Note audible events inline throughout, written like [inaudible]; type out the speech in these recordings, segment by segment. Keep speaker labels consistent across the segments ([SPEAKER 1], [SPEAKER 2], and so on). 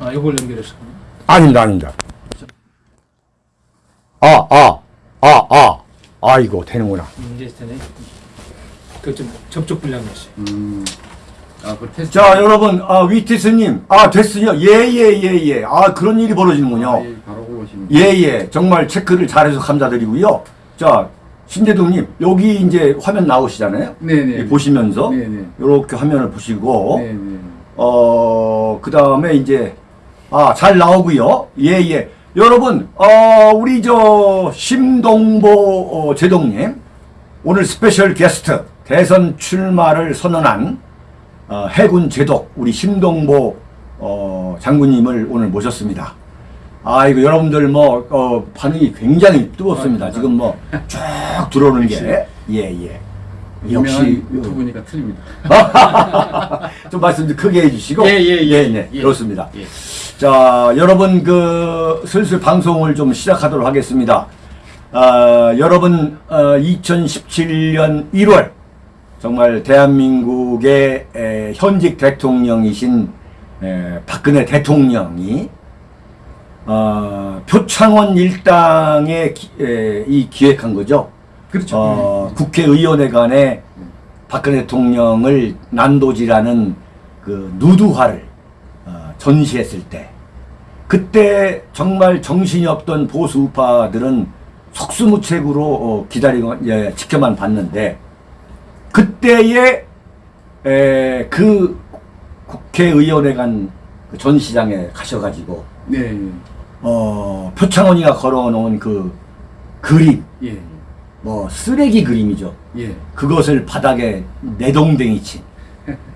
[SPEAKER 1] 아, 이걸 연결해서.
[SPEAKER 2] 아닙니다, 아닙니다. 아, 아, 아, 아. 아이고, 되는구나.
[SPEAKER 1] 이제 되네. 그좀 접촉 불량이었어요.
[SPEAKER 3] 음. 아, 그 테스트.
[SPEAKER 2] 자, 여러분, 아, 위티스님. 아, 됐어요. 예, 예, 예, 예. 아, 그런 일이 벌어지는군요.
[SPEAKER 3] 아, 예.
[SPEAKER 2] 예, 예. 정말 체크를 잘해서 감사드리고요. 자, 신재동님, 여기 이제 화면 나오시잖아요.
[SPEAKER 3] 네네.
[SPEAKER 2] 예, 보시면서.
[SPEAKER 3] 네네.
[SPEAKER 2] 이렇게 화면을 보시고.
[SPEAKER 3] 네네.
[SPEAKER 2] 어, 그 다음에 이제, 아, 잘 나오고요. 예, 예. 여러분, 어, 우리 저, 심동보 어, 제독님, 오늘 special guest, 대선 출마를 선언한, 어, 해군 제독, 우리 심동보, 어, 장군님을 오늘 모셨습니다. 아, 이거 여러분들 뭐, 어, 반응이 굉장히 뜨겁습니다.
[SPEAKER 3] 아,
[SPEAKER 2] 지금 뭐, 쭉 들어오는 게, 예, 예. 역시,
[SPEAKER 3] 유튜브니까 틀립니다. [laughs]
[SPEAKER 2] 좀 말씀 좀 크게 해주시고.
[SPEAKER 3] 예, 예, 예.
[SPEAKER 2] 네,
[SPEAKER 3] 예.
[SPEAKER 2] 그렇습니다.
[SPEAKER 3] 예.
[SPEAKER 2] 자, 여러분, 그, 슬슬 방송을 좀 시작하도록 하겠습니다. 아, 여러분, 어, 2017년 1월, 정말 대한민국의 에, 현직 대통령이신 에, 박근혜 대통령이 어, 표창원 일당에 기, 에, 이 기획한 거죠.
[SPEAKER 3] 그렇죠.
[SPEAKER 2] 어, 국회의원회 간에 박근혜 대통령을 난도질하는 그 누드화를 어, 전시했을 때 그때 정말 정신이 없던 보수 우파들은 속수무책으로 어, 기다리고 예, 지켜만 봤는데 그때의 에, 그 국회의원회 간그 전시장에 가셔가지고
[SPEAKER 3] 네.
[SPEAKER 2] 어, 표창원이가 걸어놓은 그 그림
[SPEAKER 3] 예.
[SPEAKER 2] 뭐 쓰레기 그림이죠.
[SPEAKER 3] 예.
[SPEAKER 2] 그것을 바닥에 내동댕이 친.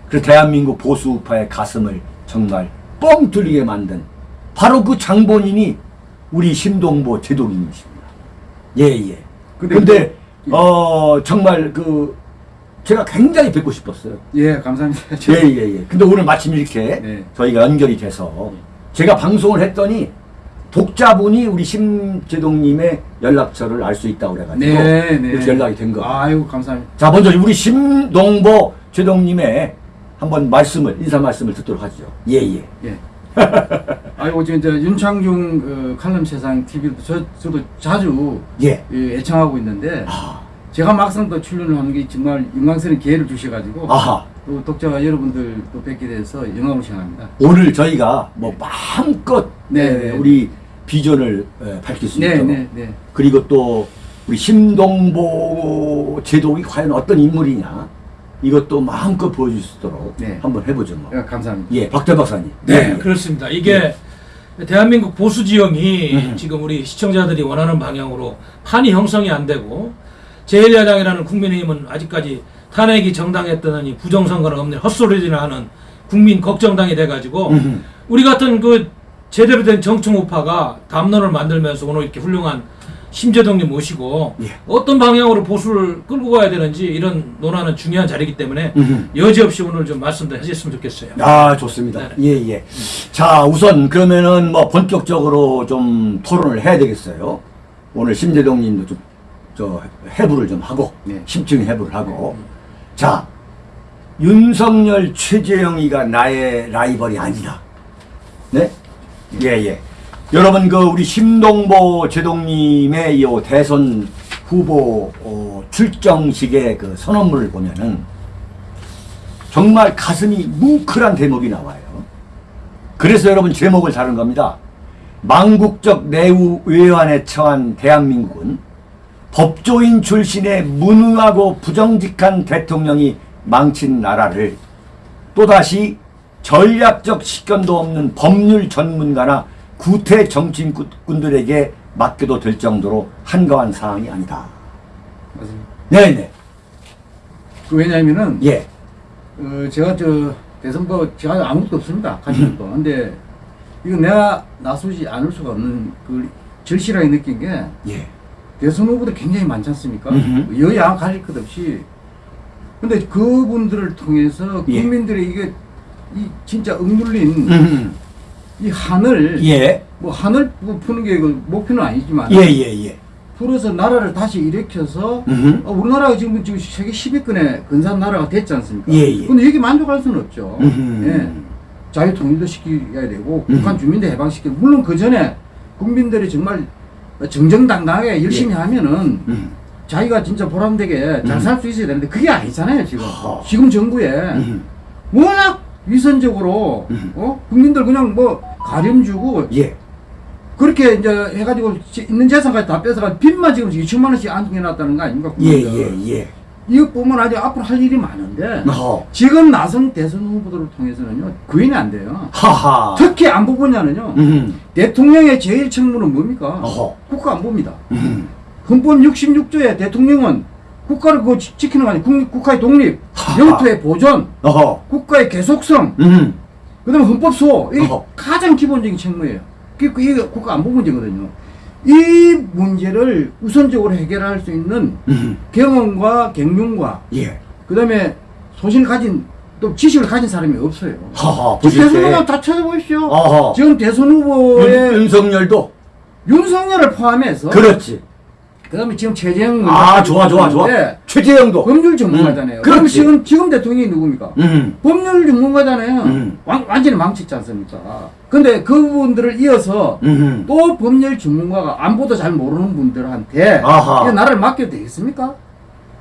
[SPEAKER 2] 그 대한민국 보수 우파의 가슴을 정말 뻥 뚫리게 만든 바로 그 장본인이 우리 심동보 제독님이십니다. 예, 예.
[SPEAKER 3] 근데
[SPEAKER 2] 근데,
[SPEAKER 3] 그-
[SPEAKER 2] 어, 정말 그, 제가 굉장히 뵙고 싶었어요.
[SPEAKER 3] 예, 감사합니다.
[SPEAKER 2] 예, 예, 예. 근데 오늘 마침 이렇게
[SPEAKER 3] 네.
[SPEAKER 2] 저희가 연결이 돼서 제가 방송을 했더니 독자분이 우리 심재동님의 연락처를 알 수 있다고 그래가지고
[SPEAKER 3] 네, 네.
[SPEAKER 2] 연락이 된 거.
[SPEAKER 3] 아이고, 감사합니다.
[SPEAKER 2] 자, 먼저 우리 심동보 제동님의 한번 말씀을 인사 말씀을 듣도록 하죠. 예, 예.
[SPEAKER 3] 예. 아이고, 저, 저 윤창중 그 칼럼 세상 TV도 저, 저도 자주
[SPEAKER 2] 예.
[SPEAKER 3] 예, 애청하고 있는데
[SPEAKER 2] 아,
[SPEAKER 3] 제가 막상 또 출연을 하는 게 정말 영광스러운 기회를 주셔가지고
[SPEAKER 2] 아하.
[SPEAKER 3] 또 독자 여러분들 또 뵙게 돼서 영광을 생각합니다.
[SPEAKER 2] 오늘 저희가 뭐 마음껏
[SPEAKER 3] 네,
[SPEAKER 2] 에,
[SPEAKER 3] 네.
[SPEAKER 2] 우리 비전을 에, 밝힐 수
[SPEAKER 3] 네,
[SPEAKER 2] 있도록
[SPEAKER 3] 네, 네.
[SPEAKER 2] 그리고 또 우리 심동보 제독이 과연 어떤 인물이냐 이것도 마음껏 보여줄 수 있도록
[SPEAKER 3] 네.
[SPEAKER 2] 한번 해보죠 뭐.
[SPEAKER 3] 예, 감사합니다.
[SPEAKER 2] 예, 박대 박사님.
[SPEAKER 1] 네,
[SPEAKER 2] 예.
[SPEAKER 1] 그렇습니다. 이게 대한민국 보수 지형이
[SPEAKER 2] 음.
[SPEAKER 1] 지금 우리 시청자들이 원하는 방향으로 판이 형성이 안 되고 제1야당이라는 국민의힘은 아직까지 탄핵이 정당했더니 부정선거는 없는 헛소리를 하는 국민 걱정당이 돼가지고
[SPEAKER 2] 음흠.
[SPEAKER 1] 우리 같은 그 제대로 된 정청 우파가 담론을 만들면서 오늘 이렇게 훌륭한 심재동님 모시고
[SPEAKER 2] 예.
[SPEAKER 1] 어떤 방향으로 보수를 끌고 가야 되는지 이런 논하는 중요한 자리이기 때문에
[SPEAKER 2] 음흠.
[SPEAKER 1] 여지없이 오늘 좀 말씀도 해주셨으면 좋겠어요.
[SPEAKER 2] 아, 좋습니다.
[SPEAKER 1] 네.
[SPEAKER 2] 예, 예. 자, 우선 그러면은 뭐 본격적으로 좀 토론을 해야 되겠어요. 오늘 심재동 님도 좀, 저, 해부를 좀 하고,
[SPEAKER 3] 네.
[SPEAKER 2] 심층 해부를 하고. 자, 윤석열, 최재형이가 나의 라이벌이 아니라. 네? 예, 예. 여러분, 그, 우리 심동보 제동님의 이 대선 후보 어, 출정식의 그 선언문을 보면은 정말 가슴이 뭉클한 대목이 나와요. 그래서 여러분 제목을 다룬 겁니다. 망국적 내우 외환에 처한 대한민국은 법조인 출신의 무능하고 부정직한 대통령이 망친 나라를 또다시 전략적 식견도 없는 법률 전문가나 구태 정치인꾼들에게 맡겨도 될 정도로 한가한 사항이 아니다.
[SPEAKER 3] 맞습니다.
[SPEAKER 2] 네네.
[SPEAKER 3] 그 왜냐하면은
[SPEAKER 2] 예.
[SPEAKER 3] 어, 제가 저 대선거 제가 아무것도 없습니다. 가진 것도. 근데 이거 내가 나서지 않을 수가 없는 그 절실하게 느낀 게
[SPEAKER 2] 예.
[SPEAKER 3] 대선 후보도 굉장히 많지 않습니까?
[SPEAKER 2] 음흠.
[SPEAKER 3] 여야 가릴 것 없이. 근데 그분들을 통해서
[SPEAKER 2] 예.
[SPEAKER 3] 국민들의 이게 이 진짜 억눌린
[SPEAKER 2] 음.
[SPEAKER 3] 이 한을
[SPEAKER 2] 예.
[SPEAKER 3] 뭐 한을 뭐 푸는 게그 목표는 아니지만
[SPEAKER 2] 예, 예, 예.
[SPEAKER 3] 풀어서 나라를 다시 일으켜서
[SPEAKER 2] 음흠.
[SPEAKER 3] 어, 우리나라가 지금 지금 세계 10위권의 근사한 나라가 됐지 않습니까?
[SPEAKER 2] 예, 예.
[SPEAKER 3] 근데 여기 만족할 수는 없죠.
[SPEAKER 2] 음흠.
[SPEAKER 3] 예. 자유 통일도 시켜야 되고
[SPEAKER 2] 음.
[SPEAKER 3] 북한 주민도 해방시키고 물론 그 전에 국민들이 정말 정정당당하게 열심히
[SPEAKER 2] 예.
[SPEAKER 3] 하면은
[SPEAKER 2] 음.
[SPEAKER 3] 자기가 진짜 보람되게 잘
[SPEAKER 2] 음.
[SPEAKER 3] 살수 있어야 되는데 그게 아니잖아요 지금
[SPEAKER 2] 하.
[SPEAKER 3] 지금 정부에
[SPEAKER 2] 음.
[SPEAKER 3] 워낙 위선적으로
[SPEAKER 2] 음.
[SPEAKER 3] 어 국민들 그냥 뭐 가렴 주고
[SPEAKER 2] 예.
[SPEAKER 3] 그렇게 이제 해가지고 지- 있는 재산까지 다 뺏어가 빚만 지금 2천만 원씩 안겨놨다는 거 아닙니까?
[SPEAKER 2] 예,
[SPEAKER 3] 국민들.
[SPEAKER 2] 예, 예.
[SPEAKER 3] 이것뿐만 아니라 앞으로 할 일이 많은데
[SPEAKER 2] 어허.
[SPEAKER 3] 지금 나선 대선 후보들을 통해서는요 구인이 안 돼요.
[SPEAKER 2] 하하.
[SPEAKER 3] 특히 안보 분야는요
[SPEAKER 2] 음.
[SPEAKER 3] 대통령의 제일 책무는 뭡니까?
[SPEAKER 2] 어허.
[SPEAKER 3] 국가 안보입니다.
[SPEAKER 2] 음.
[SPEAKER 3] 헌법 66조에 대통령은 국가를 지- 지키는 거 아니에요. 국, 국가의 독립,
[SPEAKER 2] 하하.
[SPEAKER 3] 영토의 보존,
[SPEAKER 2] 어허.
[SPEAKER 3] 국가의 계속성,
[SPEAKER 2] 음.
[SPEAKER 3] 그 다음에 헌법 수호 이게
[SPEAKER 2] 어허.
[SPEAKER 3] 가장 기본적인 책무예요. 그게 그- 이게 국가 안보 문제거든요. 이 문제를 우선적으로 해결할 수 있는
[SPEAKER 2] 음.
[SPEAKER 3] 경험과 경륜과
[SPEAKER 2] 예.
[SPEAKER 3] 그 다음에 소신을 가진 또 지식을 가진 사람이 없어요.
[SPEAKER 2] 하하.
[SPEAKER 3] 대선
[SPEAKER 2] 때.
[SPEAKER 3] 후보 다 찾아보십시오.
[SPEAKER 2] 어허.
[SPEAKER 3] 지금 대선 후보의
[SPEAKER 2] 윤, 윤석열도.
[SPEAKER 3] 윤석열을 포함해서
[SPEAKER 2] 그렇지.
[SPEAKER 3] 그다음에 지금 최재형
[SPEAKER 2] 아, 좋아, 좋아, 좋아. 최재형도.
[SPEAKER 3] 법률 전문가잖아요.
[SPEAKER 2] 음,
[SPEAKER 3] 그럼. 지금 지금 대통령이 누굽니까?
[SPEAKER 2] 음.
[SPEAKER 3] 법률 전문가잖아요.
[SPEAKER 2] 음.
[SPEAKER 3] 완, 완전히 망쳤지 않습니까? 근데 그분들을 이어서
[SPEAKER 2] 음.
[SPEAKER 3] 또 법률 전문가가 안보도 잘 모르는 분들한테
[SPEAKER 2] 아하.
[SPEAKER 3] 이 나라를 맡겨도 되겠습니까?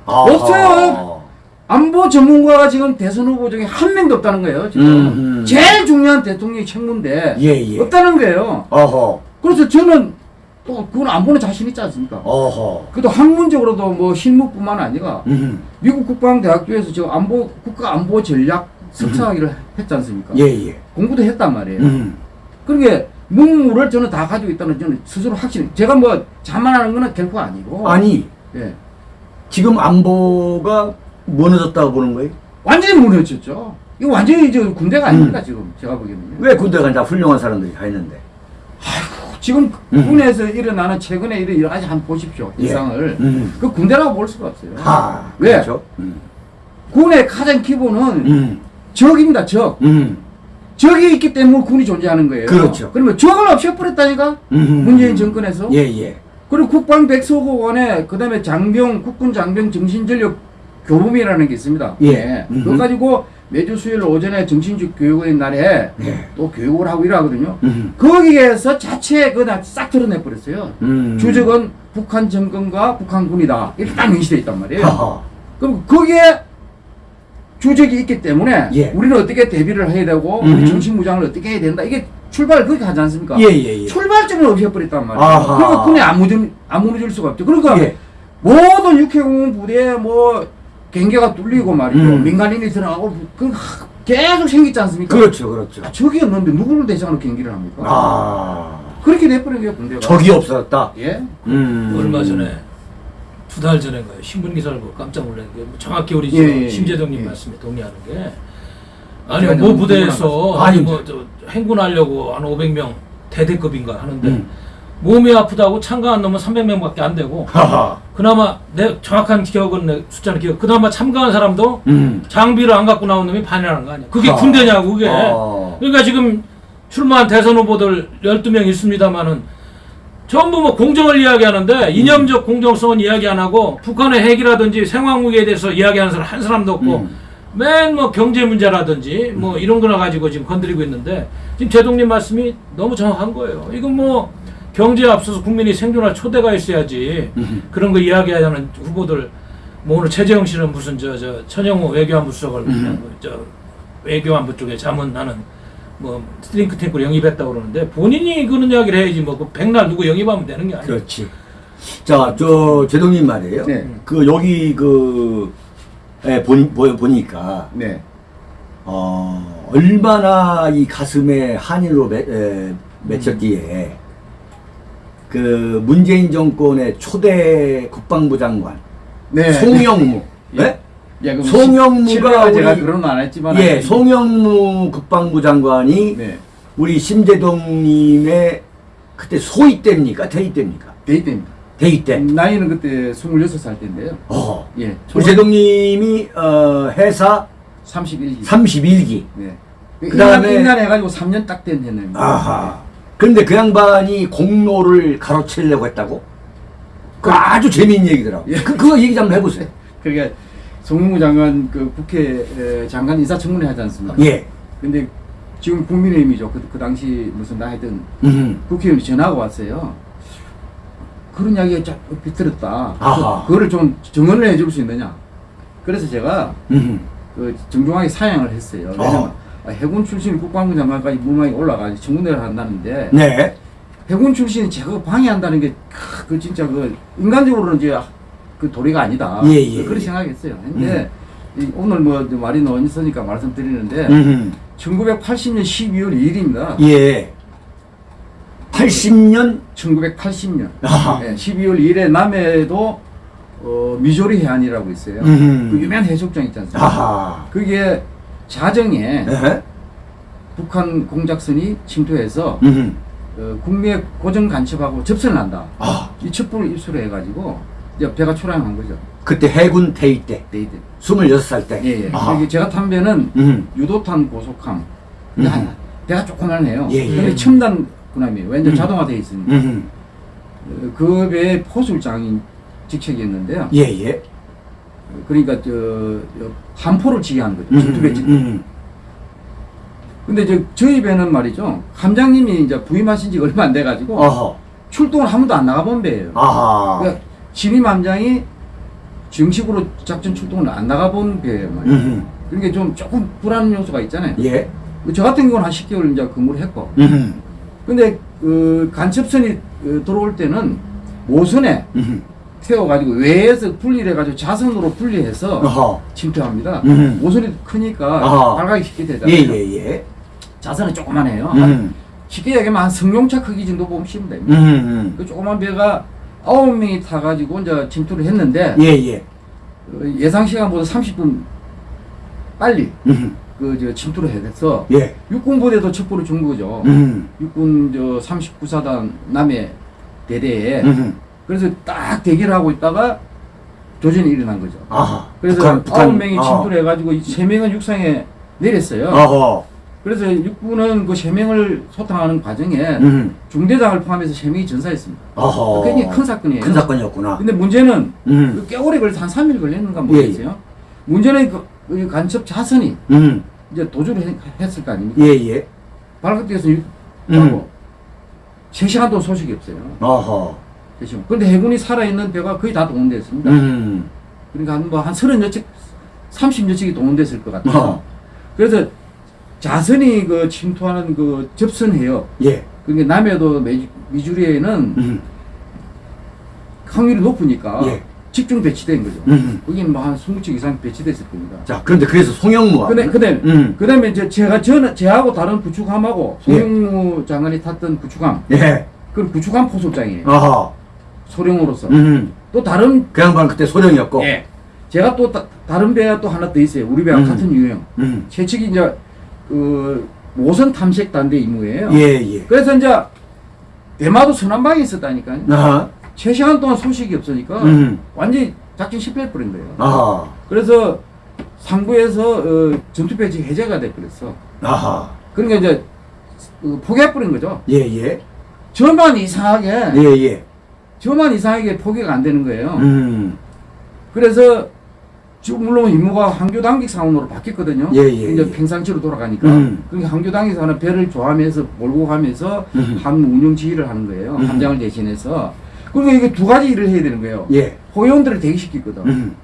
[SPEAKER 2] 아하.
[SPEAKER 3] 없어요. 안보 전문가가 지금 대선 후보 중에 한 명도 없다는 거예요. 지금
[SPEAKER 2] 음, 음.
[SPEAKER 3] 제일 중요한 대통령의 책무인데
[SPEAKER 2] 예, 예.
[SPEAKER 3] 없다는 거예요.
[SPEAKER 2] 어허.
[SPEAKER 3] 그래서 저는 또 그건 안 보는 자신 있지 않습니까?
[SPEAKER 2] 어허.
[SPEAKER 3] 그래도 학문적으로도 뭐 실무뿐만 아니라
[SPEAKER 2] 음.
[SPEAKER 3] 미국 국방대학교에서 지금 안보 국가 안보 전략 석사학위를 했지 않습니까?
[SPEAKER 2] 예, 예.
[SPEAKER 3] 공부도 했단 말이에요.
[SPEAKER 2] 음.
[SPEAKER 3] 그러게 문물을 저는 다 가지고 있다는 저는 스스로 확신. 제가 뭐 자만하는 거는 결코 아니고.
[SPEAKER 2] 아니,
[SPEAKER 3] 예.
[SPEAKER 2] 지금 안보가 무너졌다고 보는 거예요?
[SPEAKER 3] 완전히 무너졌죠. 이거 완전히 저 군대가 아닙니다 지금 제가 보기에는.
[SPEAKER 2] 왜 군대 간다 훌륭한 사람들이 가 있는데?
[SPEAKER 3] 지금
[SPEAKER 2] 음.
[SPEAKER 3] 군에서 일어나는 최근에 이런 여러 가지 한번 보십시오
[SPEAKER 2] 예.
[SPEAKER 3] 일상을.
[SPEAKER 2] 음.
[SPEAKER 3] 그 군대라고 볼 수가 없어요.
[SPEAKER 2] 하.
[SPEAKER 3] 왜?
[SPEAKER 2] 그렇죠? 음.
[SPEAKER 3] 군의 가장 기본은
[SPEAKER 2] 음.
[SPEAKER 3] 적입니다 적.
[SPEAKER 2] 음.
[SPEAKER 3] 적이 있기 때문에 군이 존재하는 거예요.
[SPEAKER 2] 그렇죠.
[SPEAKER 3] 그러면 적을 없애버렸다니까
[SPEAKER 2] 음.
[SPEAKER 3] 문재인 정권에서.
[SPEAKER 2] 예, 예.
[SPEAKER 3] 그리고 국방 백서고원에 그다음에 장병 국군 장병 정신전력 교범이라는 게 있습니다.
[SPEAKER 2] 예. 음흠.
[SPEAKER 3] 그거 가지고 매주 수요일 오전에 정신적 교육의 날에
[SPEAKER 2] 예.
[SPEAKER 3] 또 교육을 하고 일하거든요.
[SPEAKER 2] 음.
[SPEAKER 3] 거기에서 자체 그다 싹 드러내 버렸어요.
[SPEAKER 2] 음.
[SPEAKER 3] 주적은 북한 정권과 북한군이다 이렇게 딱 명시돼 있단 말이에요.
[SPEAKER 2] 하하.
[SPEAKER 3] 그럼 거기에 주적이 있기 때문에
[SPEAKER 2] 예.
[SPEAKER 3] 우리는 어떻게 대비를 해야 되고
[SPEAKER 2] 음흠.
[SPEAKER 3] 우리 정신무장을 어떻게 해야 된다 이게 출발을 그렇게 하지 않습니까?
[SPEAKER 2] 예, 예, 예.
[SPEAKER 3] 출발점을 없애버렸단 말이에요.
[SPEAKER 2] 아하.
[SPEAKER 3] 그러니까 군에 안 무너질, 안 무너질 수가 없죠. 그러니까
[SPEAKER 2] 예.
[SPEAKER 3] 모든 육해공군 부대에 뭐 경계가 뚫리고 말이죠.
[SPEAKER 2] 음.
[SPEAKER 3] 민간인이 들어가고 그 하- 계속 생기지 않습니까?
[SPEAKER 2] 그렇죠, 그렇죠.
[SPEAKER 3] 적이 없는데 누구를 대상으로 경기를 합니까?
[SPEAKER 2] 아.
[SPEAKER 3] 그렇게 돼버린 거예요, 군대가.
[SPEAKER 2] 적이 없었다.
[SPEAKER 3] 예?
[SPEAKER 2] 음.
[SPEAKER 1] 얼마 전에 두 달 전에인가요 신문 기사를 보고 깜짝 놀란 게 정확히 우리
[SPEAKER 3] 예,
[SPEAKER 1] 지금
[SPEAKER 3] 예, 예.
[SPEAKER 1] 심재동님
[SPEAKER 3] 예.
[SPEAKER 1] 말씀에 동의하는 게 아니
[SPEAKER 3] 뭐좀
[SPEAKER 1] 부대에서 아니. 뭐저 행군하려고 한 500명 대대급인가 하는데
[SPEAKER 2] 음.
[SPEAKER 1] 몸이 아프다고 참가한 놈은 300명밖에 안 되고
[SPEAKER 2] 하하.
[SPEAKER 1] 그나마 내 정확한 기억은 내 숫자는 기억 그나마 참가한 사람도
[SPEAKER 2] 음.
[SPEAKER 1] 장비를 안 갖고 나온 놈이 반이라는 거 아니야 그게
[SPEAKER 2] 아.
[SPEAKER 1] 군대냐고 그게
[SPEAKER 2] 어.
[SPEAKER 1] 그러니까 지금 출마한 대선 후보들 12명 있습니다만은 전부 뭐 공정을 이야기하는데 이념적 공정성은 이야기 안 하고 북한의 핵이라든지 생화무기에 대해서 이야기하는 사람 한 사람도 없고
[SPEAKER 2] 음.
[SPEAKER 1] 맨뭐 경제 문제라든지 뭐 이런 거나 가지고 지금 건드리고 있는데 지금 제독님 말씀이 너무 정확한 거예요. 이건 뭐 경제에 앞서서 국민이 생존할 토대가 있어야지
[SPEAKER 2] 음.
[SPEAKER 1] 그런 거 이야기하는 후보들 뭐 오늘 최재형 씨는 무슨 저 저 천영우 외교안보 수석을
[SPEAKER 2] 음.
[SPEAKER 1] 그냥 뭐저 외교안보 쪽에 자문하는 뭐 싱크탱크를 영입했다고 그러는데 본인이 그런 이야기를 해야지 뭐그 백날 누구 영입하면 되는 게 아니에요.
[SPEAKER 2] 그렇지. 자, 저 제독님 말이에요.
[SPEAKER 3] 네.
[SPEAKER 2] 그 여기 그 예, 보, 보, 보니까
[SPEAKER 3] 네.
[SPEAKER 2] 어, 얼마나 이 가슴에 한이로 맺, 에, 맺혔기에 그 문재인 정권의 초대 국방부 장관
[SPEAKER 3] 네.
[SPEAKER 2] 송영무 [laughs]
[SPEAKER 3] 예.
[SPEAKER 2] 예?
[SPEAKER 3] 예, 그럼
[SPEAKER 2] 송영무가
[SPEAKER 3] 제가 그런 말안 했지만.
[SPEAKER 2] 예, 송영무 국방부 장관이
[SPEAKER 3] 네.
[SPEAKER 2] 우리 심재동님의 그때 소위 때입니까? 대위 때입니까?
[SPEAKER 3] 데이트입니다.
[SPEAKER 2] 대위 때.
[SPEAKER 3] 나이는 그때 26살 때인데요.
[SPEAKER 2] 어.
[SPEAKER 3] 예.
[SPEAKER 2] 우리 제동님이 어, 회사
[SPEAKER 3] 31기.
[SPEAKER 2] 31기.
[SPEAKER 3] 네.
[SPEAKER 2] 그 다음에-
[SPEAKER 3] 인간 해가지고 3년 딱 된 해입니다.
[SPEAKER 2] 아하. 그런데 그 양반이 공로를 가로채려고 했다고? 그 아주 재미있는 얘기더라고.
[SPEAKER 3] 예.
[SPEAKER 2] 그, 그거 얘기 좀 해보세요.
[SPEAKER 3] 그러니까 송영무 장관 그 국회 에, 장관 인사청문회 하지 않습니까?
[SPEAKER 2] 예.
[SPEAKER 3] 근데 지금 국민의힘이죠. 그, 그 당시 무슨 나 하여튼
[SPEAKER 2] 음.
[SPEAKER 3] 국회의원이 전화가 왔어요. 그런 이야기가 쫙 비틀었다.
[SPEAKER 2] 아하.
[SPEAKER 3] 그거를 좀 정언을 해줄 수 있느냐. 그래서 제가
[SPEAKER 2] 음.
[SPEAKER 3] 그 정중하게 사양을 했어요. 왜냐면 아, 해군 출신 국방부 장관까지 무망이 올라가지 청문회를 한다는데
[SPEAKER 2] 네.
[SPEAKER 3] 해군 출신이 제거 방해한다는 게 그 진짜 그 인간적으로는 이제 그 도리가 아니다.
[SPEAKER 2] 예, 예,
[SPEAKER 3] 그렇게
[SPEAKER 2] 예.
[SPEAKER 3] 생각했어요. 근데 이 오늘 뭐 말이 나오니까 말씀드리는데
[SPEAKER 2] 음.
[SPEAKER 3] 1980년 12월 2일입니다.
[SPEAKER 2] 예. 80년
[SPEAKER 3] 1980년
[SPEAKER 2] 아하.
[SPEAKER 3] 예, 12월 2일에 남해도 어, 미조리 해안이라고 있어요.
[SPEAKER 2] 음.
[SPEAKER 3] 그 유명한 해수욕장 있지 않습니까?
[SPEAKER 2] 아하.
[SPEAKER 3] 그게 자정에
[SPEAKER 2] 예.
[SPEAKER 3] 북한 공작선이 침투해서
[SPEAKER 2] 음.
[SPEAKER 3] 어, 국내 고정 간첩하고 접선을 한다.
[SPEAKER 2] 아,
[SPEAKER 3] 이 첩보를 입수를 해가지고 이제 배가 출항한 거죠.
[SPEAKER 2] 그때 해군 퇴위 때
[SPEAKER 3] 네이트.
[SPEAKER 2] 26살 때.
[SPEAKER 3] 예, 예.
[SPEAKER 2] 아하.
[SPEAKER 3] 여기 제가 탄 배는
[SPEAKER 2] 음.
[SPEAKER 3] 유도탄 고속함.
[SPEAKER 2] 음.
[SPEAKER 3] 한- 배가 조그만해요.
[SPEAKER 2] 예, 예.
[SPEAKER 3] 근데 첨단 군함이에요. 왜냐면
[SPEAKER 2] 음.
[SPEAKER 3] 자동화되어 있으니까.
[SPEAKER 2] 음.
[SPEAKER 3] 어, 그 배의 포술장인 직책이었는데요.
[SPEAKER 2] 예, 예.
[SPEAKER 3] 그러니까 저, 저 함포를 지휘한 거죠.
[SPEAKER 2] 음.
[SPEAKER 3] 침투배 지
[SPEAKER 2] 음.
[SPEAKER 3] 근데 이제 저희 배는 말이죠. 함장님이 이제 부임하신 지 얼마 안 돼가지고
[SPEAKER 2] 어허.
[SPEAKER 3] 출동을 한 번도 안 나가본 배예요.
[SPEAKER 2] 아하.
[SPEAKER 3] 그러니까 신임 함장이 정식으로 작전 출동을 안 나가본 배예요. 말이에요.
[SPEAKER 2] 음.
[SPEAKER 3] 그러니까 좀 조금 불안 요소가 있잖아요.
[SPEAKER 2] 예.
[SPEAKER 3] 저 같은 경우는 한 10개월 이제 근무를 했고.
[SPEAKER 2] 음.
[SPEAKER 3] 근데 그 간첩선이 어, 들어올 때는 모선에
[SPEAKER 2] 음.
[SPEAKER 3] 태워가지고 외에서 분리를 해가지고 자선으로 분리해서
[SPEAKER 2] 어허.
[SPEAKER 3] 침투합니다.
[SPEAKER 2] 음.
[SPEAKER 3] 모선이 크니까
[SPEAKER 2] 아하.
[SPEAKER 3] 발각이 쉽게
[SPEAKER 2] 예,
[SPEAKER 3] 되잖아요.
[SPEAKER 2] 예, 예.
[SPEAKER 3] 자선은 조그만해요.
[SPEAKER 2] 음.
[SPEAKER 3] 쉽게 얘기하면 한 성룡차 크기 정도 보면 쉬면 됩니다.
[SPEAKER 2] 음.
[SPEAKER 3] 그 조그만 배가 아홉 명이 타가지고 이제 침투를 했는데
[SPEAKER 2] 예, 예.
[SPEAKER 3] 어, 예상 시간보다 30분 빨리
[SPEAKER 2] 음.
[SPEAKER 3] 그저 침투를 해서
[SPEAKER 2] 예.
[SPEAKER 3] 육군 부대도 첩보를 준 거죠.
[SPEAKER 2] 음.
[SPEAKER 3] 육군 저 39사단 남해 대대에
[SPEAKER 2] 음.
[SPEAKER 3] 그래서 딱 대기를 하고 있다가 조전이 일어난 거죠.
[SPEAKER 2] 아하.
[SPEAKER 3] 그래서. 아홉 명이
[SPEAKER 2] 어.
[SPEAKER 3] 침투를 해가지고 이세 명은 육상에 내렸어요.
[SPEAKER 2] 어허.
[SPEAKER 3] 그래서 육군은 그 세 명을 소탕하는 과정에
[SPEAKER 2] 음.
[SPEAKER 3] 중대장을 포함해서 세 명이 전사했습니다.
[SPEAKER 2] 어허.
[SPEAKER 3] 굉장히 큰 사건이에요.
[SPEAKER 2] 큰 사건이었구나.
[SPEAKER 3] 근데 문제는
[SPEAKER 2] 음.
[SPEAKER 3] 그 깨오래 걸려서 한 3일 걸렸는가
[SPEAKER 2] 예,
[SPEAKER 3] 모르겠어요. 문제는 그, 그 간첩 자선이
[SPEAKER 2] 음.
[SPEAKER 3] 이제 도주를 했, 했을 거 아닙니까?
[SPEAKER 2] 예, 예.
[SPEAKER 3] 발각돼서
[SPEAKER 2] 음.
[SPEAKER 3] 하고 3시간 동안 소식이 없어요.
[SPEAKER 2] 어허.
[SPEAKER 3] 3시간. 그런데 해군이 살아있는 배가 거의 다 동원됐습니다.
[SPEAKER 2] 음.
[SPEAKER 3] 그러니까 한 뭐한 30여 척, 30여 척이 동원됐을 것 같아요.
[SPEAKER 2] 어.
[SPEAKER 3] 그래서 자선이 그 침투하는 그 접선해요.
[SPEAKER 2] 예.
[SPEAKER 3] 그러니까 남해도 미- 미주리에는
[SPEAKER 2] 음.
[SPEAKER 3] 확률이 높으니까
[SPEAKER 2] 예.
[SPEAKER 3] 집중 배치된 거죠.
[SPEAKER 2] 음.
[SPEAKER 3] 거긴 뭐한 20척 이상 배치됐을 겁니다.
[SPEAKER 2] 자, 그런데 그래서 송영무와.
[SPEAKER 3] 근데, 근데,
[SPEAKER 2] 음.
[SPEAKER 3] 그 다음에 이제 제가, 저는, 제하고 다른 구축함하고 송영무 장관이 탔던 구축함,
[SPEAKER 2] 예.
[SPEAKER 3] 그 구축함 포소장이에요.
[SPEAKER 2] 어허.
[SPEAKER 3] 소령으로서.
[SPEAKER 2] 음.
[SPEAKER 3] 또 다른,
[SPEAKER 2] 그 양반 그때 소령이었고.
[SPEAKER 3] 예. 제가 또 다, 른 배가 또 하나 더 있어요. 우리 배와
[SPEAKER 2] 음.
[SPEAKER 3] 같은 유형.
[SPEAKER 2] 음.
[SPEAKER 3] 제 측이 이제, 그, 모선 탐색 단대 임무예요.
[SPEAKER 2] 예, 예.
[SPEAKER 3] 그래서 이제, 대마도 서남방에 있었다니까요.
[SPEAKER 2] 아하.
[SPEAKER 3] 3시간 동안 소식이 없으니까,
[SPEAKER 2] 음.
[SPEAKER 3] 완전히 작전 실패해버린 거예요.
[SPEAKER 2] 아하.
[SPEAKER 3] 그래서 상부에서 어, 전투 배치 해제가 돼버렸어.
[SPEAKER 2] 아하.
[SPEAKER 3] 그러니까 이제 어, 포기해버린 거죠.
[SPEAKER 2] 예, 예.
[SPEAKER 3] 저만 이상하게,
[SPEAKER 2] 예, 예.
[SPEAKER 3] 저만 이상하게 포기가 안 되는 거예요.
[SPEAKER 2] 음.
[SPEAKER 3] 그래서 지금 물론 임무가 항교당직 사원으로 바뀌었거든요.
[SPEAKER 2] 예, 예,
[SPEAKER 3] 이제
[SPEAKER 2] 예. 음.
[SPEAKER 3] 평상시로 돌아가니까. 그러니까 항교당직 사원은 배를 조하면서 몰고 가면서
[SPEAKER 2] 음.
[SPEAKER 3] 함 운영 지휘를 하는 거예요.
[SPEAKER 2] 음.
[SPEAKER 3] 함장을 대신해서. 그러니까 이게 두 가지 일을 해야 되는 거예요.
[SPEAKER 2] 예.
[SPEAKER 3] 호위원들을 대기시키거든.
[SPEAKER 2] 음.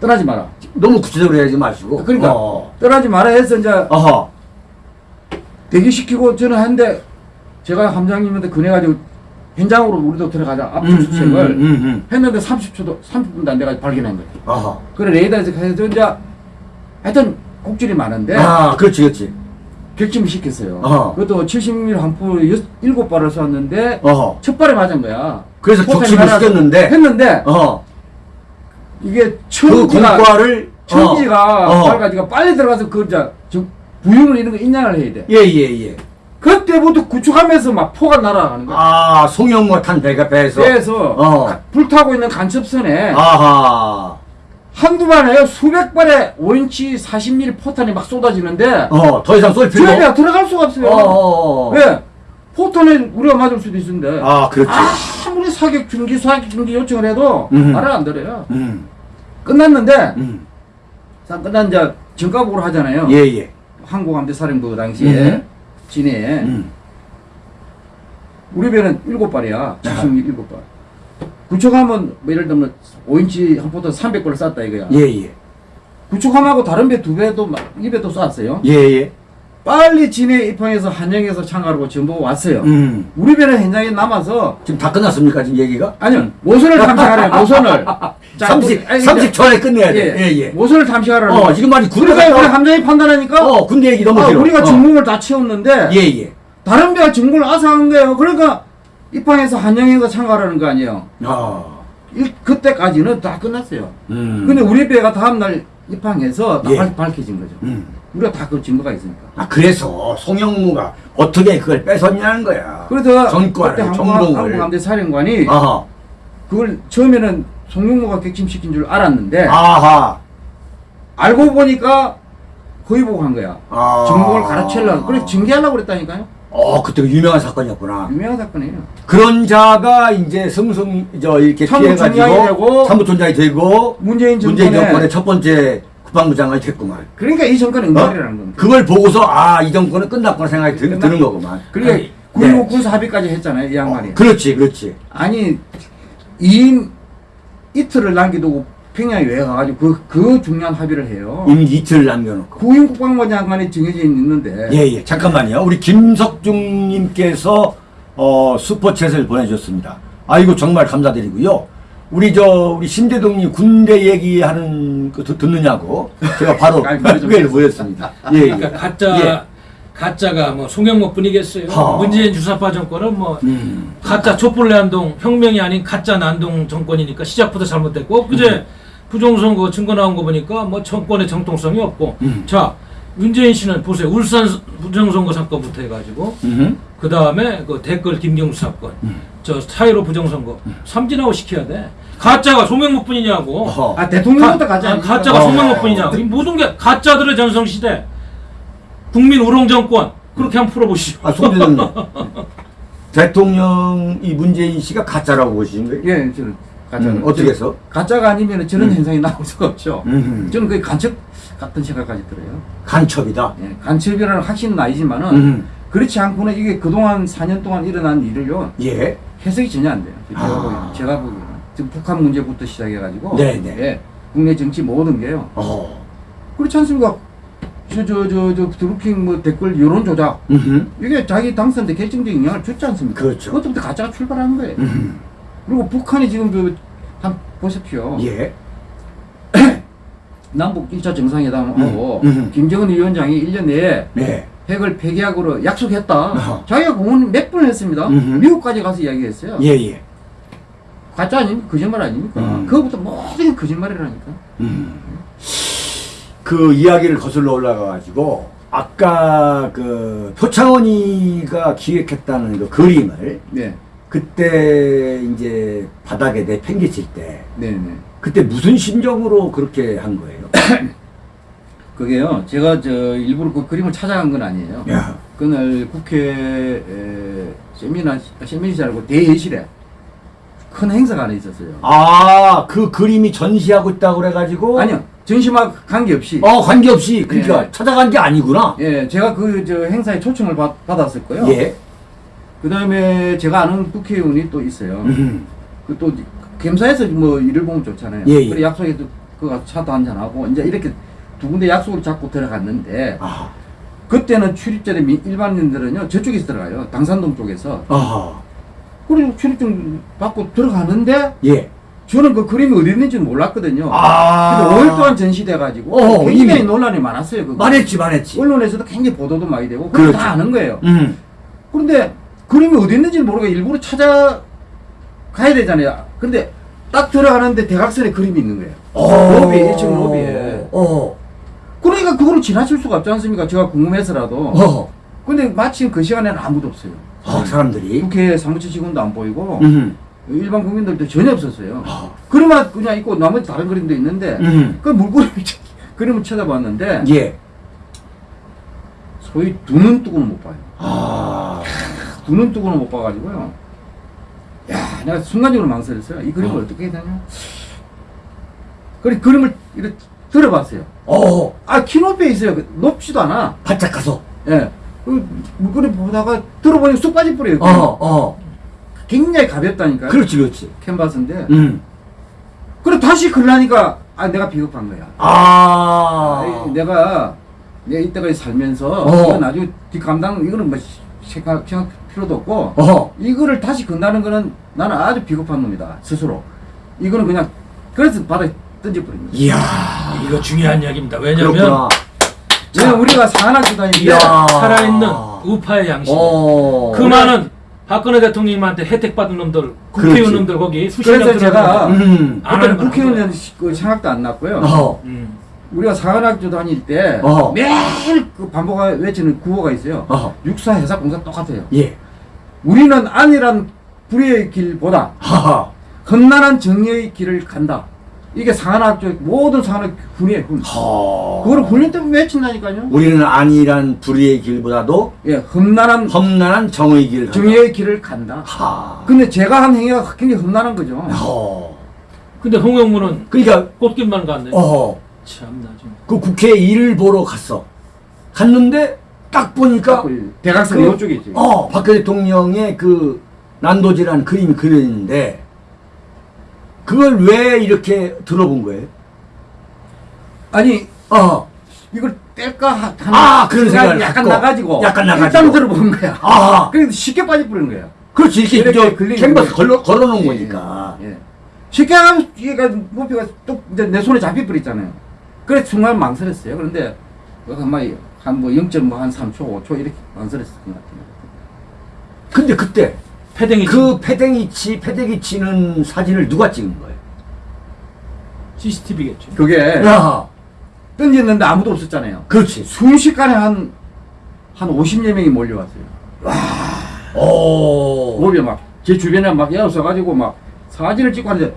[SPEAKER 3] 떠나지 마라.
[SPEAKER 2] 너무 구체적으로 해야지 마시고.
[SPEAKER 3] 그러니까
[SPEAKER 2] 어.
[SPEAKER 3] 떠나지 마라 해서 이제
[SPEAKER 2] 어허.
[SPEAKER 3] 대기시키고 저는 한데 제가 함장님한테 그래가지고 현장으로 우리도 들어가자 압축 수색을
[SPEAKER 2] 음, 음, 음.
[SPEAKER 3] 했는데 30초도 30분도 안 돼가지고 발견한 거예요.
[SPEAKER 2] 어허.
[SPEAKER 3] 그래 레이더에서 가서 이제 하여튼 곡질이 많은데
[SPEAKER 2] 아, 그렇지, 그렇지.
[SPEAKER 3] 격침을 시켰어요.
[SPEAKER 2] 어허.
[SPEAKER 3] 그것도 70mm 한포 7발을 쐈는데. 첫 발에 맞은 거야.
[SPEAKER 2] 그래서 격침을 시켰는데.
[SPEAKER 3] 했는데
[SPEAKER 2] 어허.
[SPEAKER 3] 이게
[SPEAKER 2] 그 공과를.
[SPEAKER 3] 청지가
[SPEAKER 2] 어. 어.
[SPEAKER 3] 빨가지고 빨리 들어가서 그 이제 저 부윤을 이런 거 인양을 해야 돼.
[SPEAKER 2] 예, 예, 예.
[SPEAKER 3] 그때부터 구축하면서 막 포가 날아가는 거야.
[SPEAKER 2] 아, 송영무 탄 배가 배에서.
[SPEAKER 3] 배에서
[SPEAKER 2] 어.
[SPEAKER 3] 가- 불타고 있는 간첩선에
[SPEAKER 2] 아하.
[SPEAKER 3] 한두 발에 수백 발의 5인치 40mm 포탄이 막 쏟아지는데
[SPEAKER 2] 어, 더 이상 쏠 필요
[SPEAKER 3] 저희가 들어갈 수가 없어요.
[SPEAKER 2] 어, 어, 어.
[SPEAKER 3] 왜? 포탄을 우리가 맞을 수도 있는데
[SPEAKER 2] 아, 그렇지.
[SPEAKER 3] 아 무리 사격 중지 사격 중지 요청을 해도
[SPEAKER 2] 음.
[SPEAKER 3] 말을 안 들어요.
[SPEAKER 2] 음.
[SPEAKER 3] 끝났는데
[SPEAKER 2] 음.
[SPEAKER 3] 자 끝난 이제 정가복으로 하잖아요.
[SPEAKER 2] 예, 예.
[SPEAKER 3] 항공함대 사령부 당시에
[SPEAKER 2] 음.
[SPEAKER 3] 진해에
[SPEAKER 2] 음.
[SPEAKER 3] 우리 배는 일곱 발이야. 77발. 구축함은 뭐 예를 들면 5인치 한 포트 300발을 쐈다 이거야.
[SPEAKER 2] 예, 예.
[SPEAKER 3] 구축함하고 다른 배 두 배도 막- 이 배도 쐈어요.
[SPEAKER 2] 예, 예.
[SPEAKER 3] 빨리 진해 입항해서 한영에서 참가하고 전보가 왔어요.
[SPEAKER 2] 음.
[SPEAKER 3] 우리 배는 현장에 남아서
[SPEAKER 2] 지금 다 끝났습니까, 지금 얘기가?
[SPEAKER 3] 아니요 모선을 탐색하래요. [laughs] 모선을. 자,
[SPEAKER 2] 30,
[SPEAKER 3] 아니,
[SPEAKER 2] 30초 안에 끝내야
[SPEAKER 3] 예,
[SPEAKER 2] 돼. 예, 예.
[SPEAKER 3] 모선을 탐색하라는
[SPEAKER 2] 어. 지금 말이 군대
[SPEAKER 3] 그러니까 우리 함장이 판단하니까
[SPEAKER 2] 어, 군대 얘기 너무
[SPEAKER 3] 아,
[SPEAKER 2] 길어.
[SPEAKER 3] 우리가
[SPEAKER 2] 어.
[SPEAKER 3] 중공을 다 채웠는데
[SPEAKER 2] 예, 예.
[SPEAKER 3] 다른 배가 중공을 아사한 거예요. 그러니까 입항해서 한영에서 참가하라는 거 아니에요.
[SPEAKER 2] 아.
[SPEAKER 3] 일- 그때까지는 다 끝났어요.
[SPEAKER 2] 음.
[SPEAKER 3] 근데 우리 배가 다음날 입항해서 다
[SPEAKER 2] 예.
[SPEAKER 3] 밝- 밝혀진 거죠.
[SPEAKER 2] 음.
[SPEAKER 3] 우리가 다 그 증거가 있으니까.
[SPEAKER 2] 아, 그래서 송영무가 어떻게 그걸 뺏었냐는 거야.
[SPEAKER 3] 그래서
[SPEAKER 2] 전과를, 전공을.
[SPEAKER 3] 항공함대 사령관이
[SPEAKER 2] 아하.
[SPEAKER 3] 그걸 처음에는 송영무가 객침시킨 줄 알았는데
[SPEAKER 2] 아하.
[SPEAKER 3] 알고 보니까 거의 보고 한 거야.
[SPEAKER 2] 아.
[SPEAKER 3] 전공을 가르치려고. 그래서 징계하려고 그랬다니까요.
[SPEAKER 2] 어, 그때 그 유명한 사건이었구나.
[SPEAKER 3] 유명한 사건이에요.
[SPEAKER 2] 그런 자가 이제 승승, 저, 이렇게 피해가지고. 참모총장이 되고.
[SPEAKER 3] 문재인 정권에
[SPEAKER 2] 문재인 정권의 첫 번째 국방부장이 됐구만.
[SPEAKER 3] 그러니까 이 정권은
[SPEAKER 2] 어?
[SPEAKER 3] 응발이라는 겁니다.
[SPEAKER 2] 그걸 보고서, 아, 이 정권은 끝났구나 생각이 드,
[SPEAKER 3] 끝났-
[SPEAKER 2] 드는 거구만.
[SPEAKER 3] 그러니까
[SPEAKER 2] 네.
[SPEAKER 3] 9.19 군사 합의까지 했잖아요. 이 양반이.
[SPEAKER 2] 어, 그렇지, 그렇지.
[SPEAKER 3] 아니 2인 이틀을 남겨두고 평양에 왜 가가지고 그, 그 중요한 합의를 해요.
[SPEAKER 2] 이미 이틀 남겨놓고.
[SPEAKER 3] 구인 국방부 장관이 정해져 있는데
[SPEAKER 2] 예, 예. 잠깐만요. 우리 김석중님께서 어, 슈퍼챗을 보내주셨습니다. 아이고, 정말 감사드리고요. 우리 저, 우리 신대동님 군대 얘기하는 거 듣- 듣느냐고 제가 바로 [laughs]
[SPEAKER 3] 그래 좀
[SPEAKER 2] 그걸 보였습니다. 예, 예.
[SPEAKER 1] 그러니까 가짜
[SPEAKER 2] 예.
[SPEAKER 1] 가짜가 뭐 송영목뿐이겠어요.
[SPEAKER 2] 하.
[SPEAKER 1] 문재인 주사파 정권은 뭐
[SPEAKER 2] 음.
[SPEAKER 1] 가짜 촛불 난동 혁명이 아닌 가짜 난동 정권이니까 시작부터 잘못됐고 그제 부정선거 증거 나온 거 보니까 뭐 정권의 정통성이 없고
[SPEAKER 2] 음.
[SPEAKER 1] 자 문재인 씨는 보세요 울산 부정선거 사건부터 해가지고
[SPEAKER 2] 음.
[SPEAKER 1] 그 다음에 그 댓글 김경수 사건 저 사이로 부정선거 삼진아웃 시켜야 돼 가짜가 송영목뿐이냐고
[SPEAKER 2] 어허.
[SPEAKER 3] 아 대통령부터
[SPEAKER 1] 가,
[SPEAKER 3] 가자.
[SPEAKER 1] 아, 가짜가
[SPEAKER 2] 어.
[SPEAKER 1] 송영목뿐이냐고 이 모든 게 가짜들의 전성시대 국민 우롱 정권 그렇게 한번 풀어보시죠
[SPEAKER 2] 아, 송대장님. [laughs] 대통령 이 문재인 씨가 가짜라고 보시는 거예요?
[SPEAKER 3] 예, 저는 가짜.
[SPEAKER 2] 음, 어떻게 해서?
[SPEAKER 3] 가짜가 아니면 저런
[SPEAKER 2] 음.
[SPEAKER 3] 현상이 나올 수가 없죠.
[SPEAKER 2] 음.
[SPEAKER 3] 저는 그게 간첩 같은 생각까지 들어요.
[SPEAKER 2] 간첩이다.
[SPEAKER 3] 예, 간첩이라는 확신은 아니지만은
[SPEAKER 2] 음.
[SPEAKER 3] 그렇지 않고는 이게 그동안 4년 동안 일어난 일을요
[SPEAKER 2] 예.
[SPEAKER 3] 해석이 전혀 안 돼요. 제가
[SPEAKER 2] 아.
[SPEAKER 3] 보기에는 제가 보기에는 지금 북한 문제부터 시작해가지고
[SPEAKER 2] 네, 네.
[SPEAKER 3] 예, 국내 정치 모든 게요.
[SPEAKER 2] 어.
[SPEAKER 3] 그렇지 않습니까? 저저저저 드루킹 뭐 댓글 여론 조작
[SPEAKER 2] 음.
[SPEAKER 3] 이게 자기 당선대 결정적인 영향을 줬지 않습니까?
[SPEAKER 2] 그렇죠.
[SPEAKER 3] 그것부터 가짜가 출발하는 거예요.
[SPEAKER 2] 음.
[SPEAKER 3] 그리고 북한이 지금 그, 한 보십시오.
[SPEAKER 2] 예.
[SPEAKER 3] 남북 1차 정상회담하고
[SPEAKER 2] 음, 음.
[SPEAKER 3] 김정은 위원장이 1년 내에
[SPEAKER 2] 네.
[SPEAKER 3] 핵을 폐기하기로 약속했다.
[SPEAKER 2] 어허.
[SPEAKER 3] 자기가 공언 몇 번 했습니다.
[SPEAKER 2] 음흠.
[SPEAKER 3] 미국까지 가서 이야기했어요.
[SPEAKER 2] 예, 예.
[SPEAKER 3] 가짜 아닙니까? 거짓말 아닙니까?
[SPEAKER 2] 음.
[SPEAKER 3] 그거부터 모든 게 거짓말이라니까.
[SPEAKER 2] 음. 그 이야기를 거슬러 올라가 가지고 아까 그 표창원이가 기획했다는 그 그림을
[SPEAKER 3] 네.
[SPEAKER 2] 그때 이제 바닥에 내팽개칠 때
[SPEAKER 3] 네, 네.
[SPEAKER 2] 그때 무슨 심정으로 그렇게 한 거예요? [coughs]
[SPEAKER 3] 그게요. 제가 저 일부러 그 그림을 찾아간 건 아니에요.
[SPEAKER 2] 야.
[SPEAKER 3] 그날 국회 에, 세미나 세미나시라고 대회실에 큰 행사가 하나 있었어요.
[SPEAKER 2] 아, 그 그림이 전시하고 있다고 그래 가지고
[SPEAKER 3] 아니요. 전시와 관계없이
[SPEAKER 2] 어, 관계없이 그러니까
[SPEAKER 3] 예.
[SPEAKER 2] 찾아간 게 아니구나.
[SPEAKER 3] 예, 제가 그 저 행사에 초청을 받, 받았을 거예요.
[SPEAKER 2] 예.
[SPEAKER 3] 그 다음에 제가 아는 국회의원이 또 있어요.
[SPEAKER 2] 음.
[SPEAKER 3] 그또 gem사에서 뭐 일을 보면 좋잖아요.
[SPEAKER 2] 예, 예.
[SPEAKER 3] 그래 약속해서 그가 차도 한잔 하고 이제 이렇게 두 군데 약속을 잡고 들어갔는데
[SPEAKER 2] 아.
[SPEAKER 3] 그때는 미- 일반인들은요 저쪽에서 들어가요. 당산동 쪽에서.
[SPEAKER 2] 아.
[SPEAKER 3] 그리고 출입증 받고 들어가는데
[SPEAKER 2] 예.
[SPEAKER 3] 저는 그 그림이 어디 있는지 몰랐거든요.
[SPEAKER 2] 아.
[SPEAKER 3] 근데 5일 동안 전시돼가지고
[SPEAKER 2] 어,
[SPEAKER 3] 굉장히
[SPEAKER 2] 이미.
[SPEAKER 3] 논란이 많았어요. 그거.
[SPEAKER 2] 말했지, 말했지.
[SPEAKER 3] 언론에서도 굉장히 보도도 많이 되고 그걸
[SPEAKER 2] 그렇죠.
[SPEAKER 3] 다 아는 거예요.
[SPEAKER 2] 음.
[SPEAKER 3] 그런데 그림이 어디 있는지 모르고 일부러 찾아 가야 되잖아요. 근데 딱 들어가는데 대각선에 그림이 있는 거예요.
[SPEAKER 2] 어.
[SPEAKER 3] 로비에, 1층 로비에.
[SPEAKER 2] 어.
[SPEAKER 3] 그러니까 그거를 지나칠 수가 없지 않습니까? 제가 궁금해서라도.
[SPEAKER 2] 어.
[SPEAKER 3] 근데 마침 그 시간에는 아무도 없어요.
[SPEAKER 2] 어, 사람들이.
[SPEAKER 3] 국회 사무처 직원도 안 보이고
[SPEAKER 2] 음.
[SPEAKER 3] 일반 국민들도 전혀 없었어요.
[SPEAKER 2] 어.
[SPEAKER 3] 그림만 그냥 있고 나머지 다른 그림도 있는데
[SPEAKER 2] 음.
[SPEAKER 3] 그 물그림 [laughs] 그림을 쳐다봤는데
[SPEAKER 2] 예.
[SPEAKER 3] 소위 두 눈 뜨고는 못 봐요.
[SPEAKER 2] 아.
[SPEAKER 3] 두 눈 뜨고는 못 봐가지고요. 야, 내가 순간적으로 망설였어요. 이 그림을
[SPEAKER 2] 어.
[SPEAKER 3] 어. 떻게 해야 되냐? 그래, 그림을 이렇게 들어봤어요.
[SPEAKER 2] 어,
[SPEAKER 3] 아, 키 높이 있어요. 그 높지도 않아.
[SPEAKER 2] 바짝 가서.
[SPEAKER 3] 예. 그, 물건을 보다가 들어보니까 쑥 뻔해요.
[SPEAKER 2] 어, 어.
[SPEAKER 3] 굉장히 가볍다니까요.
[SPEAKER 2] 그렇지, 그렇지.
[SPEAKER 3] 캔버스인데.
[SPEAKER 2] 음.
[SPEAKER 3] 그래, 다시 걸라니까, 아, 내가 비겁한 거야.
[SPEAKER 2] 아.
[SPEAKER 3] 아, 내가, 내가 이때까지 살면서,
[SPEAKER 2] 어.
[SPEAKER 3] 나중에 뒷감당, 이거는 뭐, 생각, 생각 필요도 없고,
[SPEAKER 2] 어.
[SPEAKER 3] 이거를 다시 건다는 거는 나는 아주 비겁한 놈이다, 스스로. 이거는 그냥, 그래서 바다에 던져버린 거야.
[SPEAKER 2] 이야.
[SPEAKER 1] 이거 중요한 이야기입니다. 왜냐면
[SPEAKER 3] 우리가 산악교 다니는데,
[SPEAKER 2] 이야.
[SPEAKER 1] 살아있는 우파의 양심.
[SPEAKER 2] 어.
[SPEAKER 1] 그 많은 박근혜 대통령님한테 혜택 받은 놈들, 국회의원님들 거기 수십 명
[SPEAKER 3] 그래서 제가
[SPEAKER 2] 음.
[SPEAKER 3] 그때는
[SPEAKER 1] 거는
[SPEAKER 3] 국회의원 그 생각도 안 났고요.
[SPEAKER 2] 어.
[SPEAKER 1] 음.
[SPEAKER 3] 우리가 사관학교 다닐 때
[SPEAKER 2] 어.
[SPEAKER 3] 매일 그 반복하 외치는 구호가 있어요.
[SPEAKER 2] 어.
[SPEAKER 3] 육사 해사 공사 똑같아요.
[SPEAKER 2] 예.
[SPEAKER 3] 우리는 안일한 불의의 길보다
[SPEAKER 2] 하하.
[SPEAKER 3] 험난한 정의의 길을 간다. 이게 사관학교 모든 사관학 훈이에요. 훈.
[SPEAKER 2] 허.
[SPEAKER 3] 그거를 훈련 때문에 외친다니까요.
[SPEAKER 2] 우리는 안일한 불의의 길보다도
[SPEAKER 3] 예, 험난한
[SPEAKER 2] 험난한 정의 길을 간다.
[SPEAKER 3] 정의의 길을 간다.
[SPEAKER 2] 하.
[SPEAKER 3] 근데 제가 한 행위가 굉장히 험난한 거죠.
[SPEAKER 2] 어.
[SPEAKER 1] 근데 홍영무는
[SPEAKER 2] 그러니까
[SPEAKER 1] 꽃길만 갔네.
[SPEAKER 2] 어.
[SPEAKER 1] 참나 좀.
[SPEAKER 2] 그 국회 일을 보러 갔어. 갔는데 딱 보니까
[SPEAKER 3] 대각선
[SPEAKER 2] 그-
[SPEAKER 3] 이쪽에 있지.
[SPEAKER 2] 어, 박근혜 대통령의 그 난도질한 그림이 그려있는데 그걸 왜 이렇게 들어본 거예요?
[SPEAKER 3] 아니
[SPEAKER 2] 어.
[SPEAKER 3] 이걸 뗄까 하- 하는
[SPEAKER 2] 아, 그런
[SPEAKER 3] 생각이
[SPEAKER 2] 생각을
[SPEAKER 3] 약간
[SPEAKER 2] 갖고.
[SPEAKER 3] 나가지고
[SPEAKER 2] 약간 나가지고.
[SPEAKER 3] 일단 들어본 거야.
[SPEAKER 2] 아.
[SPEAKER 3] 그래서 쉽게 빠져버린 거야.
[SPEAKER 2] 그렇지. 이렇게, 캔버스. 걸러, 걸어놓은
[SPEAKER 3] 예,
[SPEAKER 2] 거니까.
[SPEAKER 3] 예. 쉽게 하면 얘가 목표가 또 내 손에 잡혀버렸잖아요. 그래서 순간 망설였어요. 그런데 한뭐 0.한 3초, 5초 이렇게 망설였을 것 같아요.
[SPEAKER 2] 근데 그때
[SPEAKER 1] 패댕이
[SPEAKER 2] 그 패댕이 치, 패대기 치는 사진을 누가 찍은 거예요?
[SPEAKER 1] CCTV겠죠.
[SPEAKER 3] 그게
[SPEAKER 2] 야,
[SPEAKER 3] 던졌는데 아무도 없었잖아요.
[SPEAKER 2] 그렇지.
[SPEAKER 3] 순식간에 한, 한 50여 명이 몰려왔어요.
[SPEAKER 2] 오.
[SPEAKER 3] 몸에 막, 제 주변에 막 에어서가지고 막 사진을 찍고 하는데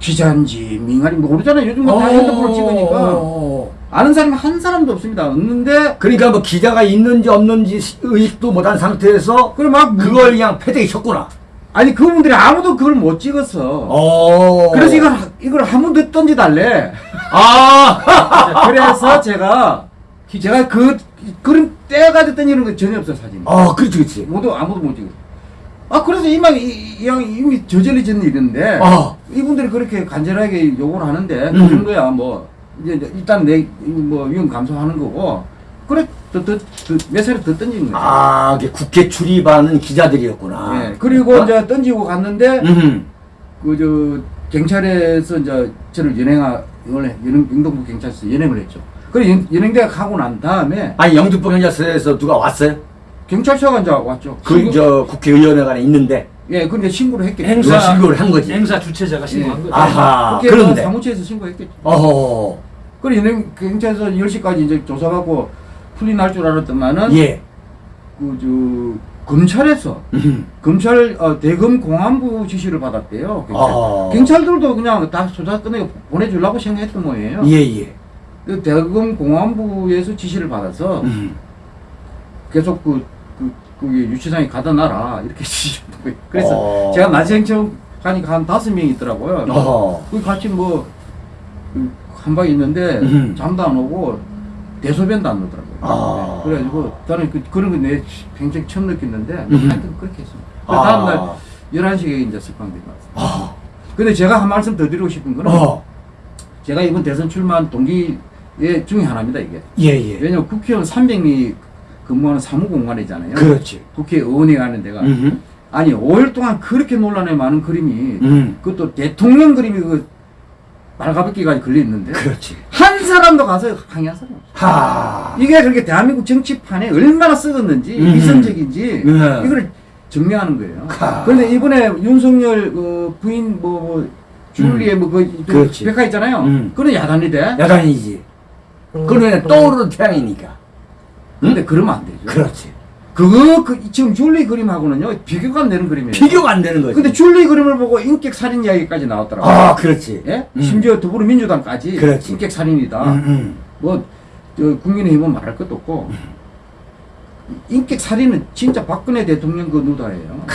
[SPEAKER 3] 기자인지 민간인지 모르잖아요. 요즘 뭐다 핸드폰으로 찍으니까.
[SPEAKER 2] 어.
[SPEAKER 3] 아는 사람이 한 사람도 없습니다. 없는데,
[SPEAKER 2] 그러니까 뭐 기자가 있는지 없는지 의식도 못한 상태에서
[SPEAKER 3] 그걸 막,
[SPEAKER 2] 그걸 그냥 패대기 쳤구나.
[SPEAKER 3] 아니, 그분들이 아무도 그걸 못 찍었어.
[SPEAKER 2] 어.
[SPEAKER 3] 그래서 이걸, 이걸 한번더 던져달래.
[SPEAKER 2] 아. [laughs]
[SPEAKER 3] 그래서 제가, 제가 그, 그림 떼가지고 던지는 거 전혀 없어요, 사진이.
[SPEAKER 2] 아, 그렇지, 그렇지.
[SPEAKER 3] 모두 아무도 못 찍어. 아 그래서 이만 이, 이 양이 이미 저질러진 일인데
[SPEAKER 2] 아.
[SPEAKER 3] 이분들이 그렇게 간절하게 요구를 하는데
[SPEAKER 2] 음.
[SPEAKER 3] 그런 거야 뭐 이제 일단 내뭐 위험 감소하는 거고 그래 더더몇 살을 더 던진 거야.
[SPEAKER 2] 아, 이게 국회 출입하는 기자들이었구나.
[SPEAKER 3] 예. 그리고
[SPEAKER 2] 어?
[SPEAKER 3] 이제 던지고 갔는데
[SPEAKER 2] 음.
[SPEAKER 3] 그저 경찰에서 이제 저를 연행하 원래 연행 영동부 경찰서 연행을 했죠. 그래 연, 연행대가 가고 난 다음에
[SPEAKER 2] 아니, 영등포 경찰서에서 누가 왔어요?
[SPEAKER 3] 경찰서가 이제 왔죠.
[SPEAKER 2] 그,
[SPEAKER 3] 신고-
[SPEAKER 2] 저, 국회의원회관에 있는데.
[SPEAKER 3] 예, 근데 신고를 했겠죠.
[SPEAKER 1] 행사
[SPEAKER 2] 누가 신고를 한 거지.
[SPEAKER 1] 행사 주최자가 신고한 거죠.
[SPEAKER 2] 아하.
[SPEAKER 3] 국회의원
[SPEAKER 2] 그런데.
[SPEAKER 3] 사무처에서 신고했겠죠.
[SPEAKER 2] 어허.
[SPEAKER 3] 그래 경찰서 10시까지 이제 조사받고 풀이 날줄 알았더만은
[SPEAKER 2] 예.
[SPEAKER 3] 그 저 검찰에서
[SPEAKER 2] 음.
[SPEAKER 3] 검찰 어, 대검 공안부 지시를 받았대요. 경찰.
[SPEAKER 2] 아.
[SPEAKER 3] 경찰 들도 그냥 다 조사 끝내고 보내주려고 생각했던 모양이에요.
[SPEAKER 2] 예, 예.
[SPEAKER 3] 그 대검 공안부에서 지시를 받아서
[SPEAKER 2] 음.
[SPEAKER 3] 계속 그, 그, 그 유치장에 가다 놔라 이렇게 [laughs] 있- 그래서
[SPEAKER 2] 어.
[SPEAKER 3] 제가 낮생청 가니까 한 다섯 명이 있더라고요.
[SPEAKER 2] 어허.
[SPEAKER 3] 그 같이 뭐 한 방에 있는데
[SPEAKER 2] 음.
[SPEAKER 3] 잠도 안 오고 대소변도 안 나더라고요.
[SPEAKER 2] 아.
[SPEAKER 3] 네. 그래가지고 저는 그, 그런 거내 굉장히 처음 느꼈는데
[SPEAKER 2] 음.
[SPEAKER 3] 하여튼 그렇게 했습니다. 그
[SPEAKER 2] 아.
[SPEAKER 3] 다음날 11시에 이제 석방된 것 같습니다.
[SPEAKER 2] 아.
[SPEAKER 3] 근데 제가 한 말씀 더 드리고 싶은 거는
[SPEAKER 2] 어.
[SPEAKER 3] 제가 이번 대선 출마한 동기 중에 하나입니다 이게.
[SPEAKER 2] 예, 예.
[SPEAKER 3] 왜냐면 국회의원 300명이 근무하는 사무공간이잖아요.
[SPEAKER 2] 그렇지.
[SPEAKER 3] 국회의원이 가는 데가.
[SPEAKER 2] 음.
[SPEAKER 3] 아니 5일 동안 그렇게 논란에 많은 그림이
[SPEAKER 2] 음.
[SPEAKER 3] 그것도 대통령 그림이 그 말가벗기까지 걸려 있는데
[SPEAKER 2] 그렇지.
[SPEAKER 3] 한 사람도 가서 항의한 사람.
[SPEAKER 2] 하.
[SPEAKER 3] 이게 그렇게 대한민국 정치판에 얼마나 썩었는지
[SPEAKER 2] 음.
[SPEAKER 3] 위선적인지
[SPEAKER 2] 네.
[SPEAKER 3] 이걸 증명하는 거예요.
[SPEAKER 2] 하.
[SPEAKER 3] 그런데 이번에 윤석열 그 부인 뭐, 뭐 줄리의 뭐그
[SPEAKER 2] 음. 그렇지.
[SPEAKER 3] 백화 있잖아요.
[SPEAKER 2] 음.
[SPEAKER 3] 그건 야단이 돼.
[SPEAKER 2] 야단이지. 그러면 떠오르는 태양이니까.
[SPEAKER 3] 근데 그러면 안 되죠.
[SPEAKER 2] 그렇지.
[SPEAKER 3] 그거 그 지금 줄리 그림하고는요 비교가 안 되는 그림이에요.
[SPEAKER 2] 비교가 안 되는 거지.
[SPEAKER 3] 근데 줄리 그림을 보고 인격 살인 이야기까지 나왔더라고요.
[SPEAKER 2] 아, 그렇지.
[SPEAKER 3] 예?
[SPEAKER 2] 음.
[SPEAKER 3] 심지어 더불어민주당까지
[SPEAKER 2] 그렇지.
[SPEAKER 3] 인격 살인이다.
[SPEAKER 2] 음, 음.
[SPEAKER 3] 뭐 저, 국민의힘은 말할 것도 없고 인격 살인은 진짜 박근혜 대통령 그 누다예요.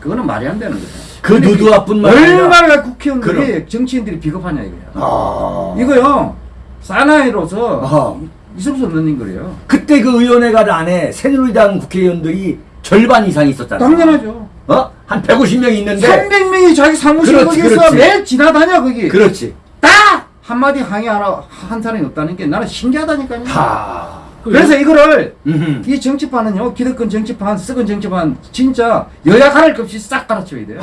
[SPEAKER 3] 그거는 말이 안 되는 거죠.
[SPEAKER 2] 그
[SPEAKER 3] 근데
[SPEAKER 2] 누드화뿐만 아니라
[SPEAKER 3] 얼마나 국회의원들이
[SPEAKER 2] 그럼.
[SPEAKER 3] 정치인들이 비겁하냐 이거야.
[SPEAKER 2] 아.
[SPEAKER 3] 이거요 사나이로서
[SPEAKER 2] 아하.
[SPEAKER 3] 있을 수 없는 거예요.
[SPEAKER 2] 그때 그 의원회관 안에 새누리당 국회의원들이 절반 이상 있었잖아.
[SPEAKER 3] 당연하죠.
[SPEAKER 2] 어? 한 150명 있는데
[SPEAKER 3] 300명이 자기 사무실 거기서. 매일 지나다녀 거기.
[SPEAKER 2] 그렇지.
[SPEAKER 3] 딱 한마디 항의 하나 한 사람이 없다는 게 나는 신기하다니까요.
[SPEAKER 2] 하.
[SPEAKER 3] 그래서 이거를
[SPEAKER 2] 음흠.
[SPEAKER 3] 이 정치판은요 기득권 정치판 썩은 정치판 진짜 여야 가릴 것 없이 싹 갈아쳐야 돼요.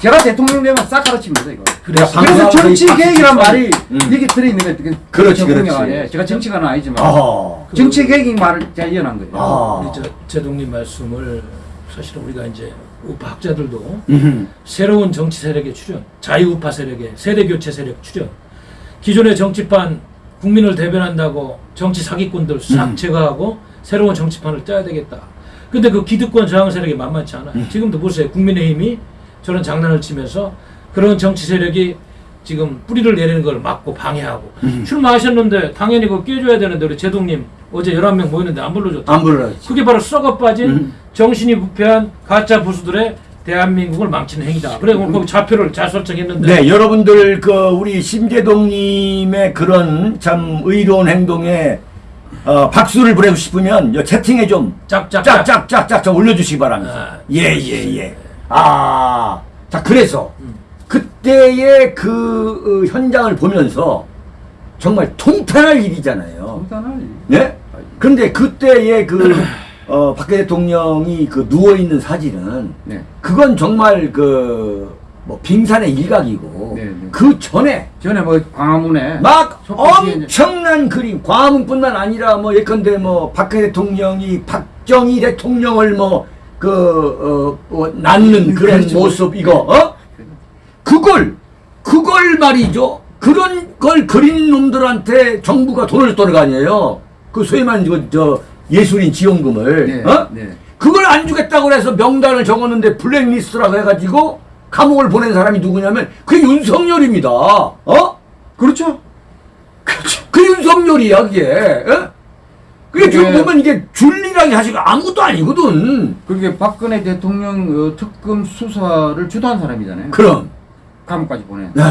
[SPEAKER 3] 제가 대통령 되면 싹 갈아칩니다 이거.
[SPEAKER 1] 그래서
[SPEAKER 2] 야,
[SPEAKER 3] 그래서
[SPEAKER 2] 방송하고
[SPEAKER 3] 정치 계획이란. 말이
[SPEAKER 2] 음.
[SPEAKER 3] 여기 들어 있는 거예요. 그
[SPEAKER 2] 그렇지,
[SPEAKER 3] 대통령
[SPEAKER 2] 그렇지.
[SPEAKER 3] 안에. 제가 정치가는 아니지만
[SPEAKER 2] 어.
[SPEAKER 3] 정치 계획이 말을 제가 이어난 거예요.
[SPEAKER 2] 아.
[SPEAKER 1] 우리 저 제동님 말씀을 사실은 우리가 이제 우파 학자들도
[SPEAKER 2] 음흠.
[SPEAKER 1] 새로운 정치 세력의 출현, 자유우파 세력의 세대 교체 세력 출현, 기존의 정치판 국민을 대변한다고 정치 사기꾼들 싹
[SPEAKER 2] 음.
[SPEAKER 1] 제거하고 새로운 정치판을 짜야 되겠다. 근데 그 기득권 저항 세력이 만만치 않아요.
[SPEAKER 2] 음.
[SPEAKER 1] 지금도 보세요. 국민의힘이 저런 장난을 치면서 그런 정치 세력이 지금 뿌리를 내리는 걸 막고 방해하고
[SPEAKER 2] 음.
[SPEAKER 1] 출마하셨는데 당연히 그거 깨줘야 되는데 우리 제동님 어제 11명 모였는데 안 불러줬다.
[SPEAKER 2] 안 불러야지.
[SPEAKER 1] 그게 바로 썩어 빠진
[SPEAKER 2] 음.
[SPEAKER 1] 정신이 부패한 가짜 부수들의 대한민국을 망치는 행위다. 그래 오늘 거기 좌표를 잘 설정했는데
[SPEAKER 2] 네, 여러분들 그 우리 심재동님의 그런 참 의로운 행동에 어, 박수를 보내고 싶으면 요 채팅에 좀
[SPEAKER 1] 짝짝짝.
[SPEAKER 2] 짝짝짝짝 좀 올려주시기 바랍니다.
[SPEAKER 1] 아,
[SPEAKER 2] 예예 예. 아, 자 그래서
[SPEAKER 1] 음.
[SPEAKER 2] 그때의 그 어, 현장을 보면서 정말 통탄할 일이잖아요.
[SPEAKER 3] 일단은
[SPEAKER 2] 네? 그런데 그때의 그 어, 박 대통령이 그 누워 있는 사진은
[SPEAKER 3] 네.
[SPEAKER 2] 그건 정말 그 뭐 빙산의 일각이고
[SPEAKER 3] 네, 네.
[SPEAKER 2] 그 전에
[SPEAKER 3] 전에 뭐 광화문에
[SPEAKER 2] 막
[SPEAKER 3] 속보시에 이제-
[SPEAKER 2] 엄청난 그림 과문뿐만 아니라 뭐 예컨대 뭐 박근혜 대통령이 박정희 대통령을 뭐 그 어, 어, 낳는 그런
[SPEAKER 3] 그렇죠.
[SPEAKER 2] 모습 이거 어 그걸 그걸 말이죠 그런 걸 그린 놈들한테 정부가 돈을 떠는 거 아니에요 그 소위 말하는 저, 저 예술인 지원금을
[SPEAKER 3] 네,
[SPEAKER 2] 어
[SPEAKER 3] 네.
[SPEAKER 2] 그걸 안 주겠다고 해서 명단을 적었는데 블랙리스트라고 해가지고 감옥을 보낸 사람이 누구냐면 그게 윤석열입니다. 어?
[SPEAKER 3] 그렇죠.
[SPEAKER 2] 그렇죠. 그 윤석열이야 그게. 어? 그게 지금
[SPEAKER 3] 그게-
[SPEAKER 2] 보면 이게 줄리랑이 사실 아무것도 아니거든.
[SPEAKER 3] 그렇게 박근혜 대통령 어, 특검 수사를 주도한 사람이잖아요.
[SPEAKER 2] 그럼.
[SPEAKER 3] 감옥까지 보내.
[SPEAKER 2] 네.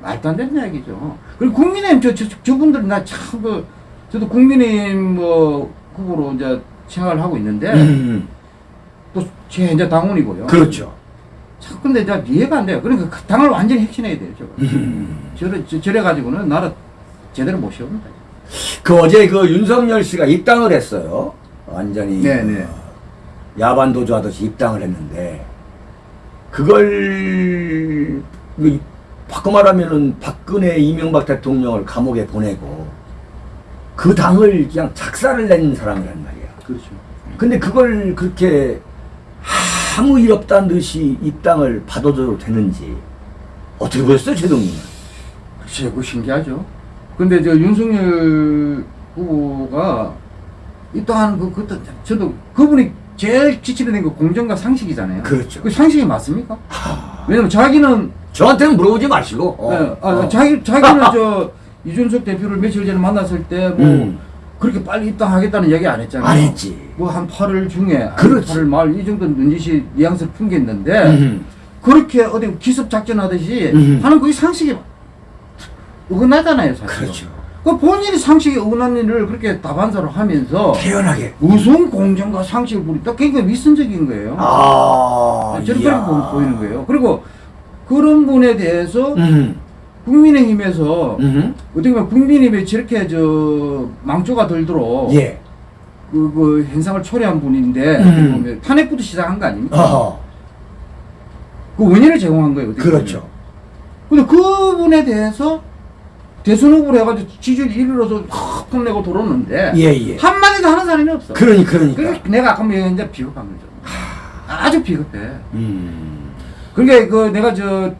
[SPEAKER 3] 말도 안 되는 이야기죠. 그리고 국민의힘 저, 저 저분들 나 참 그 저도 국민의힘 뭐 후보로 이제 생활을 하고 있는데
[SPEAKER 2] 음,
[SPEAKER 3] 또제 이제 당원이고요.
[SPEAKER 2] 그렇죠.
[SPEAKER 3] 참 근데 이제 이해가 안 돼요. 그러니까 그 당을 완전히 핵심해야 돼요. 저거.
[SPEAKER 2] 음.
[SPEAKER 3] 저래 저, 저래 가지고는 나라 제대로 못 세웁니다.
[SPEAKER 2] 그 어제 그 윤석열 씨가 입당을 했어요. 완전히
[SPEAKER 3] 네, 네.
[SPEAKER 2] 어, 야반 도주 하듯이 입당을 했는데 그걸 그 바꿔 말하면은 박근혜 이명박 대통령을 감옥에 보내고 그 당을 그냥 작사를 낸 사람이란 말이야.
[SPEAKER 3] 그렇죠.
[SPEAKER 2] 근데 그걸 그렇게 아무 일 없다는 듯이 입당을 받아줘도 되는지 어떻게 보셨어요, 제동님은?
[SPEAKER 3] 글쎄, 그 신기하죠. 근데 저 윤석열 후보가 입당하는 그, 그것도 저도 그분이 제일 지치는 게 공정과 상식이잖아요.
[SPEAKER 2] 그렇죠.
[SPEAKER 3] 그 상식이 맞습니까? 왜냐면 자기는
[SPEAKER 2] 저한테는 물어보지 마시고. 어,
[SPEAKER 3] 예, 아,
[SPEAKER 2] 어.
[SPEAKER 3] 자기 자기는 저 [laughs] 이준석 대표를 며칠 전에 만났을 때뭐
[SPEAKER 2] 음.
[SPEAKER 3] 그렇게 빨리 입당하겠다는 얘기 안 했잖아요.
[SPEAKER 2] 안 했지.
[SPEAKER 3] 뭐 한 8월 중에
[SPEAKER 2] 그렇지.
[SPEAKER 3] 8월 말 이 정도 눈짓이 뉘앙스를 풍겼는데
[SPEAKER 2] 음.
[SPEAKER 3] 그렇게 어디 기습 작전하듯이
[SPEAKER 2] 음.
[SPEAKER 3] 하는 그게 상식이 어긋나잖아요, 사실.
[SPEAKER 2] 그렇죠.
[SPEAKER 3] 그 본인이 상식에 어긋난 일을 그렇게 다반사로 하면서
[SPEAKER 2] 태연하게.
[SPEAKER 3] 무슨 공정과 상식을 부린다? 그러니까 위선적인 거예요.
[SPEAKER 2] 아,
[SPEAKER 3] 저렇게
[SPEAKER 2] 이야.
[SPEAKER 3] 보- 보이는 거예요. 그리고 그런 분에 대해서
[SPEAKER 2] 음.
[SPEAKER 3] 국민의힘에서
[SPEAKER 2] 음.
[SPEAKER 3] 어떻게 보면 국민의힘에 저렇게 저 망조가 들도록
[SPEAKER 2] 예.
[SPEAKER 3] 그, 그 현상을 초래한 분인데
[SPEAKER 2] 음.
[SPEAKER 3] 탄핵부터 시작한 거 아닙니까?
[SPEAKER 2] 어허.
[SPEAKER 3] 그 원인을 제공한 거예요.
[SPEAKER 2] 그렇죠.
[SPEAKER 3] 보면. 근데 그분에 대해서 대선 후보를 해가지고 지지율 1위로서 확 폰내고 돌았는데
[SPEAKER 2] 예, 예.
[SPEAKER 3] 한마디도 하는 사람이 없어.
[SPEAKER 2] 그러니, 그러니까.
[SPEAKER 3] 내가 아까 뭐 이제 비겁한 거죠. 아주 비겁해.
[SPEAKER 2] 음.
[SPEAKER 3] 그러니까 그 내가 저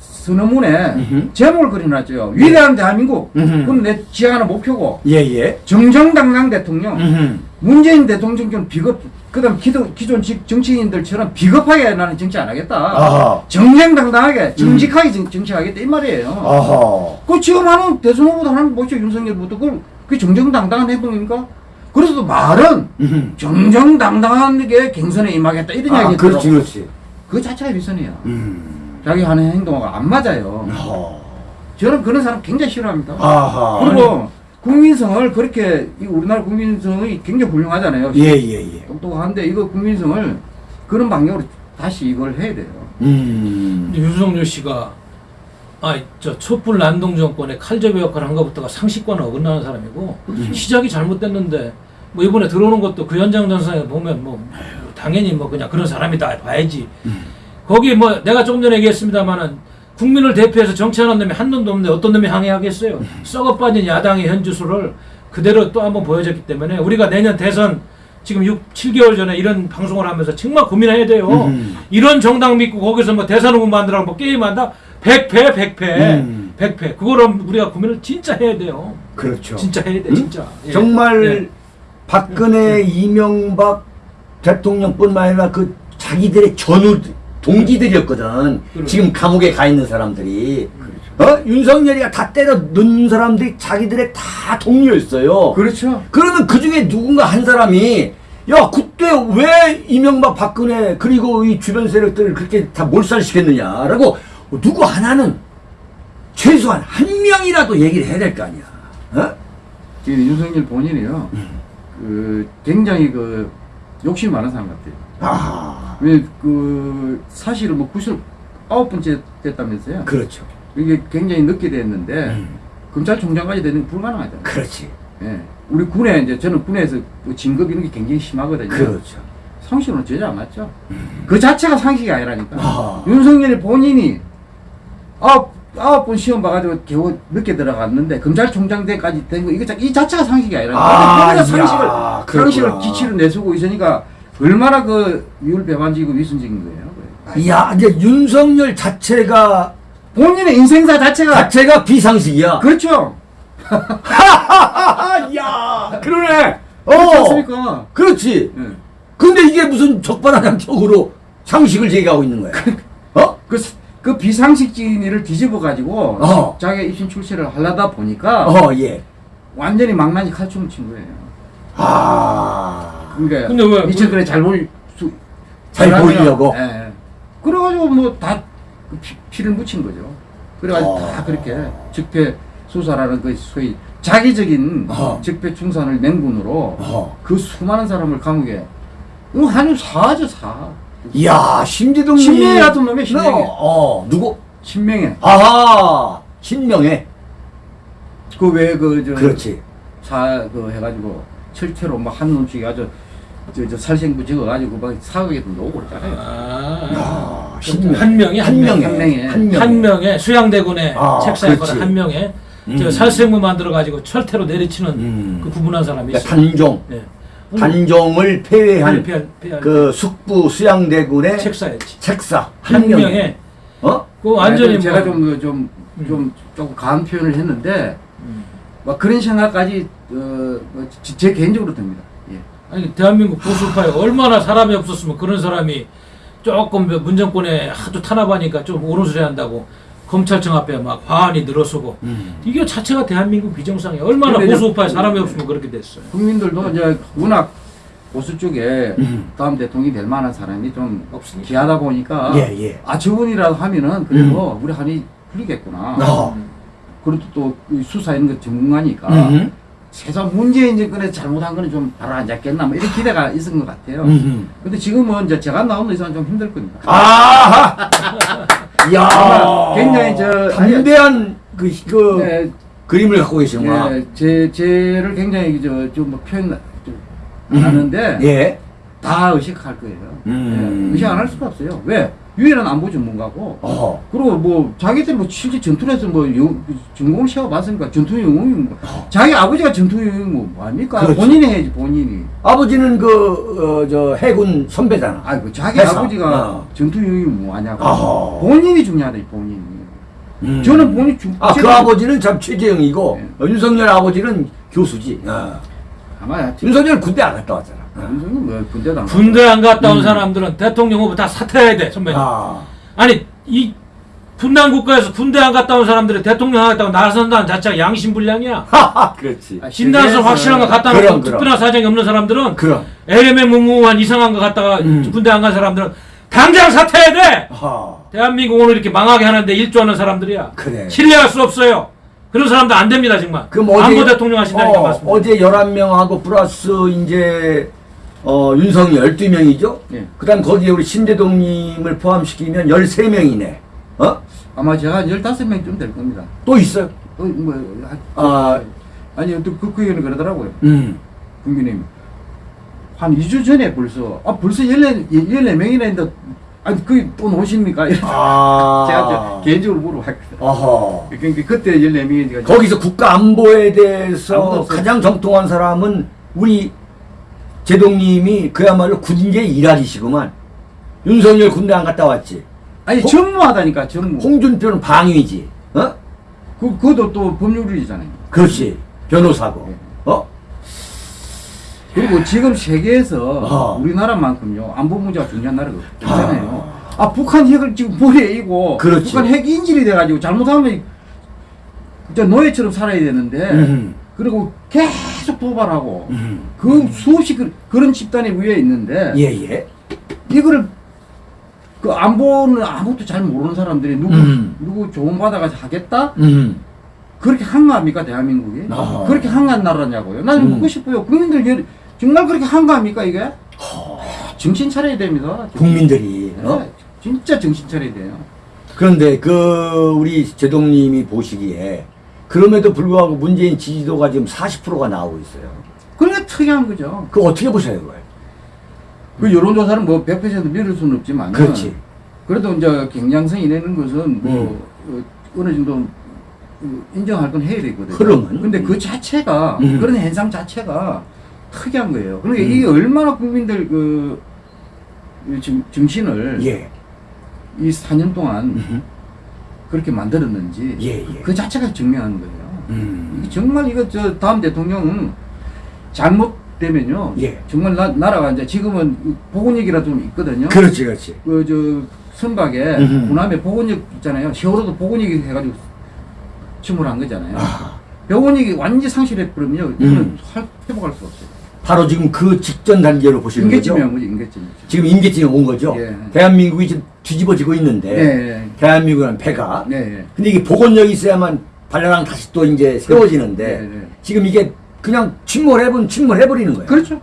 [SPEAKER 3] 선언문에
[SPEAKER 2] 음흠.
[SPEAKER 3] 제목을 그려놨죠. 위대한 대한민국.
[SPEAKER 2] 음흠.
[SPEAKER 3] 그건 내 지향하는 목표고
[SPEAKER 2] 예, 예.
[SPEAKER 3] 정정당당 대통령.
[SPEAKER 2] 음.
[SPEAKER 3] 문재인 대통령 좀 비겁. 그다음 기존 기존 직- 정치인들처럼 비겁하게 나는 정치 안 하겠다.
[SPEAKER 2] 아하.
[SPEAKER 3] 정정당당하게 정직하게 정, 정치하겠다 이 말이에요.
[SPEAKER 2] 어허.
[SPEAKER 3] 그 지금 하는 대선 후보도 하는 뭐죠 윤석열부터 그걸 그게 정정당당한 행동입니까? 그래서 말은
[SPEAKER 2] 음.
[SPEAKER 3] 정정당당하게 경선에 임하겠다 이런
[SPEAKER 2] 아,
[SPEAKER 3] 이야기
[SPEAKER 2] 그렇지, 그렇지.
[SPEAKER 3] 그 자체가 위선이야.
[SPEAKER 2] 음.
[SPEAKER 3] 자기 하는 행동하고 안 맞아요.
[SPEAKER 2] 어.
[SPEAKER 3] 저는 그런 사람 굉장히 싫어합니다.
[SPEAKER 2] 아하.
[SPEAKER 3] 그리고 국민성을 그렇게 이 우리나라 국민성이 굉장히 훌륭하잖아요.
[SPEAKER 2] 예, 예, 예.
[SPEAKER 3] 똑똑한데 이거 국민성을 그런 방향으로 다시 이걸 해야 돼요.
[SPEAKER 2] 음.
[SPEAKER 1] 근데 윤석열 씨가 아저 촛불 난동 정권의 칼잡이 역할을 한 것부터가 상식과는 어긋나는 사람이고
[SPEAKER 2] 음.
[SPEAKER 1] 시작이 잘못됐는데 뭐 이번에 들어오는 것도 그 현장 전선에 보면 뭐 당연히 뭐 그냥 그런 사람이다 봐야지
[SPEAKER 2] 음.
[SPEAKER 1] 거기 뭐 내가 조금 전에 얘기했습니다마는 국민을 대표해서 정치하는 놈이 한 놈도 없는데 어떤 놈이 항의하겠어요
[SPEAKER 2] 음.
[SPEAKER 1] 썩어 빠진 야당의 현주소를 그대로 또 한번 보여줬기 때문에 우리가 내년 대선 지금 6, 7개월 전에 이런 방송을 하면서 정말 고민해야 돼요.
[SPEAKER 2] 음.
[SPEAKER 1] 이런 정당 믿고 거기서 뭐 대선 후보 만들라고 뭐 게임한다? 100패, 100패,
[SPEAKER 2] 음.
[SPEAKER 1] 100패. 그거를 우리가 고민을 진짜 해야 돼요.
[SPEAKER 2] 그렇죠.
[SPEAKER 1] 진짜 해야 돼,
[SPEAKER 2] 음?
[SPEAKER 1] 진짜. 예.
[SPEAKER 2] 정말
[SPEAKER 1] 예.
[SPEAKER 2] 박근혜, 이명박 대통령뿐만 아니라 그 자기들의 전우 동지들이었거든.
[SPEAKER 1] 그렇죠.
[SPEAKER 2] 지금 감옥에 가 있는 사람들이. 어? 윤석열이가 다 때려 넣는 사람들이 자기들의 다 동료였어요.
[SPEAKER 3] 그렇죠.
[SPEAKER 2] 그러면 그 중에 누군가 한 사람이 야 그때 왜 이명박 박근혜 그리고 이 주변 세력들을 그렇게 다 몰살시켰느냐라고 누구 하나는 최소한 한 명이라도 얘기를 해야 될 거 아니야. 어?
[SPEAKER 3] 지금 윤석열 본인이요. 그 굉장히 그 욕심 많은 사람 같아요.
[SPEAKER 2] 아
[SPEAKER 3] 왜 그 사실은 뭐 아홉 번째 됐다면서요.
[SPEAKER 2] 그렇죠.
[SPEAKER 3] 이게 굉장히 늦게 됐는데
[SPEAKER 2] 음.
[SPEAKER 3] 검찰총장까지 되는 게 불가능하잖아요.
[SPEAKER 2] 그렇지.
[SPEAKER 3] 예. 우리 군에 이제 저는 군에서 그 진급 이런 게 굉장히 심하거든요.
[SPEAKER 2] 그렇죠.
[SPEAKER 3] 상식으로는 전혀 안 맞죠. 그 자체가 상식이 아니라니까.
[SPEAKER 2] 아.
[SPEAKER 3] 윤석열이 본인이 아홉 아홉 번 시험 봐가지고 겨우 늦게 들어갔는데 검찰총장 때까지 된 거 이거 자, 이 자체가 상식이 아니라니까.
[SPEAKER 2] 아,
[SPEAKER 3] 근데 상식을
[SPEAKER 2] 그렇구나.
[SPEAKER 3] 상식을 기치를 내세우고 있으니까 얼마나 그 미울 배반지고 위선적인 거예요.
[SPEAKER 2] 이야 이제 윤석열 자체가
[SPEAKER 3] 본인의 인생사 자체가
[SPEAKER 2] 자체가 비상식이야.
[SPEAKER 3] 그렇죠. [laughs]
[SPEAKER 2] 야 그러네. 어.
[SPEAKER 3] 않습니까?
[SPEAKER 2] 그렇지.
[SPEAKER 3] 예.
[SPEAKER 2] 근데 이게 무슨 적반하장적으로 상식을 제기하고 있는 거야. 어?
[SPEAKER 3] 그, 스- 그 비상식진을 뒤집어 가지고
[SPEAKER 2] 어.
[SPEAKER 3] 자기 입신 출세를 하려다 보니까
[SPEAKER 2] 어, 예.
[SPEAKER 3] 완전히 망나니 칼춤을 친 거예요.
[SPEAKER 2] 아.
[SPEAKER 3] 그러니까
[SPEAKER 1] 근데 왜-
[SPEAKER 3] 잘 보일
[SPEAKER 2] 수잘
[SPEAKER 3] 잘하면-
[SPEAKER 2] 보이려고?
[SPEAKER 3] 예, 예. 그래가지고 뭐다 그 피, 피를 묻힌 거죠. 그래가지고
[SPEAKER 2] 어.
[SPEAKER 3] 다 그렇게 적폐 수사라는 그 소위 자기적인
[SPEAKER 2] 어.
[SPEAKER 3] 적폐 충산을 맹군으로
[SPEAKER 2] 어.
[SPEAKER 3] 그 수많은 사람을 감옥에 이거 한우 사죠 사.
[SPEAKER 2] 이야, 심지동
[SPEAKER 3] 신명애 같은 놈이야, 신명애.
[SPEAKER 2] 어, 누구?
[SPEAKER 3] 신명에
[SPEAKER 2] 아하, 신명애.
[SPEAKER 3] 그왜 그저
[SPEAKER 2] 그렇지.
[SPEAKER 3] 사그 해가지고 철퇴로 막한 놈씩 아주 저, 저 살생부 적어가지고 막 사극에도 놓고 그랬잖아요.
[SPEAKER 1] 아,
[SPEAKER 2] 야, 신명.
[SPEAKER 1] 한 명이 한 명.
[SPEAKER 2] 명에.
[SPEAKER 3] 한 명에.
[SPEAKER 2] 한 명에.
[SPEAKER 1] 한 명의 수양대군의
[SPEAKER 2] 아,
[SPEAKER 1] 책상에
[SPEAKER 2] 그렇지.
[SPEAKER 1] 거는 한 명의
[SPEAKER 2] 음.
[SPEAKER 1] 저 살생부 만들어 가지고 철퇴로 내리치는
[SPEAKER 2] 음.
[SPEAKER 1] 그 구분한 사람이 있어요.
[SPEAKER 2] 단종.
[SPEAKER 1] 예.
[SPEAKER 2] 단종을 폐회한
[SPEAKER 1] 폐- 폐-
[SPEAKER 2] 그 숙부 수양대군의
[SPEAKER 1] 책사였지.
[SPEAKER 2] 책사.
[SPEAKER 1] 한
[SPEAKER 2] 한 명에. 어?
[SPEAKER 1] 그 완전히
[SPEAKER 3] 아니, 제가
[SPEAKER 1] 뭐-
[SPEAKER 3] 좀좀좀
[SPEAKER 1] 음.
[SPEAKER 3] 조금 강한 표현을 했는데
[SPEAKER 1] 음.
[SPEAKER 3] 막 그런 생각까지 어, 뭐 제, 제 개인적으로 듭니다. 예.
[SPEAKER 1] 아니 대한민국 보수파에 얼마나 사람이 없었으면 그런 사람이 조금 문정권에 하도 탄압하니까 좀 옳은 소리 한다고 검찰청 앞에 막 화환이 늘어서고
[SPEAKER 2] 음.
[SPEAKER 1] 이게 자체가 대한민국 비정상이에요. 얼마나 보수파에 사람이 없으면 그렇게 됐어요.
[SPEAKER 3] 국민들도 이제 워낙 보수 쪽에
[SPEAKER 2] 음.
[SPEAKER 3] 다음 대통령이 될 만한 사람이 좀
[SPEAKER 1] 없으니까.
[SPEAKER 3] 귀하다 보니까
[SPEAKER 2] 예, 예.
[SPEAKER 3] 아 저분이라도 하면은 그래도 우리 한이 풀리겠구나.
[SPEAKER 2] 어.
[SPEAKER 3] 그리고 또이 수사 이런 거 전문가니까
[SPEAKER 2] 음.
[SPEAKER 3] 최소한 문재인 정권에 잘못한 거는 좀 바로 안 잡겠나 뭐 이런 기대가 있은 것 같아요.
[SPEAKER 2] 음.
[SPEAKER 3] 근데 지금은 이제 제가 나오는 이상은 좀 힘들 겁니다.
[SPEAKER 2] 아하! 이야.
[SPEAKER 3] 아마 굉장히 저-
[SPEAKER 2] 담대한 그, 그
[SPEAKER 3] 네,
[SPEAKER 2] 그림을 갖고 계시구나.
[SPEAKER 3] 예, 제 제를 굉장히 저좀뭐 표현 좀
[SPEAKER 2] 음.
[SPEAKER 3] 안 하는데
[SPEAKER 2] 예.
[SPEAKER 3] 다 의식할 거예요.
[SPEAKER 2] 음.
[SPEAKER 3] 예, 의식 안 할 수가 없어요. 왜? 유일한 안보 전문가고
[SPEAKER 2] 어.
[SPEAKER 3] 그리고 뭐 자기들 뭐 실제 전투에서 뭐 영, 전공을 시험봤으니까 전투 영웅이 뭐 자기 아버지가 전투 영웅이 뭐 뭐합니까?
[SPEAKER 2] 그렇지.
[SPEAKER 3] 본인이 해야지 본인이.
[SPEAKER 2] 아버지는 그, 어, 저, 해군 선배잖아.
[SPEAKER 3] 아이고 자기
[SPEAKER 2] 회사.
[SPEAKER 3] 아버지가
[SPEAKER 2] 어.
[SPEAKER 3] 전투 영웅이 뭐 하냐고.
[SPEAKER 2] 아하.
[SPEAKER 3] 본인이 중요하다 이 본인이.
[SPEAKER 2] 음.
[SPEAKER 3] 저는 본인 중.
[SPEAKER 2] 아, 그 아버지는 참 최재형이고,
[SPEAKER 3] 네.
[SPEAKER 2] 어, 윤석열 아버지는 교수지. 어.
[SPEAKER 3] 아마
[SPEAKER 2] 윤석열 군대 안 갔다 왔잖아. 어.
[SPEAKER 3] 윤석열 뭐 군대도 안
[SPEAKER 1] 군대 안 갔다 온
[SPEAKER 2] 음.
[SPEAKER 1] 사람들은 대통령 후보 다 사퇴해야 돼 선배님.
[SPEAKER 2] 아.
[SPEAKER 1] 아니 이 분단 국가에서 군대 안 갔다 온 사람들이 대통령 하겠다고 나선다는 자체가 양심불량이야. [laughs]
[SPEAKER 2] 하하, 그렇지.
[SPEAKER 3] 아,
[SPEAKER 1] 진단서
[SPEAKER 3] 세계에서-
[SPEAKER 1] 확실한 거 갖다 놓고. 특별한 사정이 없는 사람들은
[SPEAKER 2] 그럼.
[SPEAKER 1] LM에 무무한 이상한 거 갖다가
[SPEAKER 2] 음.
[SPEAKER 1] 군대 안 간 사람들은 당장 사퇴해야 돼.
[SPEAKER 2] 아하.
[SPEAKER 1] 대한민국 오늘 이렇게 망하게 하는데 일조하는 사람들이야.
[SPEAKER 2] 그래.
[SPEAKER 1] 신뢰할 수 없어요. 그런 사람도 안 됩니다 정말.
[SPEAKER 2] 그럼 어제
[SPEAKER 1] 안보 대통령 하신다니까
[SPEAKER 2] 어,
[SPEAKER 1] 맞습니다.
[SPEAKER 2] 어제 11명하고 플러스 이제 어, 윤석이 12명이죠?
[SPEAKER 3] 예.
[SPEAKER 2] 그 다음 거기에 우리 신대동님을 포함시키면 13명이네. 어?
[SPEAKER 3] 아마 제가 한 15명쯤 될 겁니다.
[SPEAKER 2] 또 있어요?
[SPEAKER 3] 어, 뭐, 아,
[SPEAKER 2] 아,
[SPEAKER 3] 아니, 또 그, 그 얘기는 그러더라고요.
[SPEAKER 2] 음.
[SPEAKER 3] 국민님. 한 2주 전에 벌써, 아, 벌써 14, 14명이나 했는데, 아니, 그게 또? 이래서
[SPEAKER 2] 아. [laughs]
[SPEAKER 3] 제가 저 개인적으로 물어봤거든요.
[SPEAKER 2] 어허.
[SPEAKER 3] 그러니까 그때 14명이니까.
[SPEAKER 2] 거기서 국가 안보에 대해서. 가장 정통한 사람은 우리 제동님이 그야말로 군계 일할이시구만. 윤석열 군대 안 갔다 왔지.
[SPEAKER 3] 아니,
[SPEAKER 2] 홍-
[SPEAKER 3] 전무하다니까, 전무.
[SPEAKER 2] 홍준표는 방위지. 어?
[SPEAKER 3] 그, 그것도 또 법률이잖아요.
[SPEAKER 2] 그렇지. 변호사고.
[SPEAKER 3] 네.
[SPEAKER 2] 어?
[SPEAKER 3] 그리고 지금 세계에서
[SPEAKER 2] 아.
[SPEAKER 3] 우리나라만큼요 안보 문제가 중요한 나라가 없잖아요. 아, 북한 핵을 지금 머리에 이고
[SPEAKER 2] 그렇지.
[SPEAKER 3] 북한 핵 인질이 돼가지고 잘못하면 저 노예처럼 살아야 되는데
[SPEAKER 2] 음.
[SPEAKER 3] 그리고 계속 도발하고
[SPEAKER 2] 음.
[SPEAKER 3] 그 수없이 그, 그런 집단이 위에 있는데
[SPEAKER 2] 예, 예.
[SPEAKER 3] 이거를 그 안보는 아무것도 잘 모르는 사람들이 누구
[SPEAKER 2] 음.
[SPEAKER 3] 누구 조언 받아가지고 하겠다
[SPEAKER 2] 음.
[SPEAKER 3] 그렇게 한가합니까 대한민국이
[SPEAKER 2] 아.
[SPEAKER 3] 그렇게 한가한 나라냐고요 나는
[SPEAKER 2] 음.
[SPEAKER 3] 묻고 싶어요 국민들 여- 정말 그렇게 한가합니까 이게 정신 차려야 됩니다
[SPEAKER 2] 국민들이.
[SPEAKER 3] 네,
[SPEAKER 2] 어?
[SPEAKER 3] 진짜 정신 차려야 돼요
[SPEAKER 2] 그런데 그 우리 제동님이 보시기에 그럼에도 불구하고 문재인 지지도가 지금 40%가 나오고 있어요.
[SPEAKER 3] 그게 특이한 거죠
[SPEAKER 2] 그거 어떻게 보셔요, 그걸?
[SPEAKER 3] 그 여론조사는 뭐 100% 믿을 수는 없지만
[SPEAKER 2] 그렇지.
[SPEAKER 3] 그래도 이제 경향성이 내는 것은 뭐
[SPEAKER 2] 음.
[SPEAKER 3] 어, 어느 정도 어, 인정할 건 해야 되거든요.
[SPEAKER 2] 흐름은?
[SPEAKER 3] 근데 그 자체가
[SPEAKER 2] 음.
[SPEAKER 3] 그런 현상 자체가 특이한 거예요. 그러니까
[SPEAKER 2] 음.
[SPEAKER 3] 이게 얼마나 국민들 그 정, 정신을
[SPEAKER 2] 예.
[SPEAKER 3] 이 4년 동안
[SPEAKER 2] 음흠.
[SPEAKER 3] 그렇게 만들었는지
[SPEAKER 2] 예, 예.
[SPEAKER 3] 그 자체가 증명하는 거예요.
[SPEAKER 2] 음.
[SPEAKER 3] 정말 이거 저 다음 대통령은 잘못되면요.
[SPEAKER 2] 예.
[SPEAKER 3] 정말 나, 나라가 이제 지금은 보건역이라 좀 있거든요.
[SPEAKER 2] 그렇지, 그렇지.
[SPEAKER 3] 그 저 선박에
[SPEAKER 2] 음흠.
[SPEAKER 3] 군함에 보건역 있잖아요. 세월호도 보건역이 해가지고 침몰한 거잖아요.
[SPEAKER 2] 아,
[SPEAKER 3] 보건역이 완전히 상실해버리면요.
[SPEAKER 2] 음.
[SPEAKER 3] 이거는 할- 회복할 수 없어요.
[SPEAKER 2] 바로 지금 그 직전 단계로 보시는 거죠?
[SPEAKER 3] 온 거죠. 인계점이.
[SPEAKER 2] 지금 임계점이 온 거죠?
[SPEAKER 3] 예.
[SPEAKER 2] 대한민국이 지금 뒤집어지고 있는데
[SPEAKER 3] 네.
[SPEAKER 2] 대한민국은 배가
[SPEAKER 3] 네. 네.
[SPEAKER 2] 근데 이게 복원력이 있어야만 발랄랑 다시 또 이제 세워지는데
[SPEAKER 3] 네, 네.
[SPEAKER 2] 지금 이게 그냥 침몰해본 침몰해버리는 거예요.
[SPEAKER 3] 그렇죠.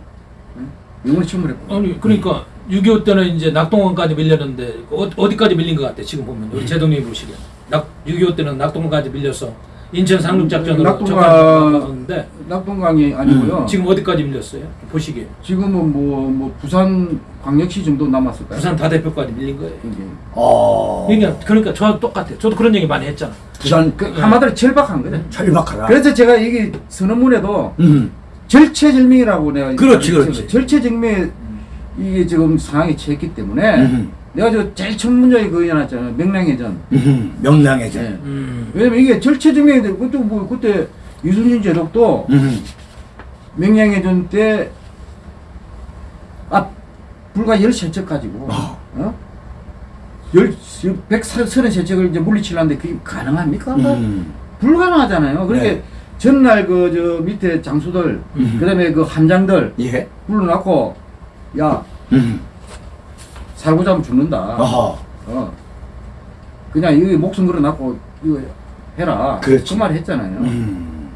[SPEAKER 3] 영원히 침몰했고.
[SPEAKER 1] 아니 그러니까 6.25 때는 이제 낙동강까지 밀렸는데 어, 어디까지 밀린 것 같아 지금 보면 우리 제동님 보시기에 낙6.25 때는 낙동강까지 밀려서 인천 상륙작전으로
[SPEAKER 3] 낙동강-
[SPEAKER 1] 적하는데
[SPEAKER 3] 낙동강이 아니고요.
[SPEAKER 1] 지금 어디까지 밀렸어요? 보시기에
[SPEAKER 3] 지금은 뭐, 뭐 부산 광역시 정도 남았을까요?
[SPEAKER 1] 부산 다대표까지 밀린 거예요.
[SPEAKER 3] 이게.
[SPEAKER 2] 어,
[SPEAKER 1] 그러니까 그러니까 저 똑같아요. 저도 그런 얘기 많이 했잖아.
[SPEAKER 2] 부산
[SPEAKER 3] 그 한마디로 절박한 거죠.
[SPEAKER 2] 철박하라.
[SPEAKER 3] 그래서 제가 이게 선언문에도
[SPEAKER 2] 음,
[SPEAKER 3] 절체절명이라고 내가
[SPEAKER 2] 그렇지. 그렇지.
[SPEAKER 3] 절체절명 이게 지금 상황이 처했기 때문에
[SPEAKER 2] 음,
[SPEAKER 3] 내가 저 제일 첫 문장에 그거 해놨잖아요. 명량해전.
[SPEAKER 2] 음, 명랑해져.
[SPEAKER 3] 예.
[SPEAKER 1] 음.
[SPEAKER 3] 왜냐면 이게 절체절명인데 그때 뭐 그때 이순신 제독도
[SPEAKER 2] 음,
[SPEAKER 3] 명량해전 때 아, 불과 13척 가지고
[SPEAKER 2] 어.
[SPEAKER 3] 어? 열, 133척을 이제 물리치려는데 그게 가능합니까?
[SPEAKER 2] 음,
[SPEAKER 3] 불가능하잖아요. 그러니까
[SPEAKER 2] 네.
[SPEAKER 3] 전날 그 저 밑에 장수들,
[SPEAKER 2] 음.
[SPEAKER 3] 그다음에 그 함장들
[SPEAKER 2] 예.
[SPEAKER 3] 불러놓고 야
[SPEAKER 2] 음,
[SPEAKER 3] 살고 자면 죽는다.
[SPEAKER 2] 어허.
[SPEAKER 3] 어. 그냥 여기 목숨 걸어놨고 이거 해라.
[SPEAKER 2] 그렇지.
[SPEAKER 3] 그말 했잖아요.
[SPEAKER 2] 음.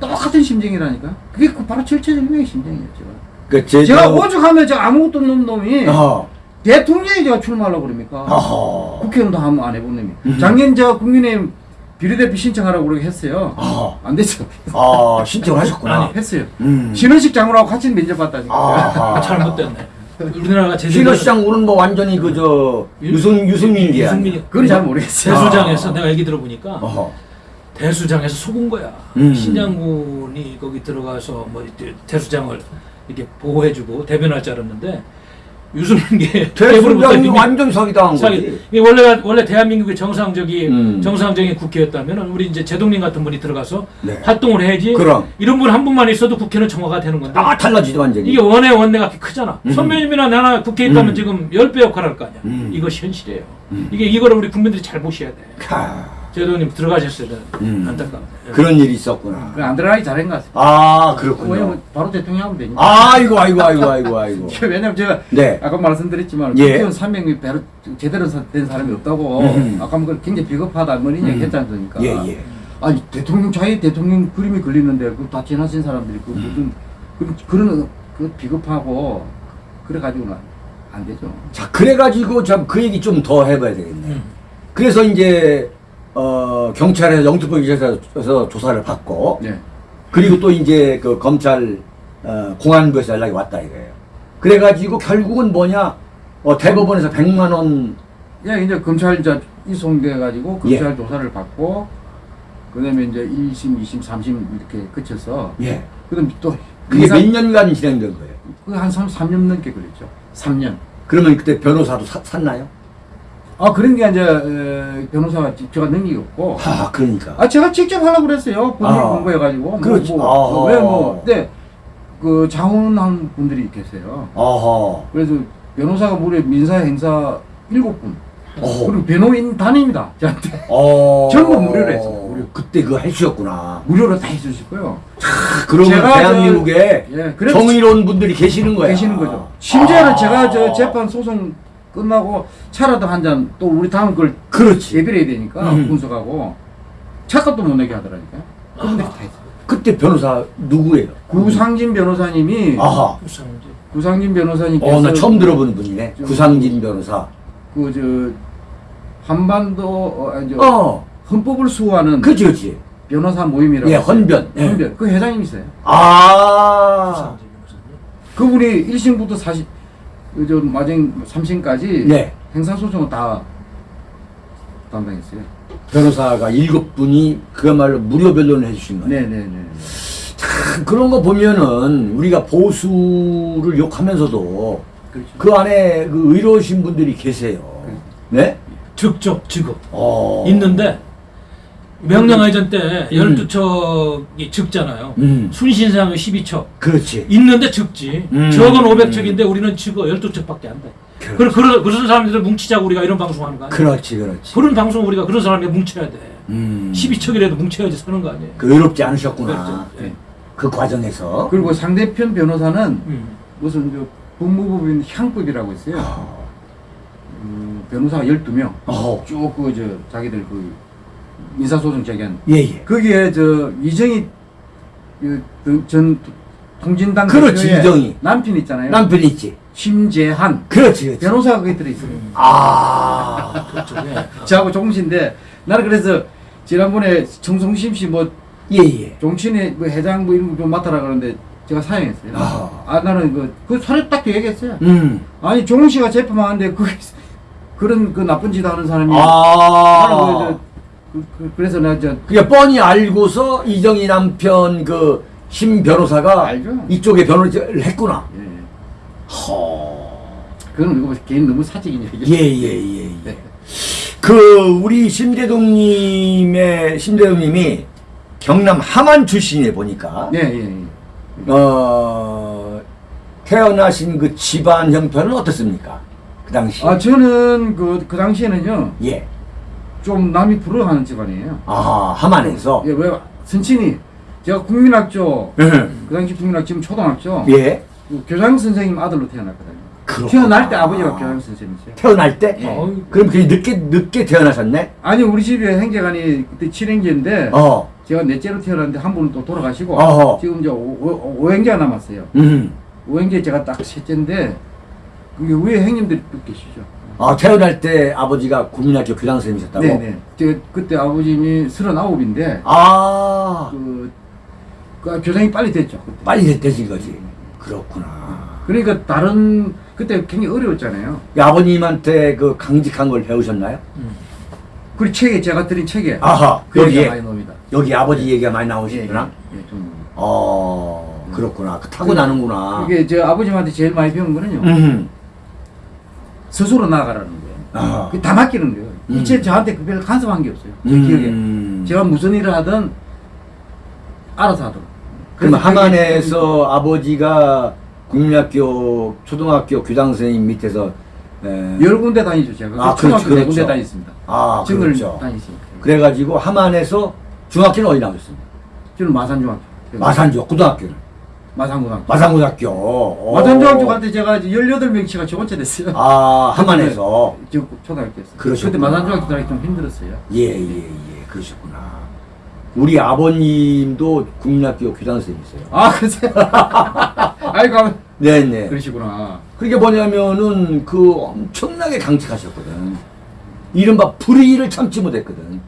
[SPEAKER 3] 똑같은 심정이라니까. 그게 그 바로 절체절명의 심정이었죠.
[SPEAKER 2] 그 제주.
[SPEAKER 3] 제가 오죽하면 저 아무것도 없는 놈이
[SPEAKER 2] 어허.
[SPEAKER 3] 대통령이 제가 출마하려고 그럽니까?
[SPEAKER 2] 어허.
[SPEAKER 3] 국회의원도 한번 안 해본 놈이.
[SPEAKER 2] 음.
[SPEAKER 3] 작년 저 국민의힘 비례대표 신청하라고 그러게 했어요.
[SPEAKER 2] 어허.
[SPEAKER 3] 안 됐어.
[SPEAKER 2] 아, 신청을 하셨구나.
[SPEAKER 1] 아니,
[SPEAKER 3] 했어요.
[SPEAKER 2] 음.
[SPEAKER 3] 신원식 장로하고 같이 면접받다니까.
[SPEAKER 2] 아하.
[SPEAKER 1] 아, 잘못됐네. 우리나라가 제대로
[SPEAKER 2] 신호시장 오는 뭐 완전히 그저 유승 유승민이야.
[SPEAKER 1] 유승민이
[SPEAKER 3] 그건 잘 모르겠어요.
[SPEAKER 1] 대수장에서 내가 얘기 들어보니까
[SPEAKER 2] 어허.
[SPEAKER 1] 대수장에서 속은 거야.
[SPEAKER 2] 음.
[SPEAKER 1] 신장군이 거기 들어가서 뭐 대수장을 이렇게 보호해주고 대변할 줄 알았는데 유승민계 [laughs]
[SPEAKER 2] 대수장이 완전 사기당한 거지.
[SPEAKER 1] 이게 원래 원래 대한민국의 정상적인
[SPEAKER 2] 음.
[SPEAKER 1] 정상적인 국회였다면 우리 이제 제동님 같은 분이 들어가서
[SPEAKER 2] 네.
[SPEAKER 1] 활동을 해야지.
[SPEAKER 2] 그럼.
[SPEAKER 1] 이런 분 한 분만 있어도 국회는 정화가 되는 건데.
[SPEAKER 2] 아, 달라지죠 완전히.
[SPEAKER 1] 이게 원의 원내가 크잖아.
[SPEAKER 2] 음.
[SPEAKER 1] 선배님이나 나나 국회에 있다면
[SPEAKER 2] 음.
[SPEAKER 1] 지금 10배 역할을 할 거 아니야.
[SPEAKER 2] 음.
[SPEAKER 1] 이것이 현실이에요.
[SPEAKER 2] 음.
[SPEAKER 1] 이게 이거를 우리 국민들이 잘 보셔야 돼.
[SPEAKER 2] 캬.
[SPEAKER 1] 제동님 들어가셨어야 되는
[SPEAKER 2] 음.
[SPEAKER 1] 안타깝네요.
[SPEAKER 2] 그런 일이 있었구나.
[SPEAKER 3] 그안 들어가기 잘한 것 같습니다.
[SPEAKER 2] 아 그렇군요.
[SPEAKER 3] 왜냐면 바로 대통령 하면 되니까.
[SPEAKER 2] 아이고 아이고 아이고 아이고 아이고. [laughs]
[SPEAKER 3] 왜냐면 제가
[SPEAKER 2] 네.
[SPEAKER 3] 아까 말씀드렸지만
[SPEAKER 2] 예.
[SPEAKER 3] 국회의원 300명 배로 제대로 사- 된 사람이 없다고
[SPEAKER 2] 음.
[SPEAKER 3] 아까 뭐 굉장히 비겁하다 뭐 이런 얘기
[SPEAKER 2] 음.
[SPEAKER 3] 했지 않습니까?
[SPEAKER 2] 예 예.
[SPEAKER 3] 아니 대통령 자기 대통령 그림이 걸리는데 그다 지나친 사람들이 그 무슨 그 그런 그 비겁하고 그래 가지고는 안 되죠.
[SPEAKER 2] 자 그래가지고 참 그 얘기 좀 더 해봐야 되겠네.
[SPEAKER 1] 음.
[SPEAKER 2] 그래서 이제 어, 경찰에서 영특보 기자에서 조사를 받고
[SPEAKER 3] 네.
[SPEAKER 2] 그리고 또 이제 그 검찰 어, 공안부에서 연락이 왔다 이거예요. 그래가지고 결국은 뭐냐 어, 대법원에서 100만 원
[SPEAKER 3] 예, 이제 검찰 이제 이송돼 가지고
[SPEAKER 2] 예.
[SPEAKER 3] 검찰 조사를 받고 그다음에 이제 1심, 2심, 3심 이렇게 거쳐서
[SPEAKER 2] 예.
[SPEAKER 3] 그다음 또
[SPEAKER 2] 그게
[SPEAKER 3] 이상-
[SPEAKER 2] 몇 년간 진행된 거예요.
[SPEAKER 3] 그한 3, 3년 넘게 걸렸죠. 3년.
[SPEAKER 2] 그러면 그때 변호사도 사- 샀나요?
[SPEAKER 3] 아 그런 게 이제 에, 변호사가 지- 제가 능력이 없고
[SPEAKER 2] 하 그러니까.
[SPEAKER 3] 아 제가 직접 하려고 그랬어요. 본인
[SPEAKER 2] 아.
[SPEAKER 3] 공부해가지고
[SPEAKER 2] 그렇지.
[SPEAKER 3] 뭐,
[SPEAKER 2] 아하.
[SPEAKER 3] 왜뭐 근데 그 자원한 분들이 계세요.
[SPEAKER 2] 어허.
[SPEAKER 3] 그래서 변호사가 무려 민사 행사 일곱 분
[SPEAKER 2] 어허.
[SPEAKER 3] 그리고 변호인 단임이다 저한테
[SPEAKER 2] 어.
[SPEAKER 3] 전부 무료로 했어, 무료.
[SPEAKER 2] 그때 그거 해주셨구나.
[SPEAKER 3] 무료로 다 해주실 거예요.
[SPEAKER 2] 그러면 대한민국에
[SPEAKER 3] 예, 그래서
[SPEAKER 2] 정의로운 분들이 계시는 거야.
[SPEAKER 3] 계시는 거죠. 심지어는
[SPEAKER 2] 아.
[SPEAKER 3] 제가 저 재판 소송 끝나고 차라도 한 잔 또 우리 다음 걸
[SPEAKER 2] 그렇지.
[SPEAKER 3] 예비를 해야 되니까
[SPEAKER 2] 음.
[SPEAKER 3] 분석하고 차값도 못 내게 하더라니까요. 그런데 다 했어요.
[SPEAKER 2] 그때 변호사 누구예요?
[SPEAKER 3] 구상진 변호사님이
[SPEAKER 2] 아하.
[SPEAKER 1] 구상제.
[SPEAKER 3] 구상진 변호사님께서
[SPEAKER 2] 어, 나 처음 들어보는 분이네.
[SPEAKER 3] 좀-
[SPEAKER 2] 구상진 변호사.
[SPEAKER 3] 그 저 한반도 어, 아니, 저
[SPEAKER 2] 어.
[SPEAKER 3] 헌법을 수호하는
[SPEAKER 2] 그치, 그치.
[SPEAKER 3] 변호사 모임이라고
[SPEAKER 2] 예. 헌변. 예.
[SPEAKER 3] 헌변 그 회장님이세요.
[SPEAKER 2] 아.
[SPEAKER 1] 변호사님.
[SPEAKER 3] 그분이 1심부터 40, 그저 마정 3심까지
[SPEAKER 2] 네.
[SPEAKER 3] 행사소송을 다 담당했어요.
[SPEAKER 2] 변호사가 일곱 분이 그야말로 무료 변론을 해주신 거예요.
[SPEAKER 3] 네네네.
[SPEAKER 2] 참 그런 거 보면은 우리가 보수를 욕하면서도
[SPEAKER 3] 그렇죠.
[SPEAKER 2] 그 안에 그 의로우신 분들이 계세요. 네?
[SPEAKER 1] 즉적 지급
[SPEAKER 2] 어.
[SPEAKER 1] 있는데 명령해전 때
[SPEAKER 2] 음.
[SPEAKER 1] 12척이 적잖아요.
[SPEAKER 2] 음.
[SPEAKER 1] 순신상은 12척.
[SPEAKER 2] 그렇지.
[SPEAKER 1] 있는데 적지.
[SPEAKER 2] 음.
[SPEAKER 1] 적은 500척인데 우리는 지금 12척밖에 안 돼.
[SPEAKER 2] 그렇지.
[SPEAKER 1] 그런 그런 사람들을 뭉치자고 우리가 이런 방송하는 거 아니야?
[SPEAKER 2] 그렇지, 그렇지.
[SPEAKER 1] 그런 방송 우리가 그런 사람에 뭉쳐야 돼.
[SPEAKER 2] 음.
[SPEAKER 1] 12척이라도 뭉쳐야지 사는 거 아니에요?
[SPEAKER 2] 그 의롭지 않으셨구나.
[SPEAKER 1] 예.
[SPEAKER 2] 그 과정에서.
[SPEAKER 3] 그리고 상대편 변호사는
[SPEAKER 1] 음.
[SPEAKER 3] 무슨 저 법무법인 향법이라고 있어요.
[SPEAKER 2] 어.
[SPEAKER 3] 음, 변호사가 12명.
[SPEAKER 2] 어.
[SPEAKER 3] 쭉그 저 자기들 그 민사소송 제기한
[SPEAKER 2] 예, 예.
[SPEAKER 3] 거기에 저 이정희 그, 그전 통진당
[SPEAKER 2] 그렇지, 이정희.
[SPEAKER 3] 남편 있잖아요.
[SPEAKER 2] 남편이 있지.
[SPEAKER 3] 심재한
[SPEAKER 2] 그렇지, 그렇지.
[SPEAKER 3] 변호사가 거기 들어있어요.
[SPEAKER 1] 음.
[SPEAKER 2] 아.
[SPEAKER 1] 그렇죠. 예.
[SPEAKER 3] 저하고 종신데 나는 그래서 지난번에 정성심 씨뭐
[SPEAKER 2] 예, 예.
[SPEAKER 3] 뭐 회장 뭐 이런 거 좀 맡아라 그러는데 제가 사양했어요.
[SPEAKER 2] 아.
[SPEAKER 3] 아, 나는 그, 그 사례 딱 얘기했어요.
[SPEAKER 2] 음.
[SPEAKER 3] 아니 종 씨가 재판하는데 그 그런 그 나쁜 짓 하는 사람이 나는
[SPEAKER 2] 아.
[SPEAKER 3] 그, 그, 그, 그 래서 내가 저
[SPEAKER 2] 그게 뻔히 알고서 이정희 남편 그 심 변호사가
[SPEAKER 3] 알죠.
[SPEAKER 2] 이쪽에 변호를 했구나.
[SPEAKER 3] 예.
[SPEAKER 2] 허.
[SPEAKER 3] 그건 이거 개인 너무 사적인 얘기.
[SPEAKER 2] 예, 예, 예, 예.
[SPEAKER 3] 네.
[SPEAKER 2] 그 우리 심대동님의 심대동님이 경남 함안 출신이에 보니까
[SPEAKER 3] 예, 예, 예.
[SPEAKER 2] 어 태어나신 그 집안 형편은 어떻습니까? 그 당시.
[SPEAKER 3] 아 저는 그, 그 당시에는요
[SPEAKER 2] 예.
[SPEAKER 3] 좀 남이 부러워하는 집안이에요.
[SPEAKER 2] 아 함안에서.
[SPEAKER 3] 예, 왜 선친이 제가 국민학교
[SPEAKER 2] 예.
[SPEAKER 3] 그 당시 국민학 지금 초등학교
[SPEAKER 2] 예.
[SPEAKER 3] 그 교장 선생님 아들로 태어났거든요.
[SPEAKER 2] 그렇구나.
[SPEAKER 3] 태어날 때 아버지가 교장 선생님이세요.
[SPEAKER 2] 태어날 때?
[SPEAKER 3] 예.
[SPEAKER 1] 어,
[SPEAKER 2] 그럼 그게 늦게 늦게 태어나셨네?
[SPEAKER 3] 아니 우리 집에 행제관이 그때 7행제인데
[SPEAKER 2] 어.
[SPEAKER 3] 제가 넷째로 태어났는데 한 분은 또 돌아가시고
[SPEAKER 2] 어허.
[SPEAKER 3] 지금 이제 5, 행제가 남았어요.
[SPEAKER 2] 음.
[SPEAKER 3] 5행제 제가 딱 셋째인데 그게 위에 형님들이 또 계시죠.
[SPEAKER 2] 아 태어날 때 아버지가 국민학교 교장 선생님이셨다고?
[SPEAKER 3] 네네. 제가 그때 아버님이 39인데
[SPEAKER 2] 아
[SPEAKER 3] 그, 그 교장이 빨리 됐죠. 그때.
[SPEAKER 2] 빨리 됐대지 거지. 그렇구나.
[SPEAKER 3] 그러니까 다른 그때 굉장히 어려웠잖아요.
[SPEAKER 2] 이 아버님한테 그 강직한 걸 배우셨나요?
[SPEAKER 1] 음.
[SPEAKER 3] 그리고 책에 제가 드린 책에
[SPEAKER 2] 아하
[SPEAKER 3] 그
[SPEAKER 2] 여기에
[SPEAKER 3] 많이 나옵니다.
[SPEAKER 2] 여기 아버지 얘기가 많이
[SPEAKER 3] 예,
[SPEAKER 2] 나오시구나.
[SPEAKER 3] 예, 예, 좀.
[SPEAKER 2] 어 그렇구나. 그 타고 나는구나.
[SPEAKER 3] 이게 저 아버님한테 제일 많이 배운 거는요.
[SPEAKER 2] 음.
[SPEAKER 3] 스스로 나가라는 거예요.
[SPEAKER 2] 아.
[SPEAKER 3] 다 맡기는 거예요.
[SPEAKER 2] 음.
[SPEAKER 3] 이체 저한테 그별 간섭한 게 없어요. 제
[SPEAKER 2] 음.
[SPEAKER 3] 기억에. 제가 무슨 일을 하든 알아서 하도록.
[SPEAKER 2] 그럼 함안에서 아버지가 국민학교 초등학교 교장 선생님 밑에서 에,
[SPEAKER 3] 그게 여러 군데 다니죠 제가.
[SPEAKER 2] 아,
[SPEAKER 3] 초등학교
[SPEAKER 2] 그렇죠,
[SPEAKER 3] 네 군데
[SPEAKER 2] 그렇죠.
[SPEAKER 3] 다녔습니다.
[SPEAKER 2] 아 그렇죠.
[SPEAKER 3] 다니시니까.
[SPEAKER 2] 그래가지고 함안에서 중학교는 어디 나오셨습니까?
[SPEAKER 3] 저는 마산중학교.
[SPEAKER 2] 마산중 고등학교는
[SPEAKER 3] 마산고등학교.
[SPEAKER 2] 마산고등학교. 어.
[SPEAKER 3] 마산중학교 갈 때 제가 18명치가 저 번째 됐어요.
[SPEAKER 2] 아 함안에서
[SPEAKER 3] 저 초등학교였어요.
[SPEAKER 2] 그러셨구나.
[SPEAKER 3] 그때 마산중학교 들어가기 좀 힘들었어요.
[SPEAKER 2] 예 예 예 그러셨구나. 우리 아버님도 국민학교 교장 선생님이세요.
[SPEAKER 3] 아, 그러세요? [laughs] 아이고,
[SPEAKER 2] 네네.
[SPEAKER 3] 그러시구나.
[SPEAKER 2] 그게 뭐냐면은 그 엄청나게 강직하셨거든. 이른바 불의를 참지 못했거든.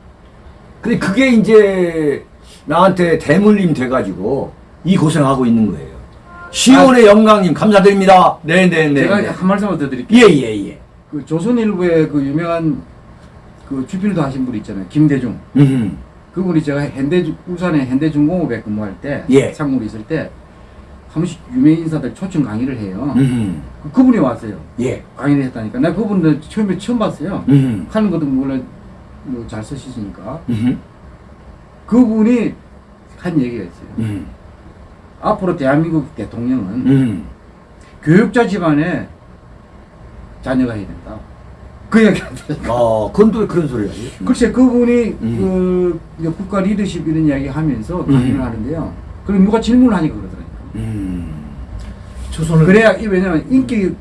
[SPEAKER 2] 근데 그게 이제 나한테 대물림 돼가지고 이 고생하고 있는 거예요. 시온의 영광님 감사드립니다. 네네네.
[SPEAKER 3] 제가 한 말씀만 더 드릴게요.
[SPEAKER 2] 예예 예.
[SPEAKER 3] 그 조선일보의 그 유명한 그 주필도 하신 분 있잖아요. 김대중.
[SPEAKER 2] 음.
[SPEAKER 3] 그분이 제가 현대 울산의 현대중공업에 근무할 때
[SPEAKER 2] 예.
[SPEAKER 3] 상무로 있을 때 한 번씩 유명 인사들 초청 강의를 해요.
[SPEAKER 2] 음.
[SPEAKER 3] 그- 그분이 왔어요.
[SPEAKER 2] 예.
[SPEAKER 3] 강의를 했다니까. 나 그분들 처음에 처음 봤어요.
[SPEAKER 2] 음.
[SPEAKER 3] 하는 것도 물론 뭐 잘 쓰시니까.
[SPEAKER 2] 음.
[SPEAKER 3] 그분이 한 얘기가 있어요.
[SPEAKER 2] 음.
[SPEAKER 3] 앞으로 대한민국 대통령은
[SPEAKER 2] 음.
[SPEAKER 3] 교육자 집안에 자녀가 해야 된다. 그 얘기 한다.
[SPEAKER 2] 어, 그건 또 그런 소리가 지
[SPEAKER 3] 글쎄 그분이
[SPEAKER 2] 음.
[SPEAKER 3] 그 국가 리더십 이런 이야기 하면서 강의를
[SPEAKER 2] 음.
[SPEAKER 3] 하는데요. 그럼 누가 질문을 하니까 그러더라고요.
[SPEAKER 2] 음.
[SPEAKER 1] 조선을
[SPEAKER 3] 그래야 이 왜냐면 인격이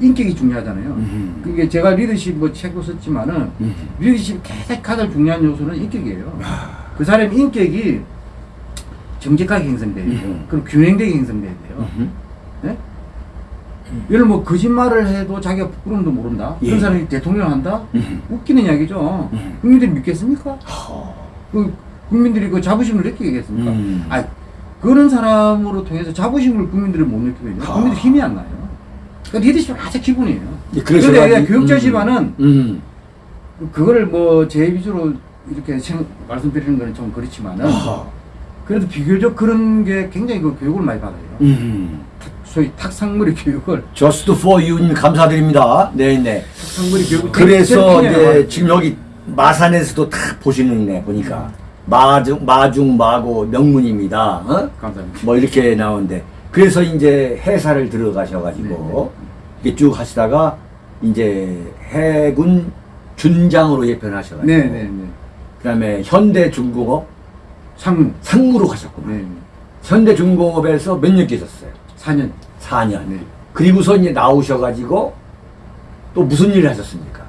[SPEAKER 3] 인격이 중요하잖아요.
[SPEAKER 2] 음.
[SPEAKER 3] 그게 제가 리더십 뭐 책도 썼지만은
[SPEAKER 2] 음.
[SPEAKER 3] 리더십 가장 중요한 요소는 인격이에요.
[SPEAKER 2] 아.
[SPEAKER 3] 그 사람 인격이 정직하게 형성돼야 돼요.
[SPEAKER 2] 음.
[SPEAKER 3] 그리고 균형되게 형성돼야 돼요.
[SPEAKER 2] 음.
[SPEAKER 3] 예? 예를 뭐 거짓말을 해도 자기가 부끄러움도 모른다.
[SPEAKER 2] 예.
[SPEAKER 3] 그런 사람이 대통령 한다?
[SPEAKER 2] 음.
[SPEAKER 3] 웃기는 이야기죠.
[SPEAKER 2] 음.
[SPEAKER 3] 국민들이 믿겠습니까?
[SPEAKER 2] 허.
[SPEAKER 3] 그 국민들이 그 자부심을 느끼겠습니까?
[SPEAKER 2] 음.
[SPEAKER 3] 아, 그런 사람으로 통해서 자부심을 국민들이 못 느끼면
[SPEAKER 2] 아.
[SPEAKER 3] 국민들 힘이 안 나요. 그러니까 리더십은 아주 기본이에요.
[SPEAKER 2] 예, 그래서
[SPEAKER 3] 그런데 교육자
[SPEAKER 2] 음.
[SPEAKER 3] 집안은
[SPEAKER 2] 음.
[SPEAKER 3] 그거를 뭐 제 위주로 이렇게 생- 말씀드리는 거는 좀 그렇지만은
[SPEAKER 2] 아하.
[SPEAKER 3] 그래도 비교적 그런 게 굉장히 그 교육을 많이 받아요.
[SPEAKER 2] 음.
[SPEAKER 3] 소위 탁상머리 교육을
[SPEAKER 2] Just for you님 감사드립니다. 네네.
[SPEAKER 3] 탁상머리 교육을
[SPEAKER 2] 그래서 이제. 지금 여기 마산에서도 다 보시는 네 보니까 마중 마중 마고 명문입니다. 어?
[SPEAKER 3] 감사합니다.
[SPEAKER 2] 뭐 이렇게 나오는데 그래서 이제 해사를 들어가셔가지고 이렇게 쭉 하시다가 이제 해군 준장으로 예편하셔가지고
[SPEAKER 3] 네네네.
[SPEAKER 2] 그다음에 현대중공업
[SPEAKER 3] 상무.
[SPEAKER 2] 상무로 가셨구나.
[SPEAKER 3] 네.
[SPEAKER 2] 현대중공업에서 몇 년 계셨어요?
[SPEAKER 3] 4년.
[SPEAKER 2] 4년.
[SPEAKER 3] 네.
[SPEAKER 2] 그리고서 이제 나오셔가지고 또 무슨 일을 하셨습니까?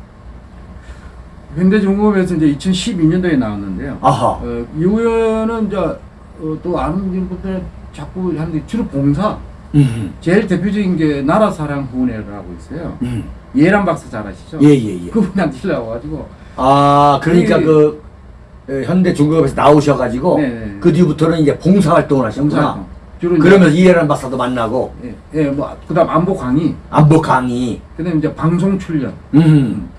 [SPEAKER 3] 현대중공업에서 이제 2012년도에 나왔는데요.
[SPEAKER 2] 아하.
[SPEAKER 3] 어, 이후에는 이제 어, 또 아는 분들 자꾸 하는데 주로 봉사.
[SPEAKER 2] 음.
[SPEAKER 3] 제일 대표적인 게 나라사랑 후원회라고 있어요.
[SPEAKER 2] 음.
[SPEAKER 3] 예란 박사 잘 아시죠?
[SPEAKER 2] 예, 예, 예.
[SPEAKER 3] 그분한테 [laughs] 나와가지고
[SPEAKER 2] 아, 그러니까
[SPEAKER 3] 예.
[SPEAKER 2] 그 에, 현대중공업에서 나오셔가지고
[SPEAKER 3] 네, 네.
[SPEAKER 2] 그 뒤부터는 이제 봉사활동을 하셨구나.
[SPEAKER 3] 봉사활동.
[SPEAKER 2] 그러면서 이해란 박사도 만나고
[SPEAKER 3] 예, 예, 뭐 그다음 안보 강의,
[SPEAKER 2] 안보 강의.
[SPEAKER 3] 그다음 이제 방송 출연.
[SPEAKER 2] 음.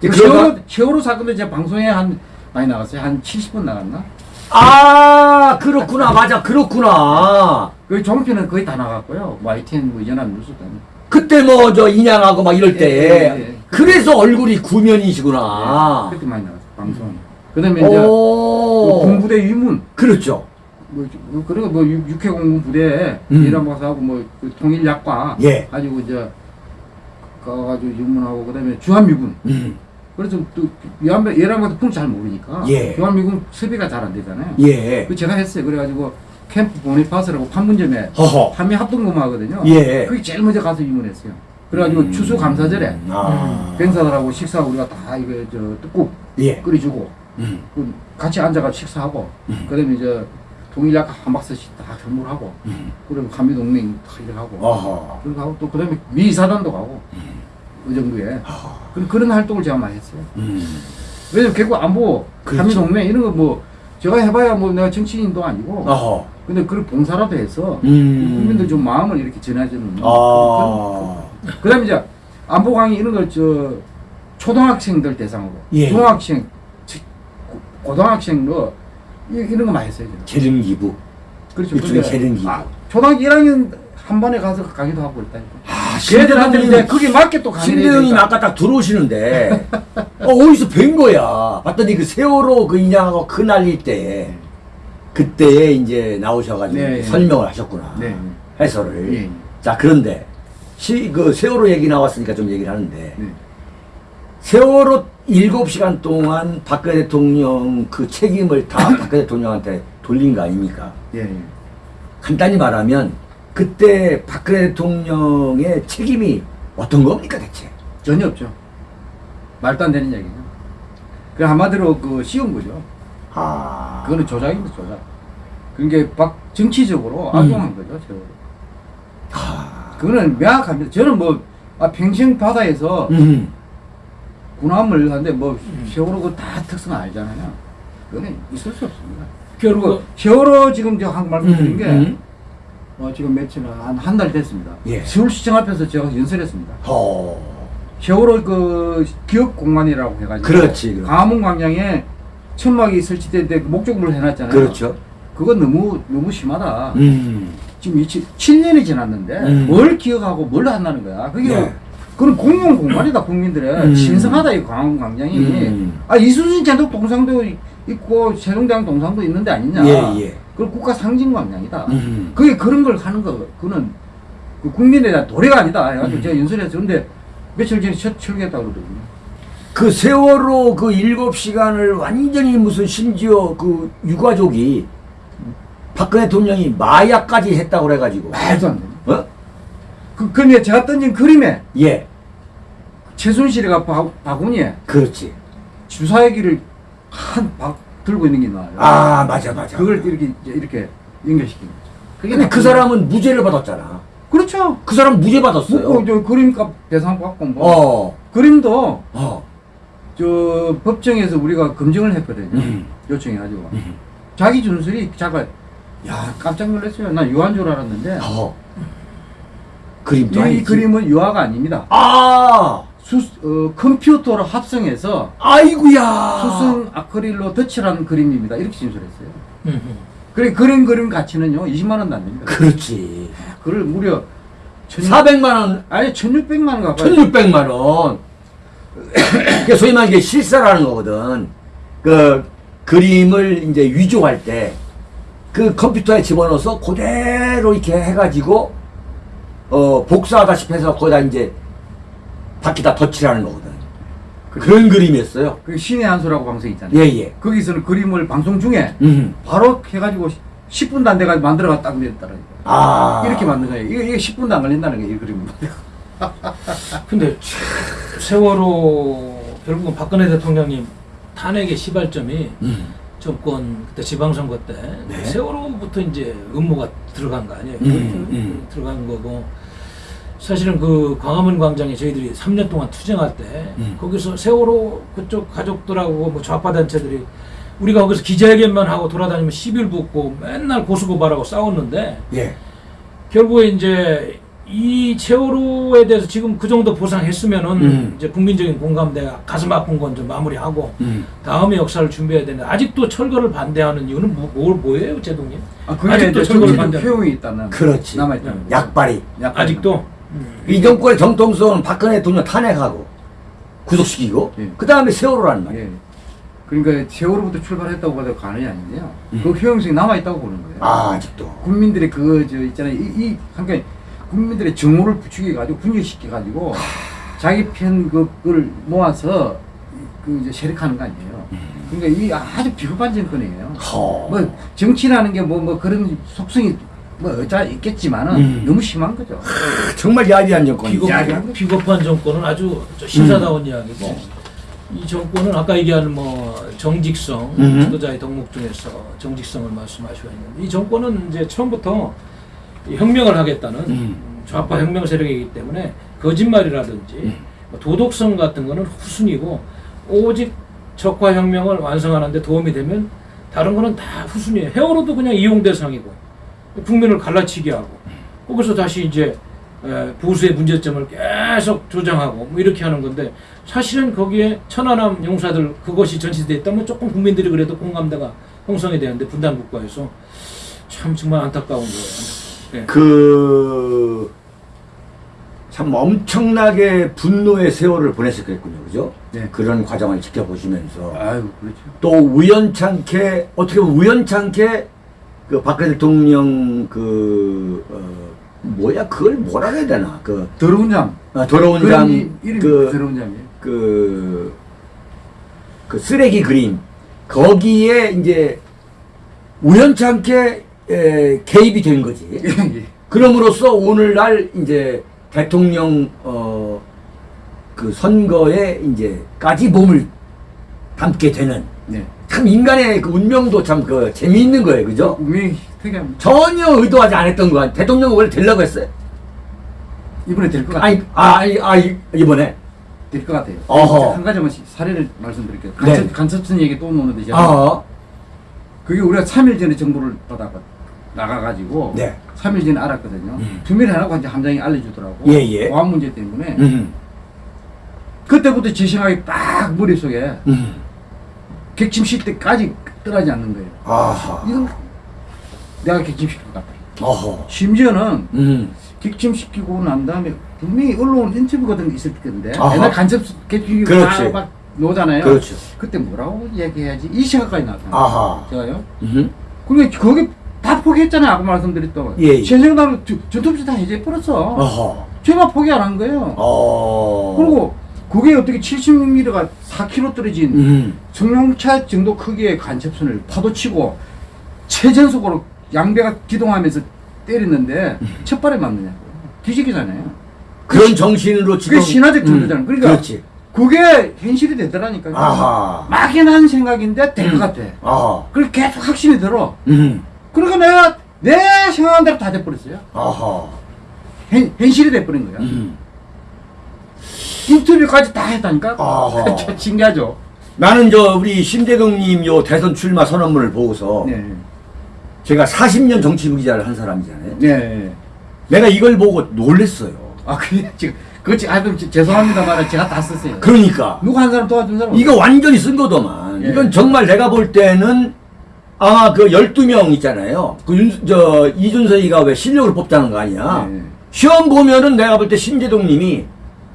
[SPEAKER 2] 그러다
[SPEAKER 3] 세월호 세월호 사건도 제가 방송에 한 많이 나갔어요. 한 70분 나갔나?
[SPEAKER 2] 아 그렇구나 맞아 그렇구나.
[SPEAKER 3] 그 종편은 거의 다 나갔고요. 뭐 YTN 뭐 연합 뉴스 다.
[SPEAKER 2] 그때 뭐 저 인양하고 막 이럴 때
[SPEAKER 3] 예, 예, 예.
[SPEAKER 2] 그래서 얼굴이 구면이시구나.
[SPEAKER 3] 그렇게 많이 나갔어요. 방송. 그 다음에 이제 그
[SPEAKER 2] 오.
[SPEAKER 3] 공부대 위문.
[SPEAKER 2] 그렇죠.
[SPEAKER 3] 뭐뭐 그리고 뭐 육- 육해공군 부대에
[SPEAKER 2] 음.
[SPEAKER 3] 이란 박사 하고 뭐 그 통일약과
[SPEAKER 2] 예.
[SPEAKER 3] 가지고 이제 가가지고 유문하고 그 다음에 주한미군.
[SPEAKER 2] 음.
[SPEAKER 3] 그래서 또 예란 예란 박사 풍잘 모르니까
[SPEAKER 2] 예.
[SPEAKER 3] 주한미군 섭외가 잘 안 되잖아요.
[SPEAKER 2] 예.
[SPEAKER 3] 그 제가 했어요. 그래가지고 캠프 보니파스라고 판문점에
[SPEAKER 2] 허허.
[SPEAKER 3] 한미 합동근무하거든요.
[SPEAKER 2] 예.
[SPEAKER 3] 그게 제일 먼저 가서 입문했어요. 그래가지고
[SPEAKER 2] 음.
[SPEAKER 3] 추수 감사절에
[SPEAKER 2] 아.
[SPEAKER 3] 병사들하고 식사 우리가 다 이거 저 떡국
[SPEAKER 2] 예.
[SPEAKER 3] 끓여주고
[SPEAKER 2] 음.
[SPEAKER 3] 그 같이 앉아가 식사하고
[SPEAKER 2] 음.
[SPEAKER 3] 그다음에 이제 동일약 한 박스씩 다 선물하고
[SPEAKER 2] 음.
[SPEAKER 3] 그리고 한미 동맹 다 이렇게 하고
[SPEAKER 2] 어허.
[SPEAKER 3] 그리고 하고 또 그다음에 미사단도 가고 의정부에 그 그런 활동을 제가 많이 했어요.
[SPEAKER 2] 음.
[SPEAKER 3] 왜냐면 결국 안보
[SPEAKER 2] 그렇죠.
[SPEAKER 3] 한미 동맹 이런 거 뭐 제가 해봐야 뭐 내가 정치인도 아니고
[SPEAKER 2] 어허.
[SPEAKER 3] 근데 그걸 봉사라도 해서
[SPEAKER 2] 음.
[SPEAKER 3] 국민들 좀 마음을 이렇게 전해주는
[SPEAKER 2] 아.
[SPEAKER 3] 그, 다음에 이제 안보 강의 이런 걸 저 초등학생들 대상으로
[SPEAKER 2] 예.
[SPEAKER 3] 중학생 치- 고- 고등학생도 이- 이런 거 많이 했어요 제가.
[SPEAKER 2] 재능 기부.
[SPEAKER 3] 그렇죠
[SPEAKER 2] 일종의
[SPEAKER 3] 근데
[SPEAKER 2] 재능 기부.
[SPEAKER 3] 아, 초등학교 1학년 한 반에 가서 강의도 하고 있다니까
[SPEAKER 2] 아,
[SPEAKER 3] 걔들한테 이제 그게 맞게 또
[SPEAKER 2] 신대영님
[SPEAKER 3] 되니까.
[SPEAKER 2] 아까 딱 들어오시는데 [laughs] 어, 어디서 뵌 거야. 봤더니 그 세월호 그 인양하고 그 날릴 때 그때에 이제 나오셔가지고
[SPEAKER 3] 네, 네.
[SPEAKER 2] 설명을 하셨구나.
[SPEAKER 3] 네.
[SPEAKER 2] 해설을.
[SPEAKER 3] 예.
[SPEAKER 2] 자 그런데 시, 그 세월호 얘기 나왔으니까 좀 얘기를 하는데
[SPEAKER 3] 네.
[SPEAKER 2] 세월호 7시간 동안 박근혜 대통령 그 책임을 다 [coughs] 박근혜 대통령한테 돌린 거 아닙니까?
[SPEAKER 3] 예, 예.
[SPEAKER 2] 간단히 말하면 그때 박근혜 대통령의 책임이 어떤 겁니까 대체?
[SPEAKER 3] 전혀 없죠. 말도 안 되는 얘기죠. 그 한마디로 그 씌운 거죠.
[SPEAKER 2] 아,
[SPEAKER 3] 그거는 조작입니다, 조작. 그게 박 정치적으로
[SPEAKER 2] 음.
[SPEAKER 3] 악용한 거죠, 세월호.
[SPEAKER 2] 아,
[SPEAKER 3] 그거는 명확합니다. 저는 뭐 아, 평생 바다에서
[SPEAKER 2] 음,
[SPEAKER 3] 군함을 하는데 뭐 세월호 그다 특성 알잖아요. 그거는 있을 수 없습니다. 그리고
[SPEAKER 1] 결국
[SPEAKER 3] 세월호 지금 제가 한번 말씀드린
[SPEAKER 2] 음,
[SPEAKER 3] 게
[SPEAKER 2] 음.
[SPEAKER 3] 어, 지금 며칠 한한 달 됐습니다.
[SPEAKER 2] 예.
[SPEAKER 3] 서울시청 앞에서 제가 연설했습니다.
[SPEAKER 2] 어,
[SPEAKER 3] 세월호 그 기억 공간이라고 해가지고
[SPEAKER 2] 그렇지, 그렇지.
[SPEAKER 3] 광화문 광장에 천막이 설치될 때 목적물을 해놨잖아요.
[SPEAKER 2] 그렇죠.
[SPEAKER 3] 그건 너무 너무 심하다.
[SPEAKER 2] 음,
[SPEAKER 3] 지금 7년이 지났는데
[SPEAKER 2] 음.
[SPEAKER 3] 뭘 기억하고 뭘 한다는 거야. 그게
[SPEAKER 2] 예.
[SPEAKER 3] 그건 공용 공간이다 국민들의
[SPEAKER 2] 음.
[SPEAKER 3] 신성하다 이 광화문 광장이.
[SPEAKER 2] 음.
[SPEAKER 3] 아 이순신 제독 동상도 있고 세종대왕 동상도 있는데 아니냐.
[SPEAKER 2] 예, 예.
[SPEAKER 3] 그 국가 상징 광장이다.
[SPEAKER 2] 음.
[SPEAKER 3] 그게 그런 걸 하는 거 그는 그 국민에 대한 도래가 아니다. 해가지고
[SPEAKER 2] 음.
[SPEAKER 3] 제가 연설해서 근데 며칠 전에 철- 철회했다 그러더군요.
[SPEAKER 2] 그 세월호 그 일곱 시간을 완전히 무슨 심지어 그 유가족이 박근혜 대통령이 마약까지 했다고 그래가지고
[SPEAKER 3] 말도 안 돼.
[SPEAKER 2] 어?
[SPEAKER 3] 그, 근데 제가 던진 그림에
[SPEAKER 2] 예
[SPEAKER 3] 최순실이가 바, 바구니에
[SPEAKER 2] 그렇지
[SPEAKER 3] 주사기를 한 박 들고 있는 게 나와요.
[SPEAKER 2] 아 맞아 맞아
[SPEAKER 3] 그걸 이렇게 이렇게 연결시킨 거죠.
[SPEAKER 2] 근데 그 사람은 무죄를 받았잖아
[SPEAKER 3] 그렇죠.
[SPEAKER 2] 그 사람 무죄 받았어요
[SPEAKER 3] 뭐, 저 그림값 배상 받고 뭐
[SPEAKER 2] 어,
[SPEAKER 3] 그림도
[SPEAKER 2] 어.
[SPEAKER 3] 저 법정에서 우리가 검증을 했거든요.
[SPEAKER 2] 음.
[SPEAKER 3] 요청해가지고
[SPEAKER 2] 음.
[SPEAKER 3] 자기 준술이 자가 야 깜짝 놀랐어요. 난 유화인 줄 알았는데
[SPEAKER 2] 어. 그림도
[SPEAKER 3] 이, 이
[SPEAKER 2] 아니지
[SPEAKER 3] 그림은 유화가 아닙니다.
[SPEAKER 2] 아
[SPEAKER 3] 수, 어, 컴퓨터로 합성해서
[SPEAKER 2] 아이구야
[SPEAKER 3] 수승 아크릴로 덧칠한 그림입니다. 이렇게 진술했어요.
[SPEAKER 1] 음, 음.
[SPEAKER 3] 그래 그림 그림 가치는요 20만 원도 안 됩니다.
[SPEAKER 2] 그렇지
[SPEAKER 3] 그걸 무려 천,
[SPEAKER 2] 400만 원
[SPEAKER 3] 아니 1600만 원 가까이
[SPEAKER 2] 1600만 원. 그게 소위 말해 이게 실사라는 거거든. 그 그림을 이제 위조할 때 그 컴퓨터에 집어넣어서 그대로 이렇게 해가지고 어 복사하다시피 해서 거기다 이제 바퀴다 덧칠하는 거거든. 그런 그림이었어요.
[SPEAKER 3] 그 신의 한 수라고 방송 있잖아요.
[SPEAKER 2] 예 예.
[SPEAKER 3] 거기서는 그림을 방송 중에
[SPEAKER 2] 음.
[SPEAKER 3] 바로 해가지고 10분도 안 돼가지고 만들어가 딱 냈다라니까.
[SPEAKER 2] 아
[SPEAKER 3] 이렇게 만든 거예요. 이게, 이게 10분도 안 걸린다는 거예요. 이 그림은. [laughs]
[SPEAKER 1] 근데 참 세월호 결국은 박근혜 대통령님 탄핵의 시발점이
[SPEAKER 2] 음.
[SPEAKER 1] 정권 그때 지방선거 때
[SPEAKER 2] 네.
[SPEAKER 1] 세월호부터 이제 음모가 들어간 거 아니에요?
[SPEAKER 2] 음, 음.
[SPEAKER 1] 들어간 거고 사실은 그 광화문 광장에 저희들이 3년 동안 투쟁할 때
[SPEAKER 2] 음.
[SPEAKER 1] 거기서 세월호 그쪽 가족들하고 뭐 좌파 단체들이 우리가 거기서 기자회견만 하고 돌아다니면 시비를 붙고 맨날 고수고발하고 싸웠는데
[SPEAKER 2] 예.
[SPEAKER 1] 결국에 이제 이 세월호에 대해서 지금 그 정도 보상했으면은
[SPEAKER 2] 음.
[SPEAKER 1] 이제 국민적인 공감대가 가슴 아픈 건 좀 마무리하고
[SPEAKER 2] 음.
[SPEAKER 1] 다음의 역사를 준비해야 되는데 아직도 철거를 반대하는 이유는 뭐, 뭘 뭐예요, 제동님?
[SPEAKER 3] 아, 이제
[SPEAKER 1] 철거를 반대하는
[SPEAKER 3] 효용이 있다는.
[SPEAKER 2] 그렇지.
[SPEAKER 3] 남아 있다는 거죠.
[SPEAKER 2] 약발이.
[SPEAKER 1] 아직도
[SPEAKER 2] 이 정권의 정통성은 박근혜 대통령 탄핵하고 구속시키고
[SPEAKER 3] 예.
[SPEAKER 2] 그 다음에 세월호라는 말이에요.
[SPEAKER 3] 예. 그러니까 세월호부터 출발했다고 봐도 과언이 아닌데요.
[SPEAKER 2] 음.
[SPEAKER 3] 그 효용성이 남아있다고 보는 거예요.
[SPEAKER 2] 아 아직도.
[SPEAKER 3] 국민들의 그, 저, 있잖아요. 이, 이, 그러니까 국민들의 정오를 부추겨가지고, 분열시켜가지고, 자기 편 그걸 모아서 그 이제 세력하는 거 아니에요. 그러니까 이 아주 비겁한 정권이에요.
[SPEAKER 2] 허.
[SPEAKER 3] 뭐 정치라는 게 뭐뭐 그런 속성이 뭐 어쩌 있겠지만은
[SPEAKER 2] 음.
[SPEAKER 3] 너무 심한 거죠.
[SPEAKER 2] 정말 야비한 정권이죠.
[SPEAKER 1] 비겁. 비겁한 정권은 아주 저
[SPEAKER 2] 음.
[SPEAKER 1] 신사다운 이야기고 이 정권은 아까 얘기하는 뭐 정직성
[SPEAKER 2] 음.
[SPEAKER 1] 지도자의 덕목 중에서 정직성을 말씀하시고 있는데 이 정권은 이제 처음부터 이 혁명을 하겠다는
[SPEAKER 2] 음.
[SPEAKER 1] 좌파 혁명 세력이기 때문에 거짓말이라든지
[SPEAKER 2] 음.
[SPEAKER 1] 뭐 도덕성 같은 거는 후순이고 오직 적화 혁명을 완성하는데 도움이 되면 다른 거는 다 후순이에요. 헤어로도 그냥 이용 대상이고 국민을 갈라치게 하고 거기서 다시 이제 에, 보수의 문제점을 계속 조장하고 뭐 이렇게 하는 건데 사실은 거기에 천안함 용사들 그것이 전시돼 있다면 조금 국민들이 그래도 공감대가 형성이 되는데 분단 국가에서 참 정말 안타까운 거예요. 예.
[SPEAKER 2] 그, 참 엄청나게 분노의 세월을 보냈었겠군요. 그죠?
[SPEAKER 3] 네.
[SPEAKER 2] 그런 과정을 지켜보시면서.
[SPEAKER 3] 아유, 그렇죠.
[SPEAKER 2] 또 우연찮게, 어떻게 보면 우연찮게 그 박근혜 대통령 그, 어, 뭐야, 그걸 뭐라 해야 되나. 그,
[SPEAKER 3] 더러운 잠.
[SPEAKER 2] 어, 더러운
[SPEAKER 3] 그런
[SPEAKER 2] 잠,
[SPEAKER 3] 이- 이름이
[SPEAKER 2] 그,
[SPEAKER 3] 더러운 잠이에요.
[SPEAKER 2] 그, 그 쓰레기 그림 거기에 이제 우연찮게 에, 개입이 된 거지. [laughs]
[SPEAKER 3] 예.
[SPEAKER 2] 그럼으로써 오늘날 이제 대통령 어 그 선거에 이제까지 몸을 담게 되는
[SPEAKER 3] 네.
[SPEAKER 2] 참 인간의 그 운명도 참 그 재미있는 거예요, 그죠?
[SPEAKER 3] 운명이 특이합니다.
[SPEAKER 2] 전혀 의도하지 않았던 거야. 대통령 원래 되려고 했어요.
[SPEAKER 3] 이번에 될 것 같아요.
[SPEAKER 2] 아니, 아, 아니, 아, 이- 이번에.
[SPEAKER 3] 될 것 같아요.
[SPEAKER 2] 어허.
[SPEAKER 3] 한 가지만 사례를 말씀드릴게요.
[SPEAKER 2] 네.
[SPEAKER 3] 간첩, 간첩선 얘기 또 오는데 제가
[SPEAKER 2] 아,
[SPEAKER 3] 그게 우리가 3일 전에 정보를 받아 나가가지고
[SPEAKER 2] 네.
[SPEAKER 3] 3일 전에 알았거든요.
[SPEAKER 2] 음.
[SPEAKER 3] 투밀 하라고 이제 함장이 알려주더라고.
[SPEAKER 2] 예, 예.
[SPEAKER 3] 보안 문제 때문에
[SPEAKER 2] 음,
[SPEAKER 3] 그때부터 제 생각이 딱 머릿속에
[SPEAKER 2] 음,
[SPEAKER 3] 객침실 때까지 떠나지 않는 거예요.
[SPEAKER 2] 아하,
[SPEAKER 3] 이건 내가 객침시킬 것 같다.
[SPEAKER 2] 어허,
[SPEAKER 3] 심지어는
[SPEAKER 2] 음,
[SPEAKER 3] 객침시키고 난 다음에 분명히 언론 인터뷰 같은 게 있을 텐데
[SPEAKER 2] 아하.
[SPEAKER 3] 옛날 간첩 객침시키고. 막 나오잖아요.
[SPEAKER 2] 그렇죠.
[SPEAKER 3] 그때 뭐라고 얘기해야지 이 생각까지 나왔잖아요.
[SPEAKER 2] 아하,
[SPEAKER 3] 제가요.
[SPEAKER 2] 음,
[SPEAKER 3] 그러니까 거기 다 포기했잖아요. 아까 말씀드렸던.
[SPEAKER 2] 예, 예.
[SPEAKER 3] 최생당은 전투부시 다 해제해 버렸어.
[SPEAKER 2] 어허,
[SPEAKER 3] 제가 포기 안 한 거예요.
[SPEAKER 2] 어,
[SPEAKER 3] 그리고 그게 어떻게 70mm가 4km 떨어진
[SPEAKER 2] 음,
[SPEAKER 3] 승용차 정도 크기의 간첩선을 파도치고 최전속으로 양배가 기동하면서 때렸는데 첫 발에 맞느냐고. 뒤지기잖아요.
[SPEAKER 2] 그런 정신으로 지금.
[SPEAKER 3] 그게 신화적 정도잖아. 그러니까
[SPEAKER 2] 그렇지.
[SPEAKER 3] 그게 현실이 되더라니까요.
[SPEAKER 2] 아하,
[SPEAKER 3] 막연한 생각인데 될 것 같아.
[SPEAKER 2] 아하,
[SPEAKER 3] 그걸 계속 확신이 들어.
[SPEAKER 2] 음,
[SPEAKER 3] 그러니까 내가 내 생각한 대로 다 돼버렸어요.
[SPEAKER 2] 아하,
[SPEAKER 3] 현, 현실이 돼버린 거야.
[SPEAKER 2] 음.
[SPEAKER 3] 인터뷰까지 다 했다니까? [laughs] 참 신기하죠?
[SPEAKER 2] 나는 저 우리 심대동님 요 대선 출마 선언문을 보고서
[SPEAKER 3] 네.
[SPEAKER 2] 제가 40년 정치부 기자를 한 사람이잖아요.
[SPEAKER 3] 네.
[SPEAKER 2] 내가 이걸 보고 놀랬어요.
[SPEAKER 3] 아, 그게 지금, 그거 지금, 아, 좀 지- 죄송합니다만 제가 다 썼어요.
[SPEAKER 2] 그러니까
[SPEAKER 3] 누구 한 사람 도와준 사람?
[SPEAKER 2] 이거 완전히 쓴 거더만.
[SPEAKER 3] 예.
[SPEAKER 2] 이건 정말 내가 볼 때는 아마 그 12명 있잖아요. 그 윤, 저, 이준서이가 왜 실력을 뽑자는 거 아니야.
[SPEAKER 3] 네.
[SPEAKER 2] 시험 보면은 내가 볼 때 신재동 님이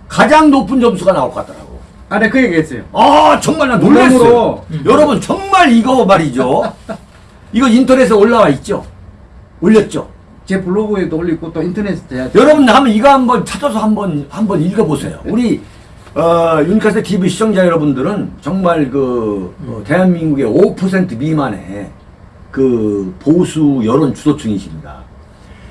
[SPEAKER 2] 가장 높은 점수가 나올 것 같더라고.
[SPEAKER 3] 아, 네, 그 얘기 했어요.
[SPEAKER 2] 아, 정말 나 놀랐어요.
[SPEAKER 1] 음.
[SPEAKER 2] 여러분, 정말 이거 말이죠. 이거 인터넷에 올라와 있죠? 올렸죠?
[SPEAKER 3] 제 블로그에도 올리고 또 인터넷에
[SPEAKER 2] 여러분 한번 이거 한번 찾아서 한번 한번 읽어보세요. 우리 어, 윤카세 TV 시청자 여러분들은 정말 그 어, 대한민국의 5% 미만의 그 보수 여론 주도층이십니다.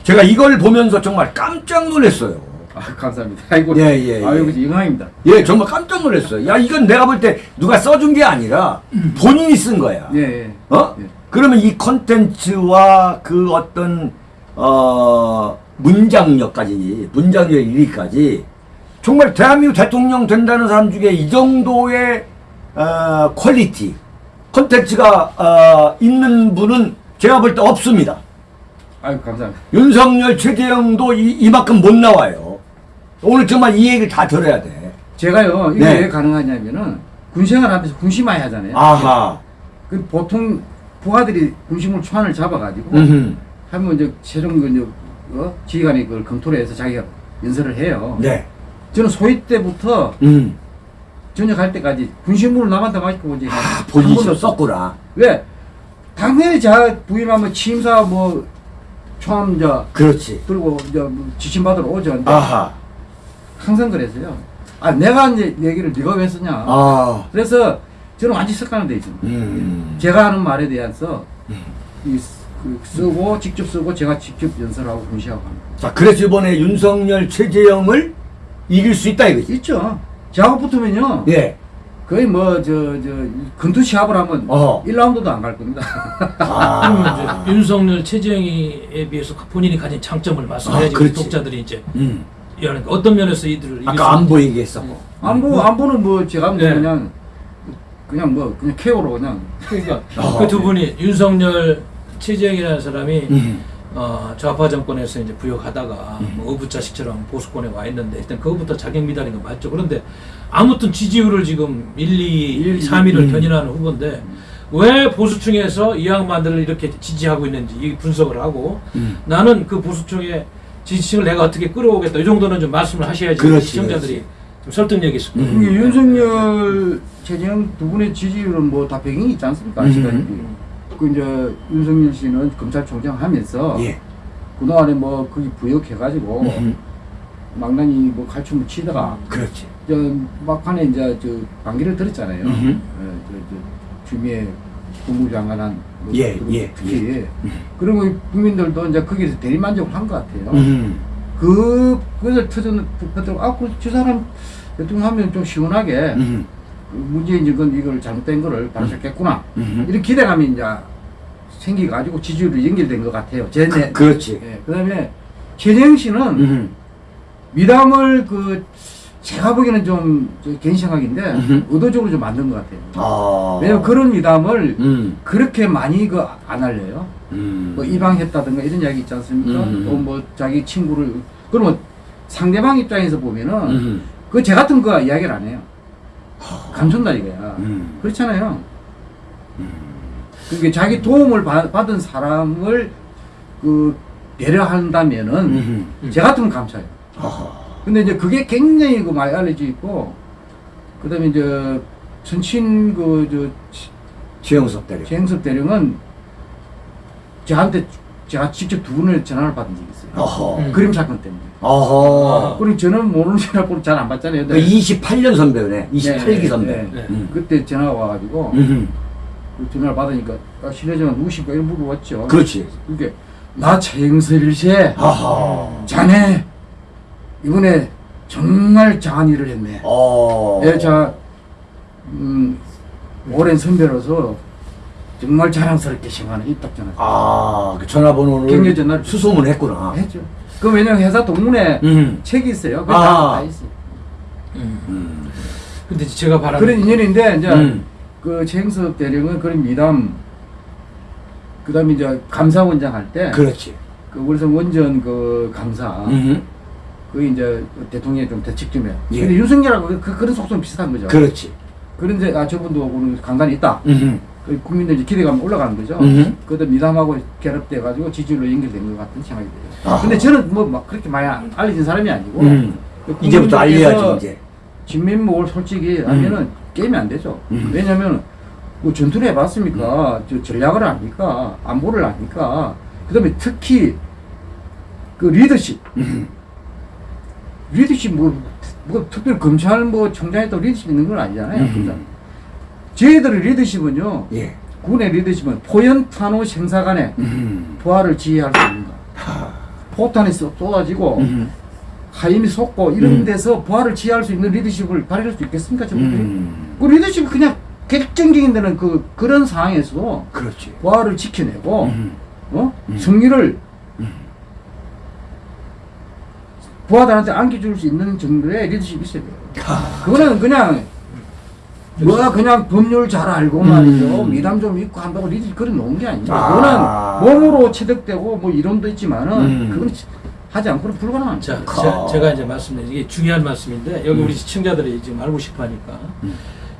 [SPEAKER 2] 제가 이걸 보면서 정말 깜짝 놀랐어요.
[SPEAKER 3] 아, 감사합니다. 아이고.
[SPEAKER 2] 예, 예, 예.
[SPEAKER 3] 아이고, 영광입니다.
[SPEAKER 2] 예, 정말 깜짝 놀랐어요. 야, 이건 내가 볼 때 누가 써준 게 아니라 본인이 쓴 거야.
[SPEAKER 3] 예, 예.
[SPEAKER 2] 어?
[SPEAKER 3] 예.
[SPEAKER 2] 그러면 이 컨텐츠와 그 어떤 어 문장력까지 문장력 일위까지 정말 대한민국 대통령 된다는 사람 중에 이 정도의 어 quality 컨텐츠가 어 있는 분은 제가 볼 때 없습니다.
[SPEAKER 3] 아이고, 감사합니다.
[SPEAKER 2] 윤석열 최재형도 이, 이만큼 못 나와요. 오늘 정말 이 얘기를 다 들어야 돼.
[SPEAKER 3] 제가요, 이게
[SPEAKER 2] 네.
[SPEAKER 3] 왜 가능하냐면은, 군생활 하면서 군시 많이 하잖아요.
[SPEAKER 2] 아하.
[SPEAKER 3] 그 보통 부하들이 군식물 초안을 잡아가지고,
[SPEAKER 2] 음흠.
[SPEAKER 3] 하면 이제 최종 그 이제 어? 지휘관이 그걸 검토를 해서 자기가 연설을 해요.
[SPEAKER 2] 네.
[SPEAKER 3] 저는 소위 때부터
[SPEAKER 2] 음.
[SPEAKER 3] 전역 할 때까지 군식물을 남한테 맡기고 이제 한
[SPEAKER 2] 본인이 썼구나.
[SPEAKER 3] 왜? 당연히 제가 부임하면 취임사 뭐 초안 이제
[SPEAKER 2] 그렇지.
[SPEAKER 3] 들고 이제 뭐 지침 받으러 오죠.
[SPEAKER 2] 아하.
[SPEAKER 3] 항상 그랬어요. 아 내가 이제 얘기를 네가 왜 쓰냐.
[SPEAKER 2] 아.
[SPEAKER 3] 그래서 저는 완전 습관화돼 있습니다.
[SPEAKER 2] 음.
[SPEAKER 3] 제가 하는 말에 대해서 이 쓰- 그 쓰고 직접 쓰고 제가 직접 연설하고 군시하고 합니다.
[SPEAKER 2] 자, 그래서 이번에 윤석열, 최재형을 이길 수 있다 이거지.
[SPEAKER 3] 있죠. 저하고 붙으면요.
[SPEAKER 2] 예.
[SPEAKER 3] 거의 뭐 저 저 근투 시합을 하면
[SPEAKER 2] 어허.
[SPEAKER 3] 1라운드도 안 갈 겁니다.
[SPEAKER 2] 아. [laughs]
[SPEAKER 1] 윤석열, 최재형에 비해서 본인이 가진 장점을 말씀해야지
[SPEAKER 2] 아.
[SPEAKER 1] 독자들이 이제
[SPEAKER 2] 음.
[SPEAKER 1] 이해하는 거예요. 어떤 면에서 이들을
[SPEAKER 2] 아까
[SPEAKER 1] 안수
[SPEAKER 2] 보이게 했었고.
[SPEAKER 3] 안보 안보는 뭐 제가 뭐
[SPEAKER 1] 네.
[SPEAKER 3] 그냥 그냥 뭐 그냥 케어로 그냥
[SPEAKER 1] 그러니까
[SPEAKER 2] 어.
[SPEAKER 1] 그두 분이 윤석열, 최재형이라는 사람이
[SPEAKER 2] 음.
[SPEAKER 1] 어, 좌파 정권에서 이제 부역하다가 뭐 어부자식처럼 보수권에 와 있는데 일단 그거부터 자격 미달인 건 맞죠. 그런데 아무튼 지지율을 지금 1, 2,
[SPEAKER 3] 일,
[SPEAKER 1] 3위를
[SPEAKER 2] 음.
[SPEAKER 1] 견인하는 후보인데 왜 보수층에서 이 양반들을 이렇게 지지하고 있는지 이 분석을 하고
[SPEAKER 2] 음.
[SPEAKER 1] 나는 그 보수층의 지지층을 내가 어떻게 끌어오겠다 이 정도는 좀 말씀을 하셔야지
[SPEAKER 2] 그렇지,
[SPEAKER 1] 시청자들이
[SPEAKER 2] 그렇지.
[SPEAKER 1] 좀 설득력이 있을 거예요.
[SPEAKER 2] 음.
[SPEAKER 3] 이게 윤석열 최재형 두 분의 지지율은 뭐 다 배경이 있지 않습니까? 아시다시피
[SPEAKER 2] 음.
[SPEAKER 3] 그 이제 윤석열 씨는 검찰총장 하면서
[SPEAKER 2] 예.
[SPEAKER 3] 그동안에 뭐 거기 부역해가지고
[SPEAKER 2] 음.
[SPEAKER 3] 망나니 뭐 갈춤을 치다가
[SPEAKER 2] 그렇지.
[SPEAKER 3] 저 막판에 이제 저 관계를 들었잖아요. 어, 저, 저 주미애 국무장관한 뭐
[SPEAKER 2] 예,
[SPEAKER 3] 그
[SPEAKER 2] 예,
[SPEAKER 3] 특히 그리고 국민들도 이제 거기서 대리만족을 한 것 같아요.
[SPEAKER 2] 음.
[SPEAKER 3] 그 그걸 터전 터전 아그저 사람 대통령 하면 좀 시원하게
[SPEAKER 2] 음.
[SPEAKER 3] 그 문재인 정권 이걸 잘못된 거를 발표했구나
[SPEAKER 2] 음.
[SPEAKER 3] 이런 기대감이 이제 생기가지고 지지율이 연결된 것 같아요. 제 내.
[SPEAKER 2] 그, 그렇지.
[SPEAKER 3] 예, 그다음에 최재형 씨는
[SPEAKER 2] 음.
[SPEAKER 3] 미담을 그 제가 보기에는 좀저 개인 생각인데
[SPEAKER 2] 음흠.
[SPEAKER 3] 의도적으로 좀 만든 것 같아요.
[SPEAKER 2] 아.
[SPEAKER 3] 왜냐면 그런 미담을
[SPEAKER 2] 음.
[SPEAKER 3] 그렇게 많이 그 안 알려요.
[SPEAKER 2] 음.
[SPEAKER 3] 뭐 입양했다든가 이런 이야기 있지 않습니까?
[SPEAKER 2] 음.
[SPEAKER 3] 또뭐 자기 친구를 그러면 상대방 입장에서 보면은
[SPEAKER 2] 음.
[SPEAKER 3] 그제 같은 거 이야기를 안 해요. 감춘다 이거야.
[SPEAKER 2] 음.
[SPEAKER 3] 그렇잖아요. 그게 자기 도움을 받, 받은 사람을 그 배려한다면은
[SPEAKER 2] 음.
[SPEAKER 3] 제 같으면 감사해요.
[SPEAKER 2] 아하.
[SPEAKER 3] 근데 이제 그게 굉장히 그 많이 알려져 있고 그 다음에 이제 전친 그저
[SPEAKER 2] 최영석 대리.
[SPEAKER 3] 최행섭 대령은 저한테 제가 직접 두 분을 전화를 받은 적이 있어요.
[SPEAKER 2] 어허.
[SPEAKER 1] 음.
[SPEAKER 3] 그림 사건 때문에.
[SPEAKER 2] 어허.
[SPEAKER 3] 그리고 저는 모르는 전화번호 잘안 받잖아요.
[SPEAKER 2] 그 28년 선배네. 28기
[SPEAKER 3] 네,
[SPEAKER 2] 선배.
[SPEAKER 3] 네,
[SPEAKER 1] 네.
[SPEAKER 2] 음.
[SPEAKER 3] 그때 전화가 와가지고
[SPEAKER 2] 음.
[SPEAKER 3] 그 전화를 받으니까 아, 실례지만 누구십니까? 이런 물어봤죠.
[SPEAKER 2] 그렇지.
[SPEAKER 3] 그게 나 최영섭일세
[SPEAKER 2] 아하.
[SPEAKER 3] 자네 이번에 정말 장한 일을 했네.
[SPEAKER 2] 어.
[SPEAKER 3] 예, 자, 음, 오랜 선배로서 정말 자랑스럽게 생각하는 이딱 전화.
[SPEAKER 2] 아, 그 전화번호를
[SPEAKER 3] 경례 전화를
[SPEAKER 2] 수소문 했구나.
[SPEAKER 3] 했죠. 그 왜냐면 회사 동문회
[SPEAKER 2] 음.
[SPEAKER 3] 책이 있어요. 그
[SPEAKER 2] 아.
[SPEAKER 3] 다, 다 있어요.
[SPEAKER 1] 음.
[SPEAKER 2] 음.
[SPEAKER 1] 근데 제가 바라는
[SPEAKER 3] 그런 인연인데 이제
[SPEAKER 2] 음.
[SPEAKER 3] 그 최영섭 대령은 그런 미담 그다음에 이제 감사원장 할 때그
[SPEAKER 2] 그렇지.
[SPEAKER 3] 월성 원전 그 감사
[SPEAKER 2] 음.
[SPEAKER 3] 그 이제 대통령이 좀 대책 좀 해.
[SPEAKER 2] 예.
[SPEAKER 3] 근데 윤석열하고 그, 그, 그런 속성 비슷한 거죠.
[SPEAKER 2] 그렇지.
[SPEAKER 3] 그런데 아 저분도 오늘 강단이 있다.
[SPEAKER 2] 음.
[SPEAKER 3] 그 국민들 이제 기대감 올라가는 거죠.
[SPEAKER 2] 음.
[SPEAKER 3] 그것도 미담하고 결합돼 가지고 지지율로 연결된 것 같은 생각이 들어요.
[SPEAKER 2] 아하.
[SPEAKER 3] 근데 저는 뭐 막 그렇게 많이 안- 알려진 사람이 아니고
[SPEAKER 2] 음.
[SPEAKER 3] 그
[SPEAKER 2] 이제부터 알려야지 이제.
[SPEAKER 3] 진면목을 솔직히 하면은 게임이 안 되죠.
[SPEAKER 2] 음.
[SPEAKER 3] 왜냐면 뭐 전투를 해봤습니까? 저 전략을 아니까 안보를 아니까 그다음에 특히 그 리더십
[SPEAKER 2] 음.
[SPEAKER 3] 리더십 뭐, 뭐 특별히 검찰 뭐 총장에 또 리더십 있는 건 아니잖아요.
[SPEAKER 2] 음.
[SPEAKER 3] 저희들의 리더십은요.
[SPEAKER 2] 예.
[SPEAKER 3] 군의 리더십은 포연 탄호 생사간에
[SPEAKER 2] 음.
[SPEAKER 3] 부하를 지휘할 수 있는가. 포탄이 쏟- 쏟아지고
[SPEAKER 2] 음.
[SPEAKER 3] 하임이 솟고 이런
[SPEAKER 2] 음.
[SPEAKER 3] 데서 부하를 지휘할 수 있는 리더십을 발휘할 수 있겠습니까?
[SPEAKER 2] 음.
[SPEAKER 3] 그 리더십 그냥 결정적인 데는 그 그런 상황에서도
[SPEAKER 2] 그렇지.
[SPEAKER 3] 부하를 지켜내고
[SPEAKER 2] 음.
[SPEAKER 3] 어
[SPEAKER 2] 음.
[SPEAKER 3] 승리를
[SPEAKER 2] 음.
[SPEAKER 3] 부하들한테 안겨줄 수 있는 정도의 리더십이 있어야 돼요.
[SPEAKER 2] 하.
[SPEAKER 3] 그거는 그냥 뭐야 그냥 법률 잘 알고 말이죠
[SPEAKER 2] 음.
[SPEAKER 3] 미담 좀 있고 한다고 리더십 그런 놓은 게 아니죠.
[SPEAKER 2] 아.
[SPEAKER 3] 그거는 몸으로 체득되고 뭐 이론도 있지만은
[SPEAKER 2] 음.
[SPEAKER 3] 그건 하지 않고는 불가능한
[SPEAKER 1] 자.
[SPEAKER 2] 가.
[SPEAKER 1] 제, 가 이제 말씀드린 이게 중요한 말씀인데 여기
[SPEAKER 2] 음.
[SPEAKER 1] 우리 시청자들이 지금 알고 싶어 하니까
[SPEAKER 2] 음.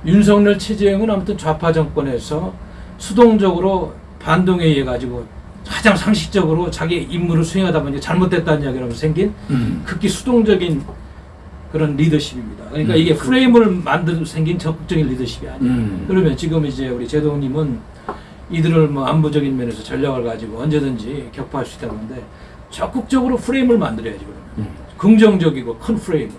[SPEAKER 1] 윤석열 체제형은 아무튼 좌파 정권에서 수동적으로 반동에 의해 가지고 가장 상식적으로 자기 임무를 수행하다 보니 잘못됐다는 이야기로 생긴
[SPEAKER 2] 음.
[SPEAKER 1] 극히 수동적인 그런 리더십입니다. 그러니까
[SPEAKER 2] 음.
[SPEAKER 1] 이게 프레임을 만들 생긴 적극적인 리더십이 아니에요.
[SPEAKER 2] 음.
[SPEAKER 1] 그러면 지금 이제 우리 제동님은 이들을 뭐 안보적인 면에서 전략을 가지고 언제든지 격파할 수 있다는데 적극적으로 프레임을 만들어야지 그러면
[SPEAKER 2] 음.
[SPEAKER 1] 긍정적이고 큰 프레임을.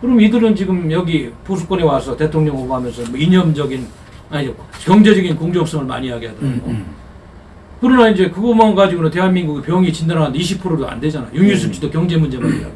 [SPEAKER 1] 그럼 이들은 지금 여기 보수권에 와서 대통령 후보하면서 뭐 이념적인 아니 경제적인 공정성을 많이 이야기하더라고.
[SPEAKER 2] 음. 음.
[SPEAKER 1] 그러나 이제 그것만 가지고는 대한민국의 병이 진단하는데 20%도 안 되잖아. 육류수치도 경제 문제만 이야기하고.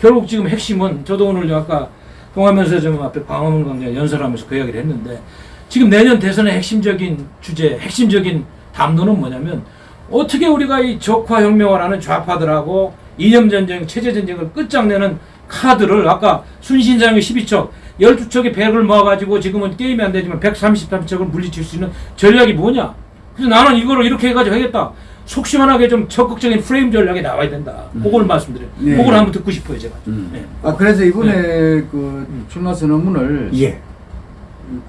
[SPEAKER 1] 결국 지금 핵심은 저도 오늘 아까 동화면서 좀 앞에 광장 연설하면서 그 이야기를 했는데 지금 내년 대선의 핵심적인 주제, 핵심적인 담론은 뭐냐면 어떻게 우리가 이 적화혁명을 하는 좌파들하고 이념전쟁, 체제전쟁을 끝장내는 카드를 아까 순신장의 12척, 12척의 백을 모아가지고 지금은 게임이 안 되지만 133척을 물리칠 수 있는 전략이 뭐냐? 그래서 나는 이거를 이렇게 해가지고 하겠다. 속 시원하게 좀 적극적인 프레임 전략이 나와야 된다. 그걸 말씀드려요.
[SPEAKER 3] 네.
[SPEAKER 1] 그걸 한번 듣고 싶어요, 제가.
[SPEAKER 2] 음.
[SPEAKER 1] 네.
[SPEAKER 3] 아 그래서 이번에 그 출마 선 언문을
[SPEAKER 2] 예.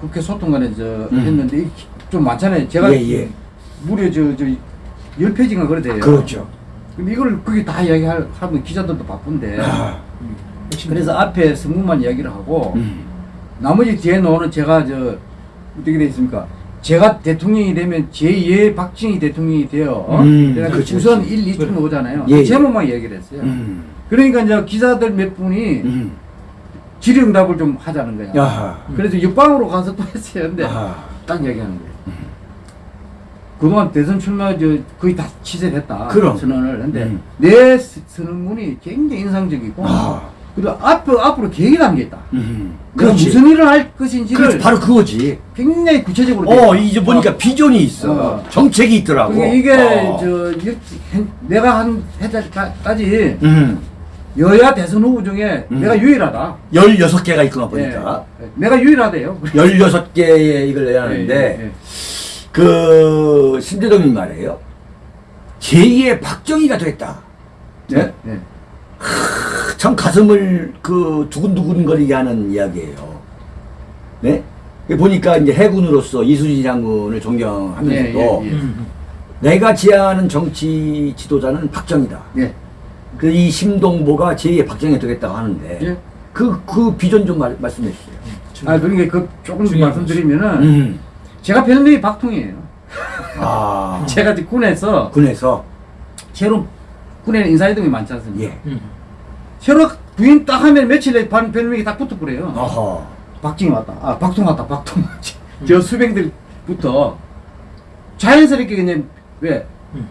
[SPEAKER 3] 국회 소통관에서
[SPEAKER 2] 음.
[SPEAKER 3] 했는데 이- 좀 많잖아요. 제가
[SPEAKER 2] 예, 예.
[SPEAKER 3] 무려 저 저 10페이지가 그래 돼요.
[SPEAKER 2] 그렇죠.
[SPEAKER 3] 근데 이걸 거기 다 이야기하면 기자들도 바쁜데
[SPEAKER 2] 아.
[SPEAKER 3] 그래서 앞에 성문만 이야기를 하고
[SPEAKER 2] 음.
[SPEAKER 3] 나머지 뒤에 놓는 제가 저 어떻게 돼 있습니까? 제가 대통령이 되면 제2의 박정희 대통령이 되어
[SPEAKER 2] 음,
[SPEAKER 3] 그래서
[SPEAKER 2] 그렇죠,
[SPEAKER 3] 우선
[SPEAKER 2] 그렇죠.
[SPEAKER 3] 1, 2층 오잖아요.
[SPEAKER 2] 예, 예.
[SPEAKER 3] 제목만 얘기를 했어요.
[SPEAKER 2] 음.
[SPEAKER 3] 그러니까 이제 기자들 몇 분이
[SPEAKER 2] 음.
[SPEAKER 3] 질의응답을 좀 하자는 거야.
[SPEAKER 2] 야하.
[SPEAKER 3] 그래서 옆방으로 가서 또 했어요. 근데
[SPEAKER 2] 아하.
[SPEAKER 3] 딱 얘기하는 거예요. 그동안 대선 출마 저 거의 다 취재됐다.
[SPEAKER 2] 그럼.
[SPEAKER 3] 선언을. 근데
[SPEAKER 2] 음.
[SPEAKER 3] 내 스- 선언문이 굉장히 인상적이고
[SPEAKER 2] 아.
[SPEAKER 3] 그리고 앞으로 앞으로 계획이 담겼다.
[SPEAKER 2] 음. 그렇지.
[SPEAKER 3] 무슨 일을 할 것인지를
[SPEAKER 2] 그렇지. 바로 그거지.
[SPEAKER 3] 굉장히 구체적으로.
[SPEAKER 2] 어,
[SPEAKER 3] 돼.
[SPEAKER 2] 이제 보니까 비전이 있어.
[SPEAKER 3] 어.
[SPEAKER 2] 정책이 있더라고.
[SPEAKER 3] 그게 이게
[SPEAKER 2] 어.
[SPEAKER 3] 저 내가 한 해까지
[SPEAKER 2] 음.
[SPEAKER 3] 여야 대선 후보 중에
[SPEAKER 2] 음.
[SPEAKER 3] 내가 유일하다.
[SPEAKER 2] 16개가 있구나 보니까.
[SPEAKER 3] 예. 내가 유일하대요.
[SPEAKER 2] 16개의 이걸 내야 하는데
[SPEAKER 3] 예, 예.
[SPEAKER 2] 그 신대동님 말이에요. 제2의 박정희가 됐다. 네?
[SPEAKER 3] 예.
[SPEAKER 2] 참 가슴을 그 두근두근거리게 하는 이야기예요. 네? 보니까 이제 해군으로서 이수진 장군을 존경하면서도
[SPEAKER 3] 예, 예, 예.
[SPEAKER 1] 음.
[SPEAKER 2] 내가 지향하는 정치 지도자는 박정희다.
[SPEAKER 3] 예.
[SPEAKER 2] 그이 심동보가 제2의 박정희가 되겠다고 하는데
[SPEAKER 3] 예.
[SPEAKER 2] 그, 그 비전 좀 말, 말씀해 주세요.
[SPEAKER 3] 아, 그러니까 그 조금 말씀드리면은
[SPEAKER 2] 음.
[SPEAKER 3] 제가 별명이 박통이에요.
[SPEAKER 2] 아, [laughs]
[SPEAKER 3] 제가 군에서
[SPEAKER 2] 군에서
[SPEAKER 3] 새로 군에는 인사이동이 많지 않습니까?
[SPEAKER 2] 예.
[SPEAKER 1] 음.
[SPEAKER 3] 새로 부인 딱 하면 며칠에 반 별명이 딱 붙어버려요.
[SPEAKER 2] 어허.
[SPEAKER 3] 박정희 왔다. 아, 박통 왔다. 박통. 저 수병들부터 자연스럽게 그냥 왜
[SPEAKER 1] 음.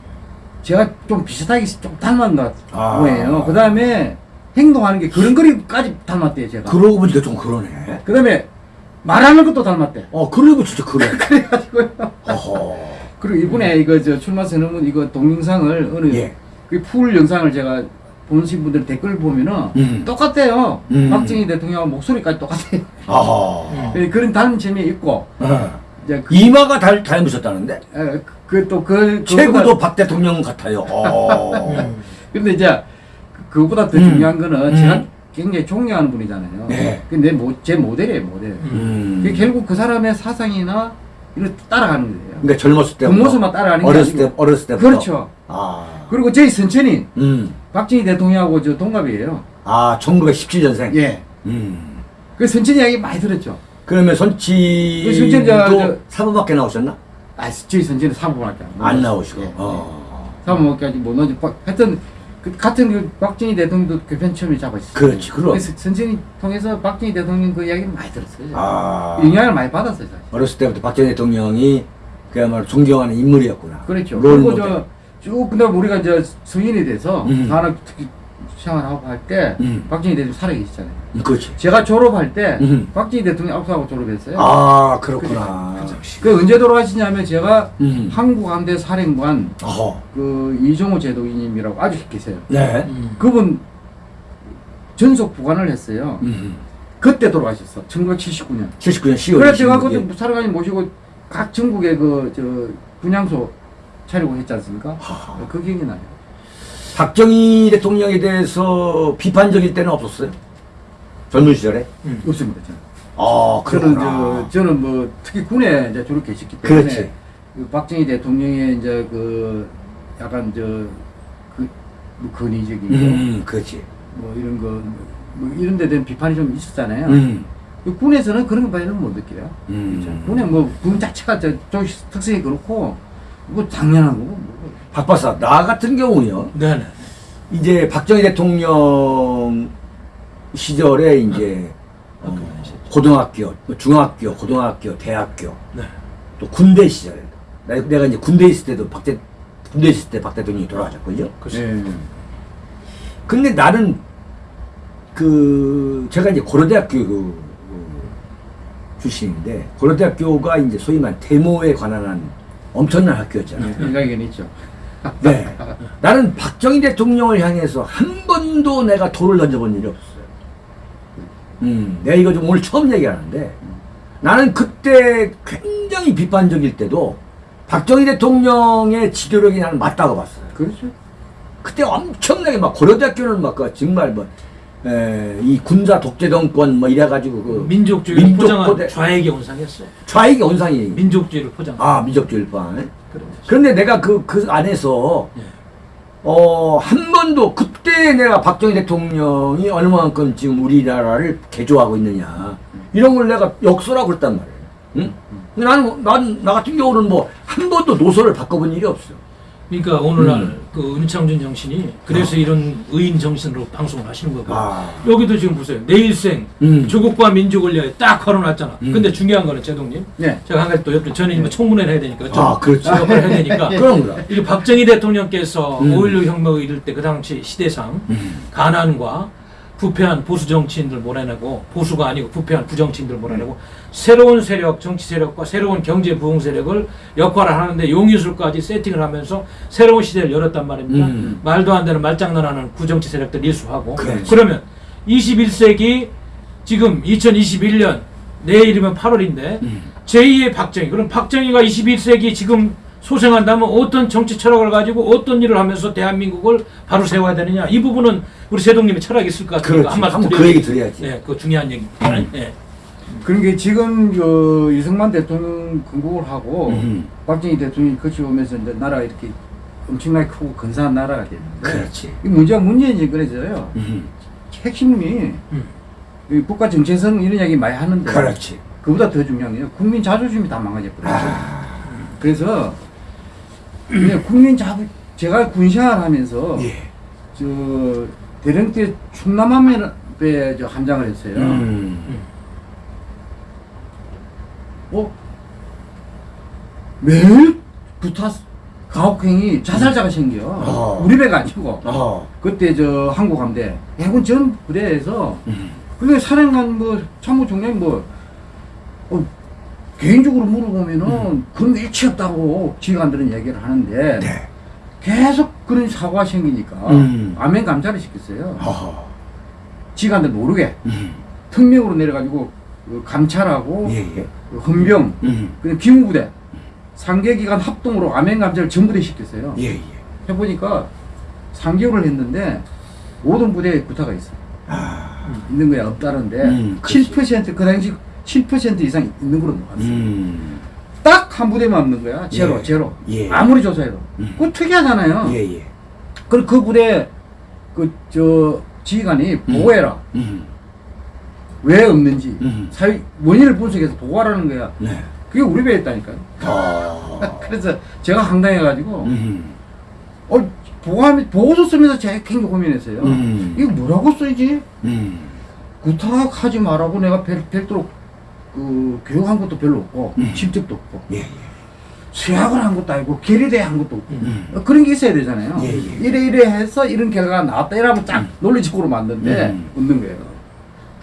[SPEAKER 3] 제가 좀 비슷하게 좀 닮은 것
[SPEAKER 2] 아.
[SPEAKER 3] 거예요. 그 다음에 행동하는 게 그런 거리까지 닮았대요, 제가.
[SPEAKER 2] 그러고 보니까 좀 그러네.
[SPEAKER 3] 그 다음에 말하는 것도 닮았대.
[SPEAKER 2] 어, 그러고 진짜 그래. [laughs]
[SPEAKER 3] 그래가지고요.
[SPEAKER 2] 어허.
[SPEAKER 3] 그리고 이번에 이거 저 출마 선언문 이거 동영상을 어느
[SPEAKER 2] 예.
[SPEAKER 3] 그풀 영상을 제가 보신 분들 댓글 보면은
[SPEAKER 2] 음. 똑같아요. 음.
[SPEAKER 3] 박정희 대통령 목소리까지 똑같아요.
[SPEAKER 2] 어허.
[SPEAKER 3] 그- [laughs] 그런 다른 점이 있고
[SPEAKER 2] 어.
[SPEAKER 3] 이제 그,
[SPEAKER 2] 이마가 닮, 닮으셨다는데?
[SPEAKER 3] 그또그
[SPEAKER 2] 최고도 박 대통령 같아요. 어. [laughs]
[SPEAKER 1] 음.
[SPEAKER 3] 이제 그- 그거보다 더
[SPEAKER 2] 음.
[SPEAKER 3] 중요한 거는
[SPEAKER 2] 음.
[SPEAKER 3] 제가 굉장히 존경하는 분이잖아요.
[SPEAKER 2] 네.
[SPEAKER 3] 근데 모, 제 모델이에요 모델.
[SPEAKER 2] 음.
[SPEAKER 3] 결국 그 사람의 사상이나 이런 따라가는 거예요.
[SPEAKER 2] 그러니까 젊었을 때.
[SPEAKER 3] 그 모습만 따라가는 게
[SPEAKER 2] 어렸을. 때, 어렸을 때부터.
[SPEAKER 3] 그렇죠.
[SPEAKER 2] 아.
[SPEAKER 3] 그리고 저희 선천인
[SPEAKER 2] 음.
[SPEAKER 3] 박정희 대통령하고 저 동갑이에요.
[SPEAKER 2] 아, 1917년생.
[SPEAKER 3] 예.
[SPEAKER 2] 음.
[SPEAKER 3] 그 선천 이야기 많이 들었죠.
[SPEAKER 2] 그러면
[SPEAKER 3] 그 선천자,
[SPEAKER 2] 선치도
[SPEAKER 3] 저-
[SPEAKER 2] 사부밖에 나오셨나?
[SPEAKER 3] 아, 저희 선천은 사모밖에
[SPEAKER 2] 안 나오시고.
[SPEAKER 3] 예.
[SPEAKER 2] 어.
[SPEAKER 3] 못 넣지. 하여튼 그 같은 그 박정희 대통령도 그 편처음에 잡았어요.
[SPEAKER 2] 그렇지, 그럼.
[SPEAKER 3] 그래서 선천이 통해서 박정희 대통령 그 이야기를 많이 들었어요.
[SPEAKER 2] 아.
[SPEAKER 3] 영향을 많이 받았어요, 사실.
[SPEAKER 2] 어렸을 때부터 박정희 대통령이 그야말로 존경하는 인물이었구나.
[SPEAKER 3] 그렇죠.
[SPEAKER 2] 롤
[SPEAKER 3] 그리고. 저쭉 근데 우리가 이제 성인이 돼서
[SPEAKER 2] 음.
[SPEAKER 3] 산업 특히 생활하고 할때
[SPEAKER 2] 음.
[SPEAKER 3] 박정희 대통령 살아계시잖아요.
[SPEAKER 2] 음, 그렇지.
[SPEAKER 3] 제가 졸업할 때
[SPEAKER 2] 음.
[SPEAKER 3] 박정희 대통령 앞서고 졸업했어요.
[SPEAKER 2] 아, 그렇구나.
[SPEAKER 3] 그 언제 돌아가시냐면 제가
[SPEAKER 2] 음.
[SPEAKER 3] 한국함대 사령관
[SPEAKER 2] 어허.
[SPEAKER 3] 그 이종호 제도인님이라고 아주 계세요.
[SPEAKER 2] 네.
[SPEAKER 1] 음.
[SPEAKER 3] 그분 전속 부관을 했어요.
[SPEAKER 2] 음.
[SPEAKER 3] 그때 돌아가셨어. 1979년.
[SPEAKER 2] 79년 10월.
[SPEAKER 3] 그래서 제가
[SPEAKER 2] 26일.
[SPEAKER 3] 그때 사령관님 모시고 각 전국에 그 저 분향소 차리고 했지 않습니까?
[SPEAKER 2] 하하.
[SPEAKER 3] 그 기억이 나요.
[SPEAKER 2] 박정희 대통령에 대해서 비판적일 때는 없었어요? 젊은 시절에?
[SPEAKER 1] 음.
[SPEAKER 3] 없습니다. 저는.
[SPEAKER 2] 아,
[SPEAKER 3] 저는. 저 저는 뭐 특히 군에 이제 주로 계셨기 때문에
[SPEAKER 2] 그렇지.
[SPEAKER 3] 그 박정희 대통령의 이제 그 약간 저 그 뭐 권위적인 거,
[SPEAKER 2] 음, 그렇지.
[SPEAKER 3] 뭐 이런 거, 뭐 이런 데 대한 비판이 좀 있었잖아요.
[SPEAKER 2] 음.
[SPEAKER 3] 그 군에서는 그런 것까지는 못 느껴요.
[SPEAKER 2] 음.
[SPEAKER 3] 그렇죠. 군에 뭐 군 자체가 저, 저 특성이 그렇고 뭐 당연한 거고. 뭐.
[SPEAKER 2] 박 박사, 나 같은 경우요.
[SPEAKER 1] 네네.
[SPEAKER 2] 이제 박정희 대통령 시절에 이제 어, 고등학교, 뭐 중학교, 고등학교, 대학교,
[SPEAKER 1] 네.
[SPEAKER 2] 또 군대 시절에 나- 내가 이제 군대 있을 때도 박대 군대 있을 때 박 대통령이 돌아가셨거든요.
[SPEAKER 1] 그렇죠.
[SPEAKER 3] 예.
[SPEAKER 2] 근데 나는 그 제가 이제 고려대학교 그, 그 출신인데 고려대학교가 이제 소위 말 데모에 관한 한 엄청난 학교였잖아요.
[SPEAKER 3] 일각견 있죠. [laughs]
[SPEAKER 2] 네. 나는 박정희 대통령을 향해서 한 번도 내가 돌을 던져본 일이 없어요. 음, 내가 이거 좀 오늘 처음 얘기하는데 나는 그때 굉장히 비판적일 때도 박정희 대통령의 지도력이 나는 맞다고 봤어요.
[SPEAKER 3] 그렇죠.
[SPEAKER 2] 그때 엄청나게 막 고려대학교는 막그 정말 뭐, 에, 이 군사 독재 정권 뭐 이래가지고 그
[SPEAKER 1] 민족주의를
[SPEAKER 2] 민족
[SPEAKER 1] 포장한
[SPEAKER 2] 포대-
[SPEAKER 1] 좌익의 온상이었어.
[SPEAKER 2] 좌익의 온상이
[SPEAKER 1] 민족주의를 포장.
[SPEAKER 2] 아.
[SPEAKER 1] 그런 거죠.
[SPEAKER 2] 그런데 내가 그, 그 안에서,
[SPEAKER 1] 예.
[SPEAKER 2] 어, 한 번도, 그때 내가 박정희 대통령이 얼마만큼 지금 우리나라를 개조하고 있느냐. 이런 걸 내가 역설하고 그랬단 말이에요. 응? 근데 나는, 난, 나 같은 경우는 뭐, 한 번도 노선을 바꿔본 일이 없어요.
[SPEAKER 1] 그러니까 오늘날
[SPEAKER 2] 음.
[SPEAKER 1] 그 은창준 정신이 그래서 이런 의인 정신으로 방송을 하시는 거고
[SPEAKER 2] 아.
[SPEAKER 1] 여기도 지금 보세요 내 일생
[SPEAKER 2] 음.
[SPEAKER 1] 조국과 민족을 위하여 딱 걸어놨잖아.
[SPEAKER 2] 음.
[SPEAKER 1] 근데 중요한 거는 제동님
[SPEAKER 3] 네.
[SPEAKER 1] 제가 한 가지 또 옆에 저는 뭐 청문회를 해야 되니까 좀
[SPEAKER 2] 아, 그렇죠.
[SPEAKER 1] 해야 되니까 [laughs]
[SPEAKER 2] 거다.
[SPEAKER 1] 이게 박정희 대통령께서
[SPEAKER 2] 음.
[SPEAKER 1] 5.16 혁명을 이룰 때 그 당시 시대상
[SPEAKER 2] 음.
[SPEAKER 1] 가난과 부패한 보수 정치인들 몰아내고 보수가 아니고 부패한 부정치인들 몰아내고 새로운 세력 정치 세력과 새로운 경제 부흥 세력을 역할을 하는데 용의술까지 세팅을 하면서 새로운 시대를 열었단 말입니다.
[SPEAKER 2] 음.
[SPEAKER 1] 말도 안 되는 말장난하는 구정치 세력들 일수하고
[SPEAKER 2] 그렇지.
[SPEAKER 1] 그러면 21세기 지금 2021년 내일이면 8월인데
[SPEAKER 2] 음.
[SPEAKER 1] 제2의 박정희 그럼 박정희가 21세기 지금 소생한다면 어떤 정치 철학을 가지고 어떤 일을 하면서 대한민국을 바로 세워야 되느냐 이 부분은 우리 세동님의 철학이 있을 것 같으니까. 한 말씀
[SPEAKER 2] 그 얘기 드려야지.
[SPEAKER 1] 예, 그 중요한 얘기. 예.
[SPEAKER 3] 그러니까 지금 그 이승만 대통령 건국을 하고
[SPEAKER 2] 음.
[SPEAKER 3] 박정희 대통령이 거쳐오면서 이제 나라가 이렇게 엄청나게 크고 근사한 나라가 됐는데
[SPEAKER 2] 그렇지.
[SPEAKER 3] 이 문제가 문재인 정권에서요
[SPEAKER 2] 음.
[SPEAKER 3] 핵심이
[SPEAKER 1] 음.
[SPEAKER 3] 이 국가 정체성 이런 이야기 많이 하는데
[SPEAKER 2] 그렇지.
[SPEAKER 3] 그보다 더 중요한 게 국민 자존심이 다 망가져 버렸죠.
[SPEAKER 2] 아.
[SPEAKER 3] 그래서 그냥 국민 자부 제가 군생활 하면서
[SPEAKER 2] 예.
[SPEAKER 3] 저 대령 때 충남함에 저 함장을 했어요.
[SPEAKER 2] 음.
[SPEAKER 3] 어? 매일 부타 가혹행위 자살자가 생겨.
[SPEAKER 2] 어.
[SPEAKER 3] 우리 배가 아니고.
[SPEAKER 2] 어.
[SPEAKER 3] 그때 저 한국 함대 해군 전 부대에서
[SPEAKER 2] 음.
[SPEAKER 3] 근데 사령관 뭐 참모총장 뭐 어, 개인적으로 물어보면은 그런 게 일치 없다고 지휘관들은 얘기를 하는데
[SPEAKER 2] 네.
[SPEAKER 3] 계속 그런 사고가 생기니까
[SPEAKER 2] 음.
[SPEAKER 3] 암행 감찰을 시켰어요.
[SPEAKER 2] 허허.
[SPEAKER 3] 지휘관들 모르게
[SPEAKER 2] 음.
[SPEAKER 3] 특명으로 내려가지고 그 감찰하고
[SPEAKER 2] 예, 예.
[SPEAKER 3] 그 헌병
[SPEAKER 2] 음.
[SPEAKER 3] 그리고 기무부대 상계기관 합동으로 암행 감찰을 전부 다 시켰어요.
[SPEAKER 2] 예, 예.
[SPEAKER 3] 해보니까 3개월을 했는데 모든 부대에 구타가 있어.
[SPEAKER 2] 아.
[SPEAKER 3] 있는 거야 없다는데
[SPEAKER 2] 음, 그치.
[SPEAKER 3] 7%그 당시 7% 이상 있는 걸로 나왔어.
[SPEAKER 2] 음.
[SPEAKER 3] 딱한 부대만 없는 거야. 제로
[SPEAKER 2] 예.
[SPEAKER 3] 제로.
[SPEAKER 2] 예.
[SPEAKER 3] 아무리 조사해도.
[SPEAKER 2] 음.
[SPEAKER 3] 그거 특이하잖아요.
[SPEAKER 2] 예, 예.
[SPEAKER 3] 그그 부대 그 저 지휘관이 보고해라.
[SPEAKER 2] 음.
[SPEAKER 3] 왜 없는지
[SPEAKER 2] 음.
[SPEAKER 3] 사회 원인을 분석해서 보고하라는 거야.
[SPEAKER 2] 네.
[SPEAKER 3] 그게 우리 배에 있다니까요.
[SPEAKER 2] 아. [laughs]
[SPEAKER 3] 그래서 제가 황당해가지고
[SPEAKER 2] 음.
[SPEAKER 3] 어 보고하면 보고서 쓰면서 제가 굉장히 고민했어요.
[SPEAKER 2] 음.
[SPEAKER 3] 이거 뭐라고 쓰지?
[SPEAKER 2] 음.
[SPEAKER 3] 구탁하지 말라고 내가 별, 별도로 그 교육한 것도 별로 없고
[SPEAKER 2] 음.
[SPEAKER 3] 실적도 없고
[SPEAKER 2] 예, 예.
[SPEAKER 3] 수학을 한 것도 아니고 계리대 한 것도 없고
[SPEAKER 2] 음.
[SPEAKER 3] 어, 그런 게 있어야 되잖아요.
[SPEAKER 2] 예, 예.
[SPEAKER 3] 이래 이래 해서 이런 결과가 나왔다 이러면 딱
[SPEAKER 2] 음.
[SPEAKER 3] 논리적으로 만든데
[SPEAKER 2] 음.
[SPEAKER 3] 없는 거예요.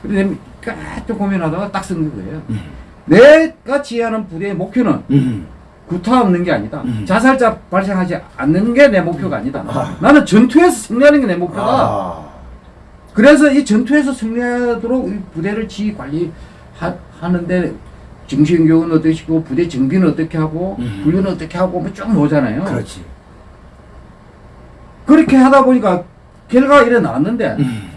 [SPEAKER 3] 그래서 계속 고민하다가 딱 쓴 거예요.
[SPEAKER 2] 음.
[SPEAKER 3] 내가 지휘하는 부대의 목표는
[SPEAKER 2] 음.
[SPEAKER 3] 구타 없는 게 아니다.
[SPEAKER 2] 음.
[SPEAKER 3] 자살자 발생하지 않는 게 내 목표가 아니다.
[SPEAKER 2] 아.
[SPEAKER 3] 나는 전투에서 승리하는 게 내 목표다.
[SPEAKER 2] 아.
[SPEAKER 3] 그래서 이 전투에서 승리하도록 이 부대를 지휘 관리 하, 하는데 정신 교육은 어떻게 시키고 부대 정비는 어떻게 하고
[SPEAKER 2] 음.
[SPEAKER 3] 훈련은 어떻게 하고 뭐쭉 나오잖아요.
[SPEAKER 2] 그렇지.
[SPEAKER 3] 그렇게 하다 보니까 결과가 나왔는데
[SPEAKER 2] 음.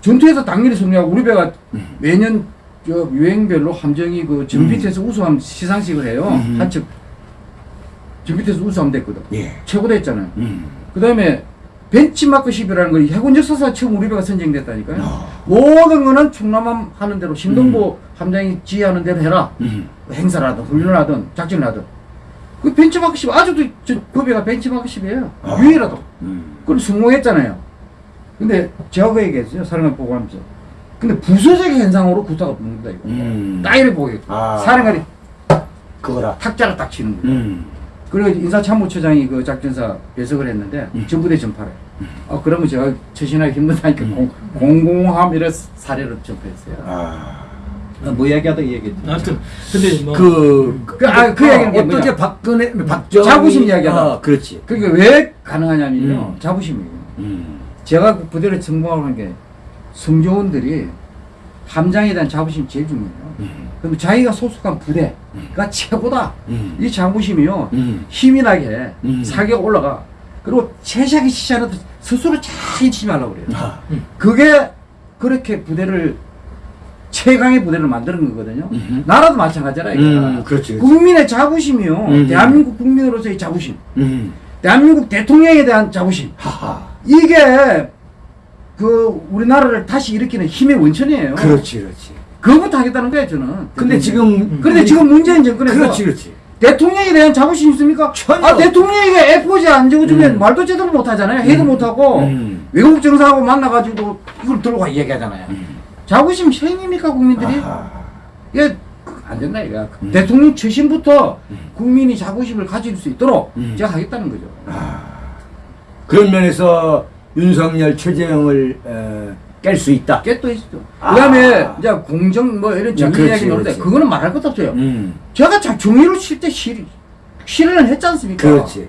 [SPEAKER 3] 전투에서 당연히 승리하고 우리 배가
[SPEAKER 2] 음.
[SPEAKER 3] 매년 저 유행별로 함정이 그 전비트에서 우수함 시상식을 해요.
[SPEAKER 2] 음.
[SPEAKER 3] 한측 전비트에서 우수함 됐거든.
[SPEAKER 2] 예.
[SPEAKER 3] 최고 됐잖아요.
[SPEAKER 2] 음.
[SPEAKER 3] 그 다음에 벤치마크 10이라는 거 해군 역사상 처음 우리 배가 선정됐다니까요.
[SPEAKER 2] 아.
[SPEAKER 3] 모든 거는 충남함 하는 대로 신동보 함장이 지휘하는 대로 해라.
[SPEAKER 2] 음.
[SPEAKER 3] 행사라든 훈련을 하든 작전을 하든. 그 벤치마크 10 아직도 저, 그 배가 벤치마크 10이에요.
[SPEAKER 2] 아.
[SPEAKER 3] 유일하도.
[SPEAKER 2] 음.
[SPEAKER 3] 그럼 성공했잖아요. 근데 제가 그 얘기했어요. 사령관 보고하면서. 근데 부서적 현상으로 구타가 붙는다 이거.
[SPEAKER 2] 음.
[SPEAKER 3] 따위를 보게.
[SPEAKER 2] 아.
[SPEAKER 3] 사령관이
[SPEAKER 2] 그거라.
[SPEAKER 3] 탁자를 딱 치는 거예요.
[SPEAKER 2] 음.
[SPEAKER 3] 그리고 인사참모처장이 그 작전사 배석을 했는데
[SPEAKER 2] 음.
[SPEAKER 3] 전부대 전파래. 아 그러면 제가 처신하기 힘들다니까 공, 공공함이라 사례를 접했어요.
[SPEAKER 2] 아.
[SPEAKER 3] 아, 뭐 이야기하다 이 얘기했지.
[SPEAKER 1] 하여튼 근데 뭐
[SPEAKER 2] 그,
[SPEAKER 3] 그, 아, 그 얘기는 게
[SPEAKER 2] 어떻게? 박근혜, 박정희.
[SPEAKER 3] 자부심 이야기하다.
[SPEAKER 2] 아, 그렇지.
[SPEAKER 3] 그게 왜 가능하냐면요.
[SPEAKER 2] 음.
[SPEAKER 3] 자부심이에요.
[SPEAKER 2] 음.
[SPEAKER 3] 제가 그 부대를 전공하고 한게 성조원들이 함장에 대한 자부심이 제일 중요해요.
[SPEAKER 2] 음.
[SPEAKER 3] 그럼 자기가 소속한 부대가 최고다.
[SPEAKER 2] 음.
[SPEAKER 3] 이 자부심이요.
[SPEAKER 2] 음.
[SPEAKER 3] 힘이 나게
[SPEAKER 2] 음.
[SPEAKER 3] 사기가 올라가. 그리고 최시하게 시시하는 스스로 잘 치지 말라고 그래요.
[SPEAKER 2] 아.
[SPEAKER 3] 그게 그렇게 부대를 최강의 부대를 만드는 거거든요.
[SPEAKER 2] 음흠.
[SPEAKER 3] 나라도 마찬가지라 이거.
[SPEAKER 2] 음, 그렇지, 그렇지.
[SPEAKER 3] 국민의 자부심이요.
[SPEAKER 2] 음.
[SPEAKER 3] 대한민국 국민으로서의 자부심.
[SPEAKER 2] 음.
[SPEAKER 3] 대한민국 대통령에 대한 자부심.
[SPEAKER 2] 하하.
[SPEAKER 3] 이게 그 우리나라를 다시 일으키는 힘의 원천이에요.
[SPEAKER 2] 그렇지, 그렇지.
[SPEAKER 3] 그거부터 하겠다는 거예요, 저는.
[SPEAKER 2] 근데 지금.
[SPEAKER 3] 그런데 지금 문재인 정권에서
[SPEAKER 2] 그렇지, 그렇지.
[SPEAKER 3] 대통령에 대한 자부심 있습니까?
[SPEAKER 2] 전혀.
[SPEAKER 3] 아 대통령에게 F4지 안 적어주면
[SPEAKER 2] 음.
[SPEAKER 3] 말도 제대로 못하잖아요. 해도 못하고
[SPEAKER 2] 음.
[SPEAKER 3] 외국 정상하고 만나가지고 이걸 들고 가 얘기하잖아요.
[SPEAKER 2] 음.
[SPEAKER 3] 자부심 생입니까 국민들이?
[SPEAKER 2] 아하.
[SPEAKER 3] 이게 안 된다 이거.
[SPEAKER 2] 음.
[SPEAKER 3] 대통령 최신부터 국민이 자부심을 가질 수 있도록
[SPEAKER 2] 음.
[SPEAKER 3] 제가 하겠다는 거죠.
[SPEAKER 2] 그런 면에서 윤석열 최재형을 깰 수 있다.
[SPEAKER 3] 깨또 있죠.
[SPEAKER 2] 아.
[SPEAKER 3] 그 다음에 이제 공정 뭐 이런 정의 이야기 나오는데. 그거는 말할 것도 없어요.
[SPEAKER 2] 음.
[SPEAKER 3] 제가 참 정의를 칠때 실, 실현을 했지 않습니까?
[SPEAKER 2] 그렇지.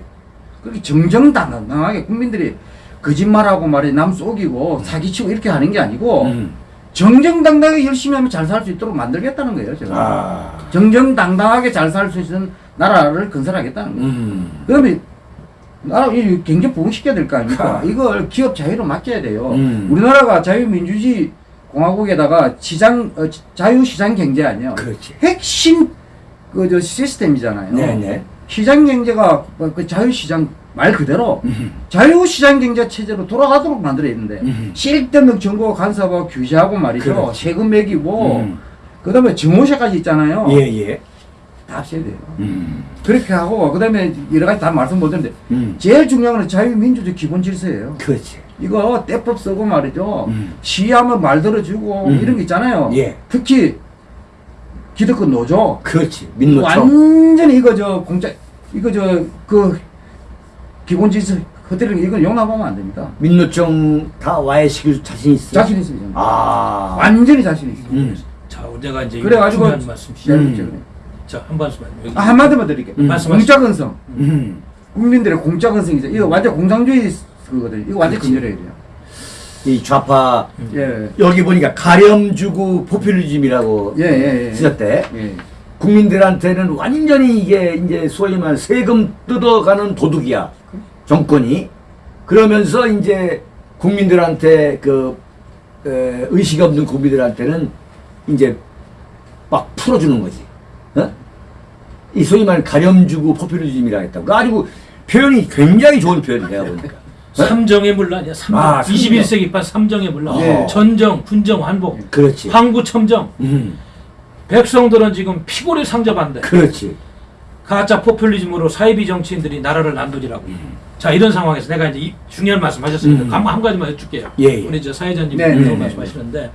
[SPEAKER 3] 그렇게 정정당당하게 국민들이 거짓말하고 말이 남 속이고 사기치고 이렇게 하는 게 아니고
[SPEAKER 2] 음.
[SPEAKER 3] 정정당당하게 열심히 하면 잘 살 수 있도록 만들겠다는 거예요. 제가
[SPEAKER 2] 아.
[SPEAKER 3] 정정당당하게 잘 살 수 있는 나라를 건설하겠다는 거예요.
[SPEAKER 2] 음.
[SPEAKER 3] 그러면 나라 이 경제 부흥시켜야 될 거 아닙니까? 이걸 기업 자유로 맡겨야 돼요.
[SPEAKER 2] 음.
[SPEAKER 3] 우리나라가 자유민주주의 공화국에다가 시장 어, 지- 자유시장 경제 아니에요.
[SPEAKER 2] 그렇지.
[SPEAKER 3] 핵심 그저 시스템이잖아요.
[SPEAKER 2] 네네.
[SPEAKER 3] 시장 경제가 그- 그 자유시장 말 그대로
[SPEAKER 2] 음.
[SPEAKER 3] 자유시장 경제 체제로 돌아가도록 만들어야 되는데
[SPEAKER 2] 음.
[SPEAKER 3] 쓸데없는 정부가 간섭하고 규제하고 말이죠.
[SPEAKER 2] 그렇지.
[SPEAKER 3] 세금 매기고
[SPEAKER 2] 음.
[SPEAKER 3] 그다음에 증오세까지 있잖아요.
[SPEAKER 2] 예, 예.
[SPEAKER 3] 다 없애야 돼요.
[SPEAKER 2] 음.
[SPEAKER 3] 그렇게 하고 그다음에 여러 가지 다 말씀 못 드렸는데
[SPEAKER 2] 음.
[SPEAKER 3] 제일 중요한 건 자유민주주의 기본 질서예요.
[SPEAKER 2] 그렇지.
[SPEAKER 3] 이거 떼법 쓰고 말이죠.
[SPEAKER 2] 음.
[SPEAKER 3] 시위하면 말 들어주고
[SPEAKER 2] 음.
[SPEAKER 3] 이런 거 있잖아요.
[SPEAKER 2] 예.
[SPEAKER 3] 특히 기득권 노조.
[SPEAKER 2] 그렇지. 민노총.
[SPEAKER 3] 완전히 이거 저 공짜 이거 저 그 기본 질서 그대로 이건 용납하면 안 됩니다.
[SPEAKER 2] 민노총 다 와해시킬 자신 있어?
[SPEAKER 3] 자신 있습니다.
[SPEAKER 2] 아.
[SPEAKER 3] 완전히 자신 있습니다.
[SPEAKER 2] 음.
[SPEAKER 1] 자, 내가 이제
[SPEAKER 3] 그래가지고
[SPEAKER 1] 중요한 말씀.
[SPEAKER 3] 시작했죠.
[SPEAKER 2] 음.
[SPEAKER 1] 자, 한 말씀만.
[SPEAKER 3] 아, 한마디만 드릴게요.
[SPEAKER 2] 음.
[SPEAKER 3] 공짜건성.
[SPEAKER 2] 음.
[SPEAKER 3] 국민들의 공짜건성이죠. 이거 완전 공산주의 그거든. 이거 완전. 근절해야 돼요.
[SPEAKER 2] 이 좌파
[SPEAKER 3] 예.
[SPEAKER 2] 여기 보니까 가렴 주고 포퓰리즘이라고
[SPEAKER 3] 예, 예, 예.
[SPEAKER 2] 쓰셨대.
[SPEAKER 3] 예.
[SPEAKER 2] 국민들한테는 완전히 이게 이제 소위 말해 세금 뜯어가는 도둑이야 정권이 그러면서 이제 국민들한테 그 에, 의식 없는 국민들한테는 이제 막 풀어주는 거지. 어? 이 소위 말해 가렴주고 포퓰리즘이라 했다고. 가지고 표현이 굉장히 좋은 표현이에요 보니까. [laughs]
[SPEAKER 1] 삼정의 문란이야. 삼정.
[SPEAKER 2] 아, 삼정.
[SPEAKER 1] 21세기 판 삼정의 문란.
[SPEAKER 3] 예.
[SPEAKER 1] 전정, 군정, 환복,
[SPEAKER 2] 그렇지.
[SPEAKER 1] 황구, 첨정.
[SPEAKER 2] 음,
[SPEAKER 1] 백성들은 지금 피골이 상접한데
[SPEAKER 2] 그렇지.
[SPEAKER 1] 가짜 포퓰리즘으로 사이비 정치인들이 나라를 난도질하고 있고. 자 이런 상황에서 내가 이제 이 중요한 말씀 하셨습니다.
[SPEAKER 2] 음.
[SPEAKER 1] 한, 한 가지만 해줄게요.
[SPEAKER 2] 예, 예.
[SPEAKER 1] 우리 저 사회자님
[SPEAKER 3] 네,
[SPEAKER 1] 네,
[SPEAKER 3] 네,
[SPEAKER 1] 말씀하시는데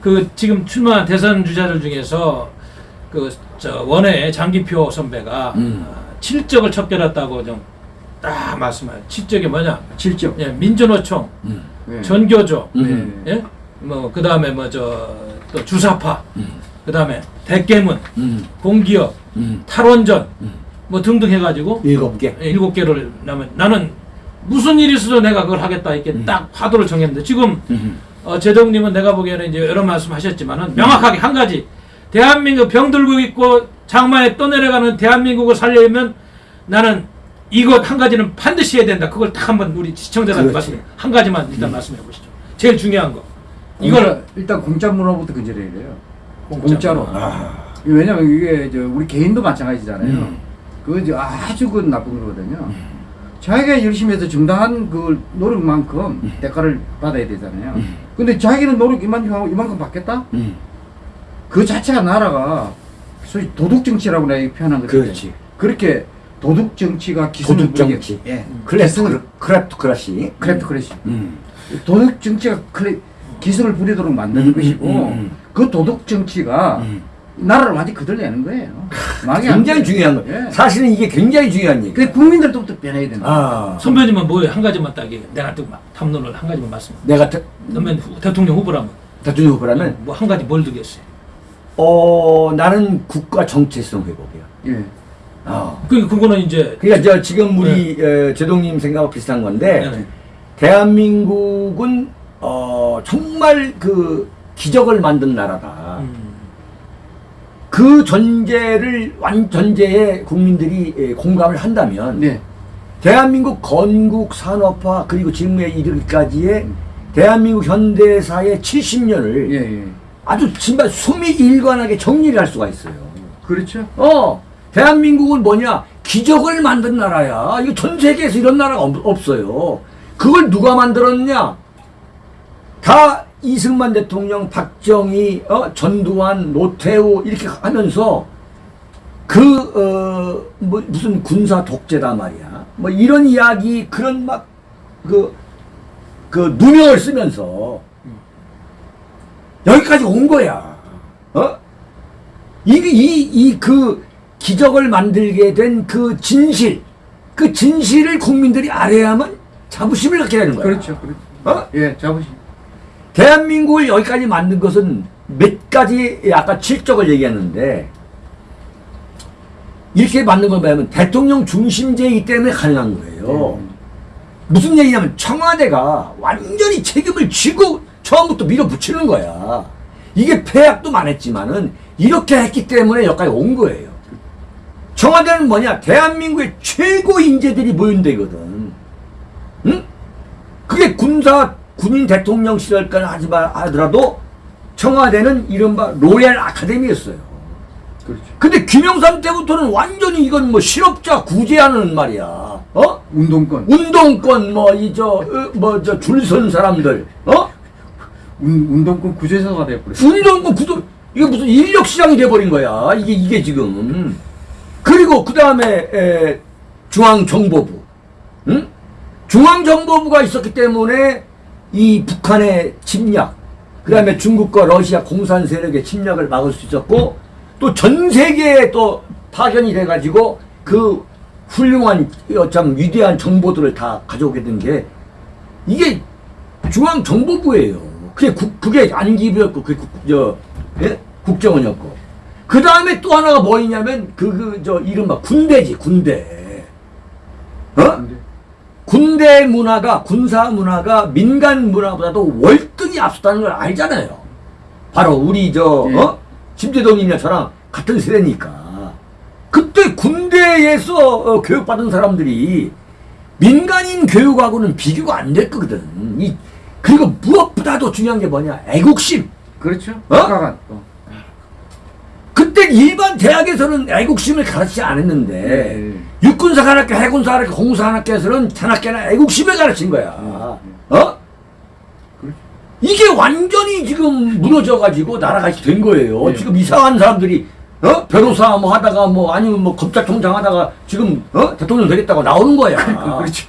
[SPEAKER 1] 그 지금 출마한 대선 주자들 중에서 그 저 원외 장기표 선배가
[SPEAKER 2] 음.
[SPEAKER 1] 어, 칠적을 척결했다고 좀 딱 말씀하요. 칠적이 뭐냐?
[SPEAKER 3] 질적.
[SPEAKER 1] 예, 민주노총,
[SPEAKER 2] 음,
[SPEAKER 3] 예.
[SPEAKER 1] 전교조,
[SPEAKER 2] 음.
[SPEAKER 1] 예, 뭐 그 다음에 뭐 저 또 주사파,
[SPEAKER 2] 음.
[SPEAKER 1] 그 다음에 대깨문,
[SPEAKER 2] 음,
[SPEAKER 1] 공기업,
[SPEAKER 2] 음.
[SPEAKER 1] 탈원전,
[SPEAKER 2] 음.
[SPEAKER 1] 뭐 등등 해가지고
[SPEAKER 2] 일곱 개.
[SPEAKER 1] 예, 일곱 개를 나면 나는 무슨 일이 있어도 내가 그걸 하겠다 이렇게
[SPEAKER 2] 음.
[SPEAKER 1] 딱 화두를 정했는데 지금
[SPEAKER 2] 음.
[SPEAKER 1] 어, 제동님은 내가 보기에는 이제 여러 말씀하셨지만은 명확하게 한 가지 대한민국 병 들고 있고 장마에 떠내려가는 대한민국을 살려면 나는 이것 한 가지는 반드시 해야 된다. 그걸 딱 한번 우리 시청자들한테
[SPEAKER 2] 그렇지.
[SPEAKER 1] 말씀 한 가지만 일단 말씀해 보시죠. 제일 중요한 거.
[SPEAKER 3] 이걸
[SPEAKER 1] 이걸
[SPEAKER 3] 일단 공짜 문화부터 근절해야 돼요.
[SPEAKER 1] 공짜. 문화.
[SPEAKER 2] 아.
[SPEAKER 3] 왜냐면 이게 저 우리 개인도 마찬가지잖아요.
[SPEAKER 2] 음.
[SPEAKER 3] 그거 아주 그 나쁜 거거든요. 자기가 열심히 해서 정당한 그 노력만큼 대가를 받아야 되잖아요.
[SPEAKER 2] 음.
[SPEAKER 3] 근데 자기는 노력 이만큼 하고 이만큼 받겠다?
[SPEAKER 2] 음.
[SPEAKER 3] 그 자체가 나라가 소위 도둑 정치라고 내가 표현한 거죠.
[SPEAKER 2] 그렇지.
[SPEAKER 3] 그렇게 도둑 정치가 기승을
[SPEAKER 2] 도둑
[SPEAKER 3] 부리게-
[SPEAKER 2] 정치.
[SPEAKER 3] 예. kleptocracy. kleptocracy.
[SPEAKER 2] 음.
[SPEAKER 3] 도둑 정치가 클래, 기승을 부리도록 만드는
[SPEAKER 2] 음,
[SPEAKER 3] 것이고
[SPEAKER 2] 음, 음.
[SPEAKER 3] 그 도둑 정치가
[SPEAKER 2] 음.
[SPEAKER 3] 나라를 완전히 거들내는 거예요.
[SPEAKER 2] 굉장히. 중요한 거.
[SPEAKER 3] 예.
[SPEAKER 2] 사실은 이게 굉장히 중요한 얘기.
[SPEAKER 3] 그 국민들부터 변해야 된다.
[SPEAKER 2] 아,
[SPEAKER 1] 선배님은 뭐예요? 한 가지만 딱 얘기해. 내가 또막 탐론을 한 가지만 말씀.
[SPEAKER 2] 내가
[SPEAKER 1] 후- 대통령 후보라면
[SPEAKER 2] 대통령 후보라면
[SPEAKER 1] 뭐 한 가지 뭘 두겠어요?
[SPEAKER 2] 어 나는 국가 정체성 회복이야.
[SPEAKER 3] 예.
[SPEAKER 2] 아.
[SPEAKER 1] 그 그거는 이제
[SPEAKER 2] 그러니까 저 지금 우리 에, 제동님 생각하고 비슷한 건데
[SPEAKER 1] 네.
[SPEAKER 2] 대한민국은 어 정말 그 기적을 만든 나라다.
[SPEAKER 1] 음.
[SPEAKER 2] 그 전제를 완 전제에 국민들이 에, 공감을 한다면
[SPEAKER 3] 네.
[SPEAKER 2] 대한민국 건국 산업화 그리고 지금에 이르기까지의 대한민국 현대사의 70년을
[SPEAKER 3] 예, 예.
[SPEAKER 2] 아주 정말 숨이 일관하게 정리를 할 수가 있어요.
[SPEAKER 3] 그렇죠.
[SPEAKER 2] 어, 대한민국은 뭐냐? 기적을 만든 나라야. 이거 전 세계에서 이런 나라가 없, 없어요. 그걸 누가 만들었냐? 다 이승만 대통령, 박정희, 어, 전두환, 노태우 이렇게 하면서 그, 어, 뭐, 무슨 군사 독재다 말이야. 뭐, 이런 이야기, 그런 막, 그, 그, 누명을 쓰면서, 여기까지 온 거야. 어? 이, 이, 이, 그, 기적을 만들게 된 그 진실, 그 진실을 국민들이 알아야만 자부심을 갖게 되는 거야.
[SPEAKER 3] 그렇죠, 그렇죠.
[SPEAKER 2] 어?
[SPEAKER 3] 예, 자부심.
[SPEAKER 2] 대한민국을 여기까지 만든 것은 몇 가지 아까 칠적을 얘기했는데 이렇게 만든 걸 보면 대통령 중심제이기 때문에 가능한 거예요.
[SPEAKER 3] 음.
[SPEAKER 2] 무슨 얘기냐면 청와대가 완전히 책임을 지고 처음부터 밀어붙이는 거야. 이게 폐악도 많았지만은 이렇게 했기 때문에 여기까지 온 거예요. 청와대는 뭐냐? 대한민국의 최고 인재들이 모인 데거든. 응? 그게 군사 군인 대통령 시절까지 하지 마 하더라도 청와대는 이른바 로얄 아카데미였어요.
[SPEAKER 3] 그렇죠.
[SPEAKER 2] 근데 김영삼 때부터는 완전히 이건 뭐 실업자 구제하는 말이야. 어?
[SPEAKER 3] 운동권.
[SPEAKER 2] 운동권 뭐 이 저 뭐 저 줄 선 사람들 어?
[SPEAKER 3] 운, 운동권 구제소가 돼버렸어.
[SPEAKER 2] 운동권 구도 이게 무슨 인력 시장이 돼 버린 거야. 이게 이게 지금. 그리고 그 다음에 중앙 정보부. 응? 중앙 정보부가 있었기 때문에 이 북한의 침략, 그 다음에 중국과 러시아 공산 세력의 침략을 막을 수 있었고 또 전 세계에 또 파견이 돼 가지고 그 훌륭한 어, 참 위대한 정보들을 다 가져오게 된 게 이게 중앙 정보부예요. 그게 국, 그게 안기부였고 그게 국, 저, 예? 국정원이었고. 그 다음에 또 하나가 뭐였냐면 그 그 저 이른바 군대지 군대. 어? 군대 문화가 군사 문화가 민간 문화보다도 월등히 앞섰다는 걸 알잖아요. 바로 우리 저
[SPEAKER 3] 예.
[SPEAKER 2] 어? 심재동님이나 저랑 같은 세대니까. 그때 군대에서 어, 교육받은 사람들이 민간인 교육하고는 비교가 안될 거거든. 이 그리고 무엇보다도 중요한 게 뭐냐? 애국심.
[SPEAKER 3] 그렇죠.
[SPEAKER 2] 어?
[SPEAKER 3] 국가가 또.
[SPEAKER 2] 그때 일반 대학에서는 애국심을 가르치지 않았는데
[SPEAKER 3] 예.
[SPEAKER 2] 육군사 관학교, 해군사 관학교, 공사 관학교에서는 전학교나 애국심을 가르친 거야. 어?
[SPEAKER 3] 그렇죠.
[SPEAKER 2] 이게 완전히 지금 무너져가지고 나라가 이렇게 된 거예요.
[SPEAKER 3] 예.
[SPEAKER 2] 지금 이상한 사람들이 어? 변호사 뭐 하다가 뭐 아니면 뭐 검찰총장 하다가 지금 어? 대통령 되겠다고 나오는 거야. [laughs]
[SPEAKER 3] 그렇죠.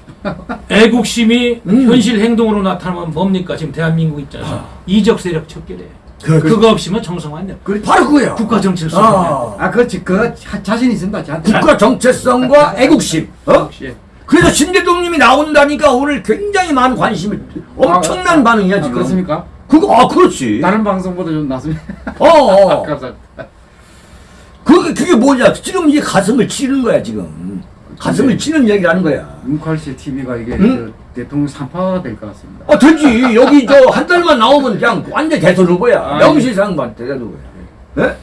[SPEAKER 1] 애국심이
[SPEAKER 2] 음.
[SPEAKER 1] 현실 행동으로 나타나면 뭡니까? 지금 대한민국 입장에서 이적 세력 척결해.
[SPEAKER 2] 그, 그,
[SPEAKER 1] 그거 정상화 안 돼.
[SPEAKER 2] 바로 그거야.
[SPEAKER 1] 국가
[SPEAKER 2] 아,
[SPEAKER 3] 아, 그렇지. 그 자- 자신 있습니다. 저한테.
[SPEAKER 2] 국가 정체성과 애국심. 어? 그래서 신대동님이 나온다니까 오늘 굉장히 많은 관심을 엄청난
[SPEAKER 3] 아,
[SPEAKER 2] 반응이야
[SPEAKER 3] 아,
[SPEAKER 2] 지금.
[SPEAKER 3] 그렇습니까?
[SPEAKER 2] 그거 아 그렇지.
[SPEAKER 3] 다른 방송보다 좀 낫습니다.
[SPEAKER 2] 어, 어. [laughs]
[SPEAKER 3] 감사합니다.
[SPEAKER 2] 그게 그게 뭐냐? 지금 이게 가슴을 치는 거야 지금. 가슴을 치는 얘기를 하는 거야.
[SPEAKER 3] 문칼시 TV가 이게
[SPEAKER 2] 응?
[SPEAKER 3] 저 대통령 산파가 될 것 같습니다.
[SPEAKER 2] 아 되지. 여기 저 한 달만 나오면 그냥 완전 대선 후보야.
[SPEAKER 3] 아,
[SPEAKER 2] 명실상부한 대선 후보야. 예?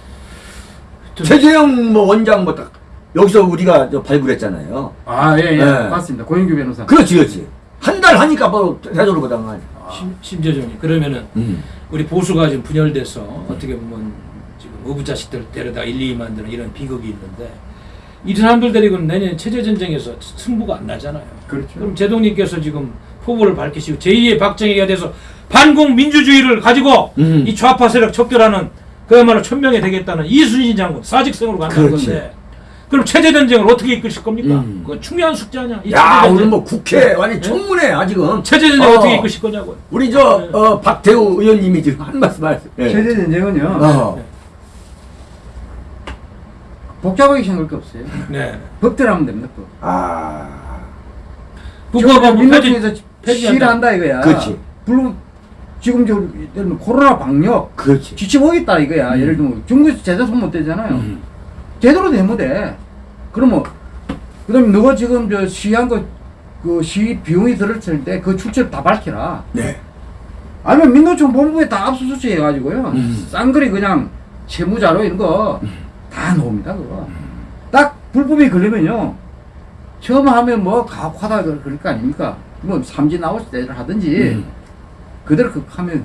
[SPEAKER 1] 좀-
[SPEAKER 2] 최재형 뭐 원장 뭐 딱 여기서 우리가 저 발굴했잖아요.
[SPEAKER 3] 아, 예, 예.
[SPEAKER 2] 네.
[SPEAKER 3] 맞습니다. 고영규 변호사.
[SPEAKER 2] 그렇지, 그렇지. 한 달 하니까 바로 대선 거 아니야.
[SPEAKER 1] 심, 심재정이 그러면은
[SPEAKER 2] 음.
[SPEAKER 1] 우리 보수가 지금 분열돼서 어떻게 보면 지금 어부 자식들 데려다 1, 2 만드는 이런 비극이 있는데 이 사람들 데리고는 내년 체제 전쟁에서 승부가 안 나잖아요.
[SPEAKER 3] 그렇죠.
[SPEAKER 1] 그럼 제동님께서 지금 포부를 밝히시고 제2의 박정희가 돼서 반공 민주주의를 가지고
[SPEAKER 2] 음.
[SPEAKER 1] 이 좌파 세력 척결하는 그야말로 천명이 되겠다는 이순신 장군 사직성으로 간다는
[SPEAKER 2] 그렇지.
[SPEAKER 1] 건데 그럼 체제 전쟁을 어떻게 이끌실 겁니까?
[SPEAKER 2] 음.
[SPEAKER 1] 그거 중요한 숙제 아니야. 이
[SPEAKER 2] 야,
[SPEAKER 1] 체제
[SPEAKER 2] 오늘. 뭐 국회 완전 청문회 야 지금.
[SPEAKER 1] 체제 전쟁
[SPEAKER 2] 어.
[SPEAKER 1] 어. 떻게 이끌실 거냐고요.
[SPEAKER 2] 우리 저 어, 박태우 의원님이 지금 한 말씀 하셨어요. 예.
[SPEAKER 3] 세대 전쟁은요.
[SPEAKER 2] 어.
[SPEAKER 3] 복잡하게 생각할 게 없어요.
[SPEAKER 1] 네.
[SPEAKER 3] 법대로 하면 됩니다. 법.
[SPEAKER 2] 아,
[SPEAKER 1] 국가법은
[SPEAKER 3] 민노총에서
[SPEAKER 1] 폐지 폐지한다.
[SPEAKER 3] 시위를 한다 이거야.
[SPEAKER 2] 그렇지.
[SPEAKER 3] 물론 지금 저 예를 들면 코로나 방역
[SPEAKER 2] 그렇지.
[SPEAKER 3] 지쳐보겠다 이거야. 예를 들면 중국에서 제대로 손못 대잖아요.
[SPEAKER 2] 음.
[SPEAKER 3] 제대로 되면 돼. 그러면 그다음에 너가 지금 저 시위한 거그 시위 비용이 들었을 때 그 출처를 다 밝혀라.
[SPEAKER 2] 네.
[SPEAKER 3] 아니면 민노총 본부에 다 압수수색 해가지고요.
[SPEAKER 2] 음.
[SPEAKER 3] 쌍거리 그냥 채무자료 이런 거 다 놓습니다 그거. 딱 불법이 걸리면요. 처음 하면 뭐 가혹하다 그럴 거 아닙니까? 뭐 삼진 나올 때를 하든지
[SPEAKER 2] 음.
[SPEAKER 3] 그대로 그 하면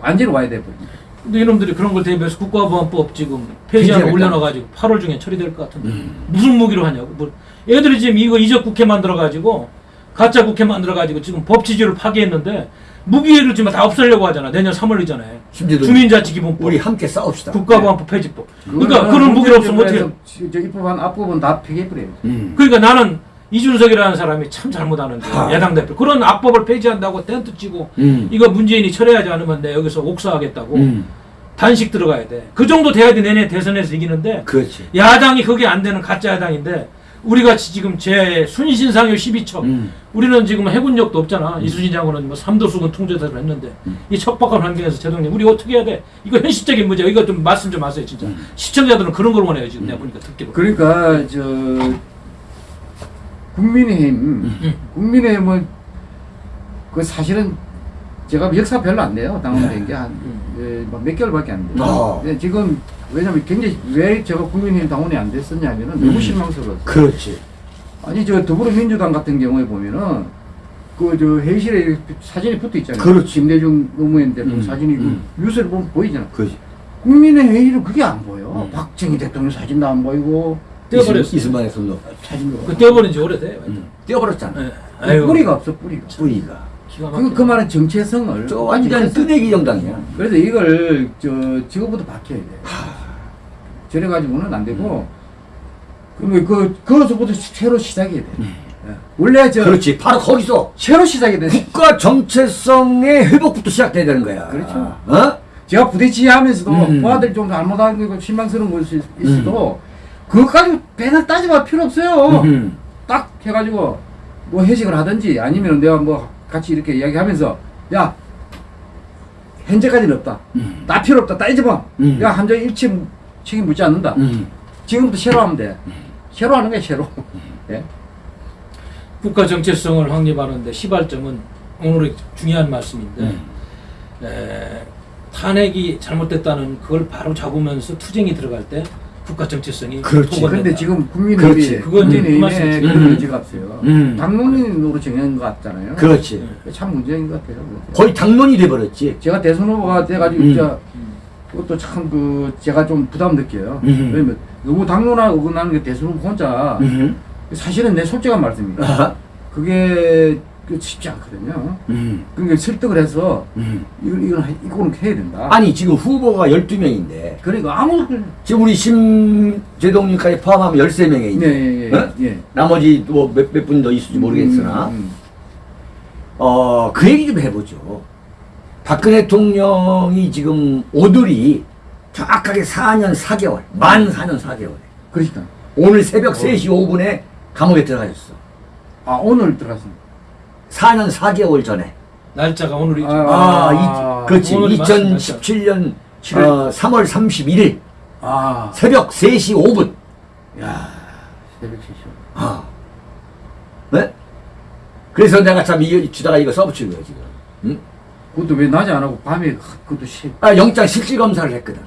[SPEAKER 3] 완전히 와야 돼 버립니다.
[SPEAKER 1] 근데 이놈들이 그런 걸 대비해서 국가보안법 지금 폐지안. 올려놔가지고 8월 중에 처리될 것 같은데
[SPEAKER 2] 음.
[SPEAKER 1] 무슨 무기로 하냐고 뭐 애들이 지금 이거 이적 국회 만들어가지고 가짜 국회 만들어가지고 지금 법 지지를 파기했는데 무기를 지금 다 없애려고 하잖아. 내년 3월 이전에.
[SPEAKER 2] 심지도
[SPEAKER 1] 주민자치기본법,
[SPEAKER 2] 우리 함께 싸웁시다.
[SPEAKER 1] 국가보안법 폐지법. 그러니까
[SPEAKER 3] 그거는
[SPEAKER 1] 그런 무기를 없으면 어떻게?
[SPEAKER 3] 저 입법한 앞부분 다 폐기해버려요.
[SPEAKER 2] 음.
[SPEAKER 1] 그러니까 나는 이준석이라는 사람이 참 잘못하는데
[SPEAKER 2] 하.
[SPEAKER 1] 야당 대표 그런 악법을 폐지한다고 텐트 치고
[SPEAKER 2] 음.
[SPEAKER 1] 이거 문재인이 철회하지 않으면 내 여기서 옥사하겠다고
[SPEAKER 2] 음.
[SPEAKER 1] 단식 들어가야 돼. 그 정도 돼야지 내년 대선에서 이기는데
[SPEAKER 2] 그렇지.
[SPEAKER 1] 야당이 그게 안 되는 가짜 야당인데 우리 같이 지금 제 순신상요 12척
[SPEAKER 2] 음.
[SPEAKER 1] 우리는 지금 해군력도 없잖아. 이수진 장군은 뭐 삼도수군 통제사를 했는데
[SPEAKER 2] 음.
[SPEAKER 1] 이 척박한 환경에서 제동님 우리 어떻게 해야 돼? 이거 현실적인 문제야. 이거 좀 말씀 좀 하세요 진짜.
[SPEAKER 2] 음.
[SPEAKER 1] 시청자들은 그런 걸 원해요 지금 내가 보니까 듣기로.
[SPEAKER 3] 그러니까 저 국민의힘
[SPEAKER 1] 음.
[SPEAKER 3] 국민의힘은 그 사실은 제가 역사 별로 안 돼요 당원된 게한몇
[SPEAKER 1] 음.
[SPEAKER 3] 개월밖에 안 돼요.
[SPEAKER 2] 어.
[SPEAKER 3] 지금 왜냐면 굉장히 왜 제가 국민의힘 당원이 안 됐었냐면은
[SPEAKER 2] 음.
[SPEAKER 3] 너무 실망스러웠어요.
[SPEAKER 2] 그렇지.
[SPEAKER 3] 아니 저 더불어민주당 같은 경우에 보면은 그 저 회의실에 사진이 붙어 있잖아요.
[SPEAKER 2] 그렇지.
[SPEAKER 3] 김대중 노무현 대통령
[SPEAKER 2] 음,
[SPEAKER 3] 사진이 그
[SPEAKER 2] 음.
[SPEAKER 3] 뉴스를 보면 보이잖아.
[SPEAKER 2] 그렇지.
[SPEAKER 3] 국민의 회의는 그게 안 보여.
[SPEAKER 2] 음.
[SPEAKER 3] 박정희 대통령 사진도 안 보이고
[SPEAKER 1] 떼어버렸어.
[SPEAKER 2] 이승만의 손도
[SPEAKER 3] 사진도.
[SPEAKER 1] 그 떼어버린 지 오래돼.
[SPEAKER 2] 음. 떼어버렸잖아.
[SPEAKER 1] 네. 아유,
[SPEAKER 3] 뿌리가 없어 뿌리가.
[SPEAKER 2] 뿌리가.
[SPEAKER 1] 기가
[SPEAKER 3] 그. 그 말은 정체성을
[SPEAKER 2] 저 완전 뜨내기 정당이야.
[SPEAKER 3] 그래서 이걸 저 지금부터 바뀌어야 돼. 저래 가지고는 안 되고 그러면 그 그것부터 새로 시작해야 돼. 예. 원래 저
[SPEAKER 2] 그렇지. 바로 거기서
[SPEAKER 3] 새로 시작해야 돼.
[SPEAKER 2] 국가 정체성의 회복부터 시작돼야 되는 거야.
[SPEAKER 3] 그렇죠.
[SPEAKER 2] 어?
[SPEAKER 3] 제가 부대찌하면서도
[SPEAKER 2] 음.
[SPEAKER 3] 부하들 좀 잘못한 거 실망스러운 것이 있어도 그것까지 배날 따져볼 필요 없어요.
[SPEAKER 2] 음.
[SPEAKER 3] 딱 해가지고 뭐 회식을 하든지 아니면 내가 뭐 같이 이렇게 이야기하면서 야 현재까지는 없다.
[SPEAKER 2] 음.
[SPEAKER 3] 나 필요 없다. 따져봐.
[SPEAKER 2] 음.
[SPEAKER 3] 야 함정 일치 책임 묻지 않는다.
[SPEAKER 2] 음.
[SPEAKER 3] 지금부터 새로 하면 돼. 새로 하는 거야 새로. 예?
[SPEAKER 1] 국가 정체성을 확립하는데 시발점은 오늘의 중요한 말씀인데
[SPEAKER 2] 음.
[SPEAKER 1] 에, 탄핵이 잘못됐다는 그걸 바로 잡으면서 투쟁이 들어갈 때 국가 정체성이
[SPEAKER 2] 그렇지.
[SPEAKER 3] 근데 지금. 국민의힘이
[SPEAKER 1] 이제 그
[SPEAKER 2] 음.
[SPEAKER 3] 없어요.
[SPEAKER 2] 음.
[SPEAKER 3] 당론인으로 정한 것 같잖아요.
[SPEAKER 2] 그렇지.
[SPEAKER 3] 참 문제인 것 같아요.
[SPEAKER 2] 거의 당론이 돼버렸지.
[SPEAKER 3] 제가 대선 후보가 돼가지고
[SPEAKER 2] 음.
[SPEAKER 3] 그것도 참 그 제가 좀 부담 느껴요.
[SPEAKER 2] 음.
[SPEAKER 3] 왜냐면 너무 당론화 어긋나는 게 대선 후보 혼자
[SPEAKER 2] 음.
[SPEAKER 3] 사실은 내 솔직한 말씀입니다.
[SPEAKER 2] 아하.
[SPEAKER 3] 그게 그 쉽지 않거든요.
[SPEAKER 2] 음.
[SPEAKER 3] 그러니까 설득을 해서
[SPEAKER 2] 음.
[SPEAKER 3] 이건 해- 이거는 해야 된다.
[SPEAKER 2] 아니 지금 후보가 12명인데
[SPEAKER 3] 그러니까 아무
[SPEAKER 2] 지금 우리 심재동님까지 포함하면 13명에 있네.
[SPEAKER 3] 네, 예,
[SPEAKER 2] 어?
[SPEAKER 3] 예.
[SPEAKER 2] 나머지 뭐몇 분 더 있을지 모르겠으나
[SPEAKER 3] 음, 음.
[SPEAKER 2] 어, 그 얘기 좀 해보죠. 박근혜 대통령이 지금 오늘이 정확하게 4년 4개월, 만 4년 4개월.
[SPEAKER 3] 그러니까
[SPEAKER 2] 오늘 새벽 3시 5분에 감옥에 들어가셨어.
[SPEAKER 3] 아 오늘 들어갔습니다.
[SPEAKER 2] 4년 4개월 전에.
[SPEAKER 1] 날짜가 오늘이죠.
[SPEAKER 3] 아,
[SPEAKER 2] 아, 이, 그렇지.
[SPEAKER 1] 오늘이 맞습니다.
[SPEAKER 2] 2017년 어, 3월 31일
[SPEAKER 3] 아,
[SPEAKER 2] 새벽 3시 5분.
[SPEAKER 3] 야 새벽 3시.
[SPEAKER 2] 아. 네? 그래서 내가 참 이거 주다가 이거 써붙인 거야, 지금. 응?
[SPEAKER 3] 그것도 왜 낮에 안 하고 밤에 그것도 시
[SPEAKER 2] 아, 영장 실질 검사를 했거든.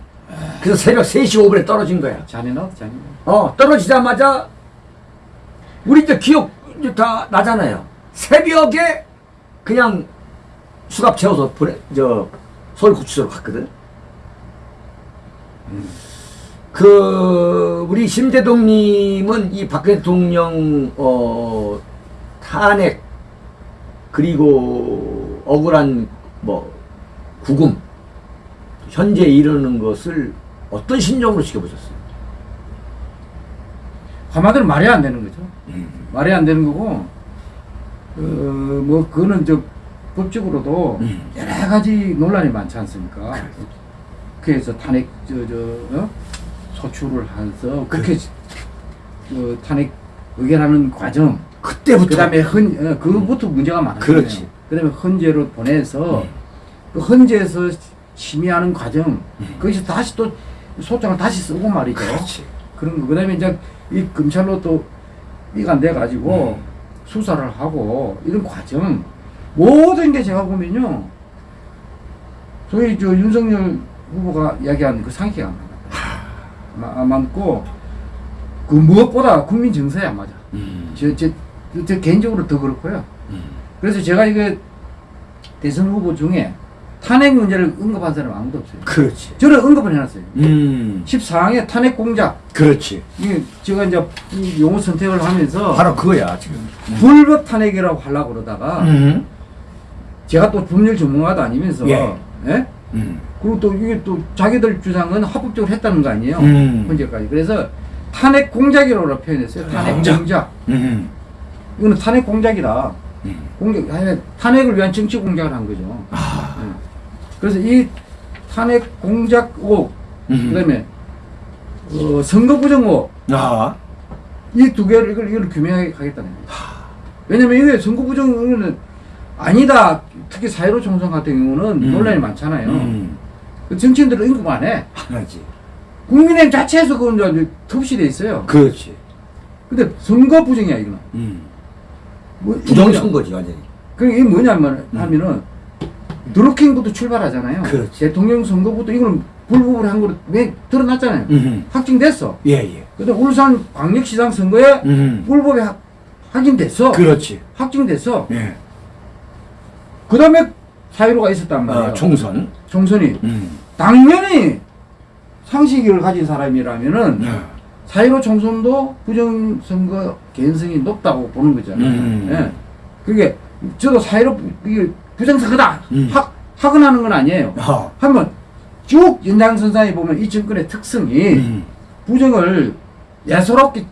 [SPEAKER 2] 그래서 새벽 3시 5분에 떨어진 거야.
[SPEAKER 3] 잔인하다 잔인해.
[SPEAKER 2] 어, 떨어지자마자 우리 이제 기억 다 나잖아요. 새벽에 그냥 수갑 채워서 보내, 저, 서울구치소로 갔거든. 그, 우리 심대동님은 이 박근혜 대통령, 어, 탄핵, 그리고 억울한, 뭐, 구금, 현재 이르는 것을 어떤 심정으로 지켜보셨어요?
[SPEAKER 3] 한마디로 말이 안 되는 거죠.
[SPEAKER 2] 음.
[SPEAKER 3] 말이 안 되는 거고, 어, 뭐, 그거는 저, 법적으로도
[SPEAKER 2] 음.
[SPEAKER 3] 여러 가지 논란이 많지 않습니까?
[SPEAKER 2] 그렇죠.
[SPEAKER 3] 국회에서 탄핵, 저, 저, 어? 소추를 해서 국회, 어, 탄핵 의결하는 과정,
[SPEAKER 2] 그때부터.
[SPEAKER 3] 그 다음에 헌, 어, 그것부터 문제가 많았어요.
[SPEAKER 2] 그렇지.
[SPEAKER 3] 그 다음에 헌재로 보내서,
[SPEAKER 2] 음.
[SPEAKER 3] 그 헌재에서 심의하는 과정, 거기서 다시 또 소장을 다시 쓰고 말이죠.
[SPEAKER 2] 그렇지.
[SPEAKER 3] 그런 거. 그 다음에 이제 이 검찰로 또 이가 돼가지고
[SPEAKER 2] 음.
[SPEAKER 3] 수사를 하고 이런 과정 모든 게 제가 보면요. 저희 저 윤석열 후보가 이야기한 그 상식이 안 맞다. 안 맞고 그 무엇보다 국민 정서에 안 맞아.
[SPEAKER 2] 음.
[SPEAKER 3] 저, 저, 저 개인적으로 더 그렇고요.
[SPEAKER 2] 음.
[SPEAKER 3] 그래서 제가 이게 대선 후보 중에 탄핵 문제를 언급한 사람 아무도 없어요.
[SPEAKER 2] 그렇지.
[SPEAKER 3] 저는 언급을 해놨어요.
[SPEAKER 2] 음.
[SPEAKER 3] 14항의 탄핵 공작.
[SPEAKER 2] 그렇지.
[SPEAKER 3] 이게 제가 이제 이 용어 선택을 하면서
[SPEAKER 2] 바로 그거야 지금.
[SPEAKER 3] 불법 탄핵이라고 하려고 그러다가
[SPEAKER 2] 음.
[SPEAKER 3] 제가 또 법률 전문가도 아니면서
[SPEAKER 2] 예.
[SPEAKER 3] 예?
[SPEAKER 2] 음.
[SPEAKER 3] 그리고 또 이게 또 자기들 주장은 합법적으로 했다는 거 아니에요.
[SPEAKER 2] 음.
[SPEAKER 3] 현재까지. 그래서 탄핵 공작이라고 표현했어요. 탄핵
[SPEAKER 1] 공작.
[SPEAKER 3] 공작.
[SPEAKER 2] 음.
[SPEAKER 3] 이거는 탄핵 공작이다.
[SPEAKER 2] 음.
[SPEAKER 3] 공작, 아니, 탄핵을 위한 정치 공작을 한 거죠.
[SPEAKER 2] 아.
[SPEAKER 3] 예. 그래서 이 탄핵 공작 의혹,
[SPEAKER 2] 음.
[SPEAKER 3] 그다음에 어, 선거 부정 의혹,
[SPEAKER 2] 아.
[SPEAKER 3] 이두 개를 이걸, 이걸 규명하게 하겠다는 거예요. 왜냐면 이게 선거 부정 의혹은 아니다. 특히 사회로 총선 같은 경우는
[SPEAKER 2] 음.
[SPEAKER 3] 논란이 많잖아요.
[SPEAKER 2] 음.
[SPEAKER 3] 그 정치인들은 언급 안 해.
[SPEAKER 2] 하나지.
[SPEAKER 3] 국민의힘 자체에서 그건 톱시돼 있어요.
[SPEAKER 2] 그렇지.
[SPEAKER 3] 근데 선거 부정이야 이거는.
[SPEAKER 2] 음.
[SPEAKER 3] 뭐,
[SPEAKER 2] 부정선거지 완전히.
[SPEAKER 3] 그게 이게 뭐냐면
[SPEAKER 2] 음.
[SPEAKER 3] 하면은 드루킹부터 출발하잖아요.
[SPEAKER 2] 그렇지.
[SPEAKER 3] 대통령 선거부터 이거는 불법을 한 거로 왜 드러났잖아요.
[SPEAKER 2] 음.
[SPEAKER 3] 확정됐어.
[SPEAKER 2] 예 예.
[SPEAKER 3] 근데 울산 광역시장 선거에
[SPEAKER 2] 음.
[SPEAKER 3] 불법이 확- 확인됐어.
[SPEAKER 2] 그렇지.
[SPEAKER 3] 확정됐어.
[SPEAKER 2] 예.
[SPEAKER 3] 그 다음에 사유로가 있었단 말이에요.
[SPEAKER 2] 아, 총선.
[SPEAKER 3] 총선이
[SPEAKER 2] 음.
[SPEAKER 3] 당연히 상식을 가진 사람이라면은
[SPEAKER 2] 네.
[SPEAKER 3] 사유로 총선도 부정선거 개연성이 높다고 보는 거잖아요.
[SPEAKER 2] 음.
[SPEAKER 3] 예. 그게 저도 이게 부정선거다
[SPEAKER 2] 음.
[SPEAKER 3] 확 확언하는 건 아니에요.
[SPEAKER 2] 아.
[SPEAKER 3] 한번 쭉 연장선상에 보면 이 정권의 특성이
[SPEAKER 2] 음.
[SPEAKER 3] 부정을 예사롭게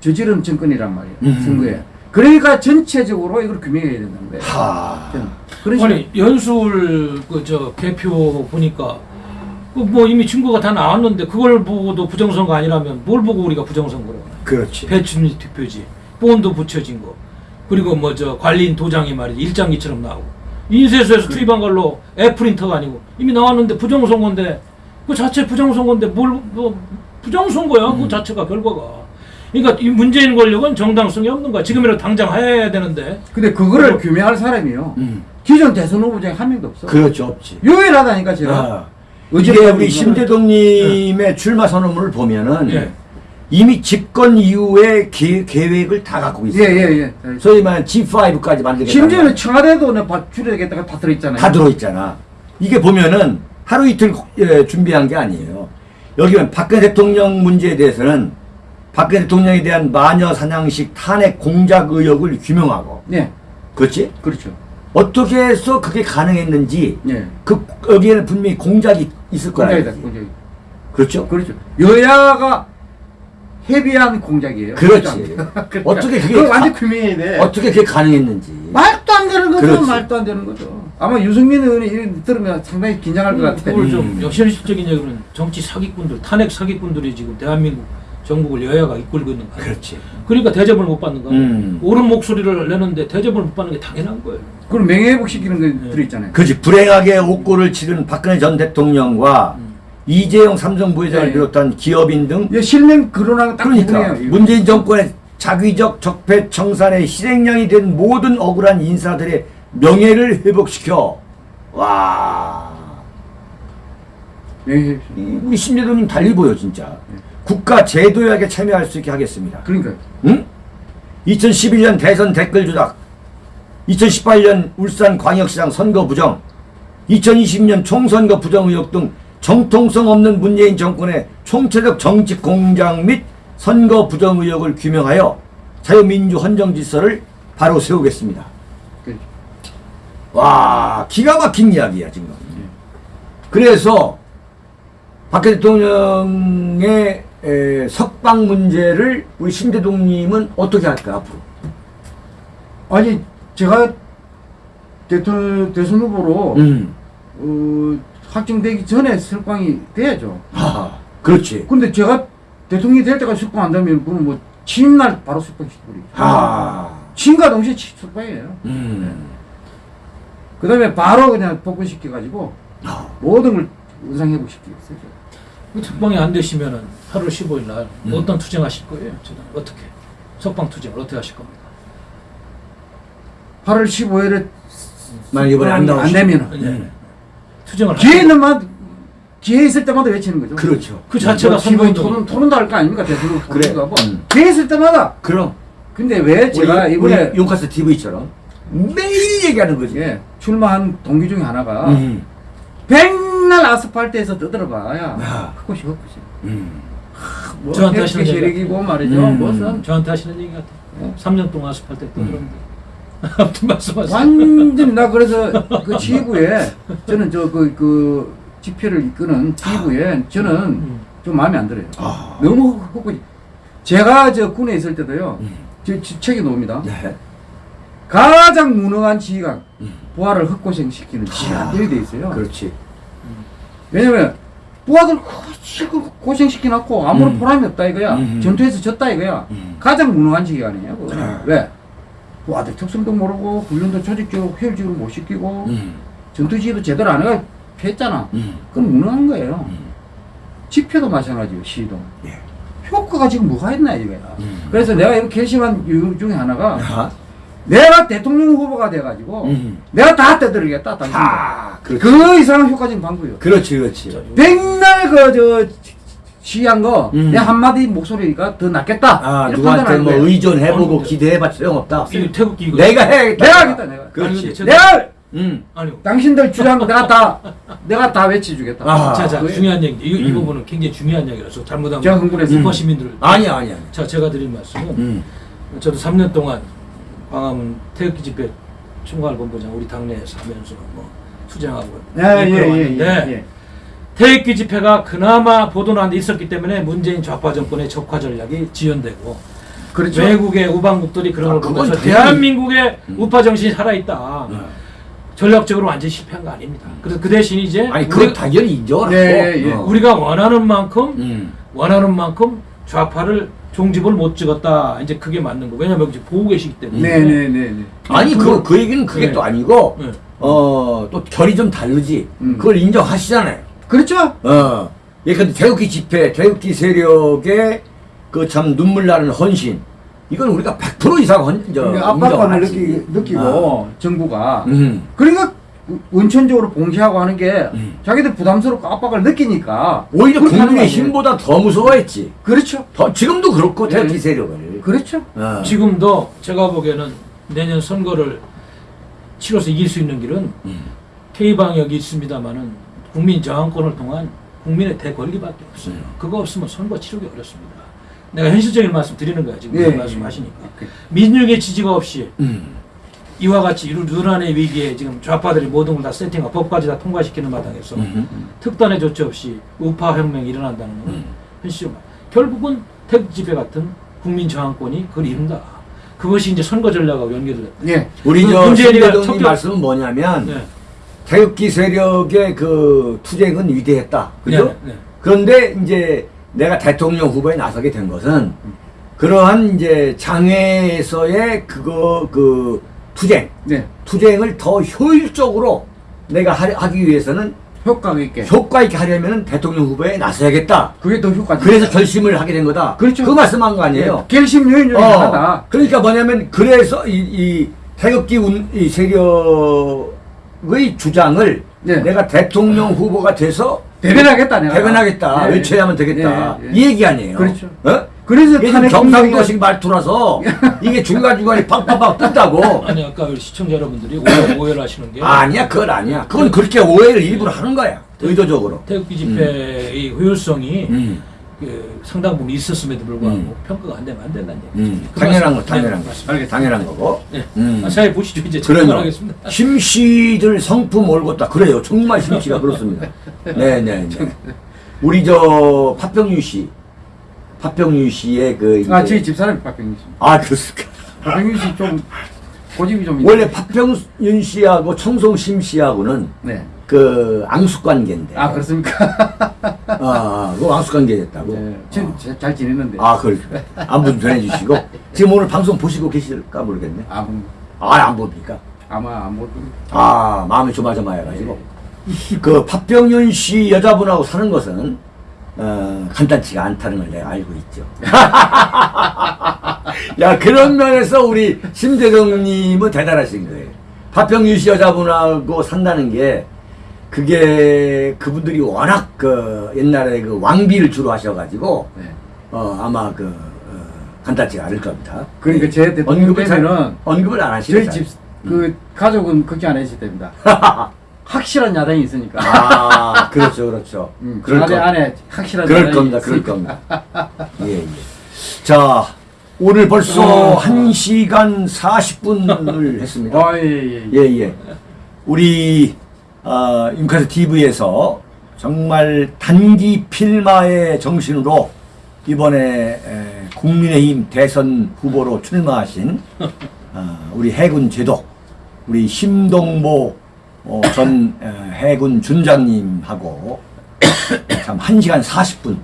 [SPEAKER 3] 저지른 정권이란 말이에요.
[SPEAKER 2] 음.
[SPEAKER 3] 선거에. 그러니까 전체적으로 이걸 규명해야 된다는 거예요.
[SPEAKER 2] 하.
[SPEAKER 3] 그런
[SPEAKER 1] 아니 연수울 그저 개표 보니까 그뭐 이미 증거가 다 나왔는데 그걸 보고도 부정선거 아니라면 뭘 보고 우리가 부정선거라고?
[SPEAKER 2] 그렇지.
[SPEAKER 1] 배춘 투표지, 본도 붙여진 거, 그리고 뭐 저 관리인 도장이 말이지 일장기처럼 나오고 인쇄소에서 투입한 걸로 애프린터가 아니고 이미 나왔는데 부정선거인데 그 자체 부정선거인데 뭘 뭐 부정선거야 그 자체가 결과가. 그러니까 이 문재인 권력은 정당성이 없는 거야. 지금이라도 당장 해야 되는데
[SPEAKER 3] 근데 그거를
[SPEAKER 1] 그거-
[SPEAKER 3] 규명할 사람이요.
[SPEAKER 2] 음.
[SPEAKER 3] 기존 대선 후보 중에 한 명도 없어.
[SPEAKER 2] 그렇죠 없지.
[SPEAKER 3] 유일하다니까 제가.
[SPEAKER 2] 아.
[SPEAKER 3] 어제
[SPEAKER 2] 이게 우리 심재동님의 출마 선언문을 보면은
[SPEAKER 1] 예.
[SPEAKER 2] 이미 집권 이후에 계, 계획 을 다 갖고 있어요.
[SPEAKER 3] 예 예 예.
[SPEAKER 2] 소위 말하는 G5까지 만들겠다.
[SPEAKER 3] 심지어는 청와대도 내 줄여야겠다가 다 들어있잖아요.
[SPEAKER 2] 다 들어있잖아. 이게 보면은 하루 이틀 예, 준비한 게 아니에요. 여기 보면 박근혜 대통령 문제에 대해서는 박근혜 대통령에 대한 마녀 사냥식 탄핵 공작 의혹을 규명하고
[SPEAKER 3] 예,
[SPEAKER 2] 그렇지?
[SPEAKER 3] 그렇죠.
[SPEAKER 2] 어떻게 해서 그게 가능했는지
[SPEAKER 3] 예.
[SPEAKER 2] 그 여기에는 분명히 공작이 있을 거라.
[SPEAKER 3] 공작이다, 공작이.
[SPEAKER 2] 그렇죠?
[SPEAKER 3] 그렇죠. 여야가 협의한 공작이에요.
[SPEAKER 2] 그렇지. [laughs]
[SPEAKER 3] 그러니까
[SPEAKER 2] 어떻게 그게
[SPEAKER 3] 그걸 완전
[SPEAKER 2] 가-
[SPEAKER 3] 규명해야 돼.
[SPEAKER 2] 어떻게 그게 가능했는지.
[SPEAKER 3] 말도 안 되는 거죠.
[SPEAKER 2] 그렇지.
[SPEAKER 3] 말도 안 되는 거죠. 아마 유승민 의원이 이런 들으면 상당히 긴장할 것 같아.
[SPEAKER 1] 그걸 좀
[SPEAKER 2] 음.
[SPEAKER 1] 현실적인 얘기는 정치 사기꾼들, 탄핵 사기꾼들이 지금 대한민국 전국을 여야가 이끌고 있는 거예요.
[SPEAKER 2] 그렇지.
[SPEAKER 1] 그러니까 대접을 못 받는 거예요.
[SPEAKER 2] 음.
[SPEAKER 1] 옳은 목소리를 내는데 대접을 못 받는 게 당연한 거예요.
[SPEAKER 3] 그걸 명예회복 시키는 거
[SPEAKER 1] 네.
[SPEAKER 3] 들어있잖아요.
[SPEAKER 2] 그렇지. 불행하게 옥고를 치른 박근혜 전 대통령과
[SPEAKER 1] 음.
[SPEAKER 2] 이재용 삼성 부회장을
[SPEAKER 3] 네.
[SPEAKER 2] 비롯한 기업인 등
[SPEAKER 3] 이게 실명 딱
[SPEAKER 2] 그러니까. 문재인 정권의 자기적 적폐 청산의 실행량이 된 모든 억울한 인사들의 명예를 회복시켜 와. 이 우리 심재동님 달리 보여 진짜 국가 제도약에 참여할 수 있게 하겠습니다.
[SPEAKER 3] 그러니까
[SPEAKER 2] 응? 2011년 대선 댓글 조작 2018년 울산 광역시장 선거 부정 2020년 총선거 부정 의혹 등 정통성 없는 문재인 정권의 총체적 정치 공작 및 선거 부정 의혹을 규명하여 자유민주 헌정 질서를 바로 세우겠습니다. 와 기가 막힌 이야기야 지금. 그래서 박근혜 대통령의 에, 석방 문제를 우리 신대동님은 어떻게 할까 앞으로?
[SPEAKER 3] 아니 제가 대통령 대선 후보로
[SPEAKER 2] 음.
[SPEAKER 3] 어, 확정되기 전에 석방이 돼야죠.
[SPEAKER 2] 아, 그렇지.
[SPEAKER 3] 근데 제가 대통령이 될 때까지 석방 안 되면 그건 뭐 취임 날 바로 석방시켜버리죠.
[SPEAKER 2] 아,
[SPEAKER 3] 취임과 동시에 취- 석방이에요.
[SPEAKER 2] 음.
[SPEAKER 3] 그 다음에 바로 그냥 복권시켜가지고
[SPEAKER 2] 아,
[SPEAKER 3] 모든 걸 의상회복시키겠어요.
[SPEAKER 1] 그 특방이 안 되시면은 8월 15일 날
[SPEAKER 2] 음.
[SPEAKER 1] 어떤 투쟁하실 거예요? 저는 어떻게? 석방 투쟁을 어떻게 하실 겁니까?
[SPEAKER 3] 8월 15일에
[SPEAKER 2] 만약 이번에 안 나오시-
[SPEAKER 3] 안 되면은
[SPEAKER 1] 네.
[SPEAKER 2] 음.
[SPEAKER 1] 투쟁을
[SPEAKER 3] 기회
[SPEAKER 1] 하실
[SPEAKER 3] 있는 만 기회 있을 때마다 외치는 거죠.
[SPEAKER 2] 그렇죠.
[SPEAKER 1] 그 자체가
[SPEAKER 3] 뭐 기본
[SPEAKER 1] 선거운동.
[SPEAKER 3] 토론 토론도 할 거 아닙니까 대통령
[SPEAKER 2] 그래.
[SPEAKER 3] 하고
[SPEAKER 2] 음.
[SPEAKER 3] 기회 있을 때마다.
[SPEAKER 2] 그럼
[SPEAKER 3] 근데 왜 제가
[SPEAKER 2] 우리,
[SPEAKER 3] 이번에
[SPEAKER 2] 우리 용카스 TV처럼 매일 얘기하는 거지.
[SPEAKER 3] 예, 출마한 동기 중에 하나가
[SPEAKER 2] 음.
[SPEAKER 3] 백날 아스팔트에서 떠들어봐야
[SPEAKER 2] 아.
[SPEAKER 3] 흙꽃이 흙꽃이.
[SPEAKER 2] 음.
[SPEAKER 3] 뭐
[SPEAKER 1] 저한테 하시는 얘기
[SPEAKER 3] 세력이고 말이죠.
[SPEAKER 2] 음.
[SPEAKER 3] 무슨
[SPEAKER 1] 저한테 하시는 얘기 같아.
[SPEAKER 3] 어?
[SPEAKER 1] 3년 동안 아스팔트에 떠들었는데. [laughs] 아무튼 말씀하세요.
[SPEAKER 3] 완전히 나 그래서 그 [laughs] 지휘부에 저는 저그그 집회를 이끄는 지휘부에 저는
[SPEAKER 1] 음.
[SPEAKER 3] 좀 마음에 안 들어요.
[SPEAKER 2] 아.
[SPEAKER 3] 너무 흙꽃이. 제가 저 군에 있을 때도요.
[SPEAKER 2] 음.
[SPEAKER 3] 저, 저 책에 놓습니다.
[SPEAKER 2] 네.
[SPEAKER 3] 가장 무능한 지휘관
[SPEAKER 2] 음.
[SPEAKER 3] 부하를 헛고생시키는 지휘관들이 돼 있어요.
[SPEAKER 2] 그렇지.
[SPEAKER 3] 왜냐면 부하들 고생시켜놨고 아무런
[SPEAKER 2] 음.
[SPEAKER 3] 보람이 없다 이거야.
[SPEAKER 2] 음.
[SPEAKER 3] 전투에서 졌다 이거야.
[SPEAKER 2] 음.
[SPEAKER 3] 가장 무능한 지휘관이에요.
[SPEAKER 2] 아.
[SPEAKER 3] 왜? 부하들 특성도 모르고 훈련도 조직적으로 효율적으로 못 시키고
[SPEAKER 2] 음.
[SPEAKER 3] 전투 지휘도 제대로 안 해가 피했잖아.
[SPEAKER 2] 음.
[SPEAKER 3] 그건 무능한 거예요.
[SPEAKER 2] 음.
[SPEAKER 3] 집회도 마찬가지예요. 시위도.
[SPEAKER 2] 예.
[SPEAKER 3] 효과가 지금 뭐가 있나 이거야.
[SPEAKER 2] 음.
[SPEAKER 3] 그래서 내가 이렇게 결심한 이유 중에 하나가
[SPEAKER 2] 아.
[SPEAKER 3] 내가 대통령 후보가 돼가지고
[SPEAKER 2] 음.
[SPEAKER 3] 내가 다 떠들겠다. 당신들.
[SPEAKER 2] 아, 그렇지.
[SPEAKER 3] 그 이상은 효과적인 방법이요.
[SPEAKER 2] 그렇지, 그렇지.
[SPEAKER 3] 백날 그저 시한 거
[SPEAKER 2] 음.
[SPEAKER 3] 내 한마디 목소리가 더 낫겠다.
[SPEAKER 2] 아, 누구한테 뭐
[SPEAKER 3] 거예요.
[SPEAKER 2] 의존해보고
[SPEAKER 1] 아니,
[SPEAKER 2] 기대해봤자 소용없다.
[SPEAKER 1] 이 태극기 이거.
[SPEAKER 2] 내가 해야겠다.
[SPEAKER 3] 내가 하겠다 내가.
[SPEAKER 2] 그렇지.
[SPEAKER 1] 아니, 저-
[SPEAKER 3] 내가
[SPEAKER 2] 음.
[SPEAKER 1] 아니요.
[SPEAKER 3] 당신들 주장 내가 다 [laughs] 내가 다 외쳐주겠다.
[SPEAKER 2] 아,
[SPEAKER 1] 자, 자,
[SPEAKER 3] 그거예요.
[SPEAKER 1] 중요한 얘기. 이, 이
[SPEAKER 2] 음.
[SPEAKER 1] 부분은 굉장히 중요한 얘기라서 잘못하면
[SPEAKER 3] 제가 흥분해서
[SPEAKER 1] 우파 시민들.
[SPEAKER 2] 아니야, 아니야.
[SPEAKER 1] 자, 제가 드린 말씀은
[SPEAKER 2] 음.
[SPEAKER 1] 저도 3년 동안 광화문 태극기 집회 총괄본부장 우리 당내에서 하면서 뭐 투쟁하고
[SPEAKER 3] 예 예 예 예,
[SPEAKER 1] 이끌어왔는데
[SPEAKER 3] 예, 예.
[SPEAKER 1] 태극기 집회가 그나마 보도난 데 있었기 때문에 문재인 좌파 정권의 적화 전략이 지연되고
[SPEAKER 3] 그렇죠.
[SPEAKER 1] 외국의 우방국들이 그런
[SPEAKER 2] 아,
[SPEAKER 1] 걸 보면서
[SPEAKER 2] 당연히-
[SPEAKER 1] 대한민국의
[SPEAKER 2] 음.
[SPEAKER 1] 우파 정신이 살아있다.
[SPEAKER 2] 네.
[SPEAKER 1] 전략적으로 완전히 실패한 거 아닙니다. 그래서 그 대신 이제
[SPEAKER 2] 아니, 그건 당연히 인정을
[SPEAKER 3] 네,
[SPEAKER 2] 하고.
[SPEAKER 3] 예.
[SPEAKER 2] 어.
[SPEAKER 1] 우리가 원하는 만큼
[SPEAKER 2] 음.
[SPEAKER 1] 원하는 만큼 좌파를 종집을 못 찍었다. 이제 그게 맞는 거. 왜냐면 이제 보고 계시기 때문에.
[SPEAKER 3] 네네 네.
[SPEAKER 2] 아니, 그, 그 얘기는 그게
[SPEAKER 1] 네.
[SPEAKER 2] 또 아니고,
[SPEAKER 1] 네.
[SPEAKER 2] 어, 또 결이 좀 다르지.
[SPEAKER 3] 음.
[SPEAKER 2] 그걸 인정하시잖아요.
[SPEAKER 3] 그렇죠.
[SPEAKER 2] 어. 예, 근데 태극기 집회, 태극기 세력의 그 참 눈물 나는 헌신. 이건 우리가 100% 이상 헌, 저,
[SPEAKER 3] 그러니까 압박감을. 느끼, 느끼고
[SPEAKER 2] 어.
[SPEAKER 3] 정부가
[SPEAKER 2] 음.
[SPEAKER 3] 그러니까 원천적으로 봉쇄하고 하는 게
[SPEAKER 2] 음.
[SPEAKER 3] 자기들 부담스럽고 압박을 느끼니까
[SPEAKER 2] 오히려 국민의? 힘보다 더 무서워했지.
[SPEAKER 3] 그렇죠.
[SPEAKER 2] 더, 지금도 그렇고,
[SPEAKER 3] 네.
[SPEAKER 2] 태극기 세력을.
[SPEAKER 3] 그렇죠.
[SPEAKER 2] 어.
[SPEAKER 1] 지금도 제가 보기에는 내년 선거를 치러서 이길 수 있는 길은
[SPEAKER 2] 음.
[SPEAKER 1] K방역이 있습니다만은 국민 저항권을 통한 국민의 대권리밖에 없어요.
[SPEAKER 2] 음.
[SPEAKER 1] 그거 없으면 선거 치르기 어렵습니다. 내가 현실적인 말씀 드리는 거야 지금
[SPEAKER 3] 예,
[SPEAKER 1] 그 말씀하시니까
[SPEAKER 3] 예.
[SPEAKER 1] 민중의 지지가 없이
[SPEAKER 2] 음.
[SPEAKER 1] 이와 같이 누란의 위기에 지금 좌파들이 모든 걸 다 세팅하고 법까지 다 통과시키는 마당에서
[SPEAKER 2] 음.
[SPEAKER 1] 특단의 조치 없이 우파 혁명이 일어난다는 것은
[SPEAKER 2] 음.
[SPEAKER 1] 현실적 결국은 태극 집회 같은 국민 저항권이 그걸 이룬다. 그것이 이제 선거 전략하고 연결됐다.
[SPEAKER 3] 예.
[SPEAKER 2] 우리 그저
[SPEAKER 1] 문재인이가
[SPEAKER 2] 말씀은 뭐냐면
[SPEAKER 1] 네.
[SPEAKER 2] 태극기 세력의 그 투쟁은 위대했다. 그죠?
[SPEAKER 1] 네, 네.
[SPEAKER 2] 그런데 이제 내가 대통령 후보에 나서게 된 것은 그러한 이제 장외에서의 그거 그 투쟁,
[SPEAKER 3] 네.
[SPEAKER 2] 투쟁을 더 효율적으로 내가 하, 하기 위해서는
[SPEAKER 3] 효과가 있게.
[SPEAKER 2] 효과 있게 하려면 대통령 후보에 나서야겠다.
[SPEAKER 3] 그게 더 효과적.
[SPEAKER 2] 그래서 결심을 하게 된 거다.
[SPEAKER 3] 그렇죠.
[SPEAKER 2] 그 말씀한 거 아니에요?
[SPEAKER 3] 예. 결심 요인 중에 하나다.
[SPEAKER 2] 그러니까 뭐냐면 그래서 이, 이 태극기 운, 이 세력 의 주장을
[SPEAKER 3] 네.
[SPEAKER 2] 내가 대통령 후보가 돼서
[SPEAKER 3] 대변하겠다 내가.
[SPEAKER 2] 대변하겠다
[SPEAKER 3] 예.
[SPEAKER 2] 외쳐야만 되겠다
[SPEAKER 3] 예, 예.
[SPEAKER 2] 이 얘기 아니에요.
[SPEAKER 3] 그렇죠.
[SPEAKER 2] 어?
[SPEAKER 3] 그래서 탄핵
[SPEAKER 2] 경상도식 말투라서 [laughs] 이게 중간중간에 팍팍팍 뜬다고
[SPEAKER 1] 아니 아까 우리 시청자 여러분들이 오해, 오해 를 하시는 게
[SPEAKER 2] 아니야 그건 아니야 그건 그렇게 오해를 일부러 하는 거야 의도적으로
[SPEAKER 1] 태극기 집회의 효율성이
[SPEAKER 2] 음.
[SPEAKER 1] 그 상당 부분 있었음에도 불구하고
[SPEAKER 2] 음.
[SPEAKER 1] 평가가 안 되면 안 된다는 얘기.
[SPEAKER 2] 음. 당연한 거 당연한 거
[SPEAKER 1] 맞습니다.
[SPEAKER 2] 당연한 거고
[SPEAKER 1] 네.
[SPEAKER 2] 음.
[SPEAKER 1] 아, 잘 보시죠 이제
[SPEAKER 2] 그럼요.
[SPEAKER 1] 질문하겠습니다.
[SPEAKER 2] 심씨들 성품 올곧다. 그래요. 정말 심씨가 그렇습니다. 네네네. [laughs] 우리 저 파평유 씨, 파평유 씨의 그 이제-
[SPEAKER 3] 아, 저희 집사람이 박병규 씨.
[SPEAKER 2] 아 그렇습니까?
[SPEAKER 3] 박병규 씨좀 고집이 좀 있-
[SPEAKER 2] 원래 파평윤 씨하고 청송심 씨하고는
[SPEAKER 3] 네.
[SPEAKER 2] 그 앙숙 관계인데.
[SPEAKER 3] 아 그렇습니까?
[SPEAKER 2] 아, [laughs] 그 앙숙 관계 됐다고.
[SPEAKER 3] 네. 지금 잘- 잘 지냈는데.
[SPEAKER 2] 아, 그걸 안부 좀 전해주시고 [laughs] 지금 오늘 방송 보시고 계실까 모르겠네.
[SPEAKER 3] 아무
[SPEAKER 2] 아, 안 봅니까?
[SPEAKER 3] 아마 아무
[SPEAKER 2] 아, 마음이 조마조마해가지고. 그 팥병윤 씨 여자분하고 사는 것은 어, 간단치가 않다는 걸 내가 알고 있죠. [laughs] 야 그런 면에서 우리 심재정님은 대단하신 거예요. 팥병윤 씨 여자분하고 산다는 게 그게 그분들이 워낙 그 옛날에 그 왕비를 주로 하셔가지고
[SPEAKER 3] 네.
[SPEAKER 2] 어, 아마 그 어, 간단치가 않을 겁니다.
[SPEAKER 3] 그러니까 제
[SPEAKER 2] 언급을 잘-
[SPEAKER 3] 되면은
[SPEAKER 2] 언급을 안 하시네.
[SPEAKER 3] 저희 집 그 가족은 걱정 안 해주셔도 됩니다. [laughs] 확실한 야당이 있으니까.
[SPEAKER 2] 아, 그렇죠, 그렇죠.
[SPEAKER 3] 음,
[SPEAKER 2] 그럴
[SPEAKER 3] 안에
[SPEAKER 2] 거.
[SPEAKER 3] 안에 확실한
[SPEAKER 2] 그럴
[SPEAKER 3] 야당이
[SPEAKER 2] 겁니다, 그럴
[SPEAKER 3] 있으니까.
[SPEAKER 2] 겁니다. [laughs] 예, 예. 자, 오늘 벌써
[SPEAKER 3] 어.
[SPEAKER 2] 1시간 40분을 했습니다.
[SPEAKER 3] 아, 예, 예, 예.
[SPEAKER 2] 예, 예. 우리, 어, 윤카스 TV에서 정말 단기 필마의 정신으로 이번에 에, 국민의힘 대선 후보로 출마하신 어, 우리 해군 제독, 우리 심동보 어, 전 에, 해군 준장님하고 참 1시간 40분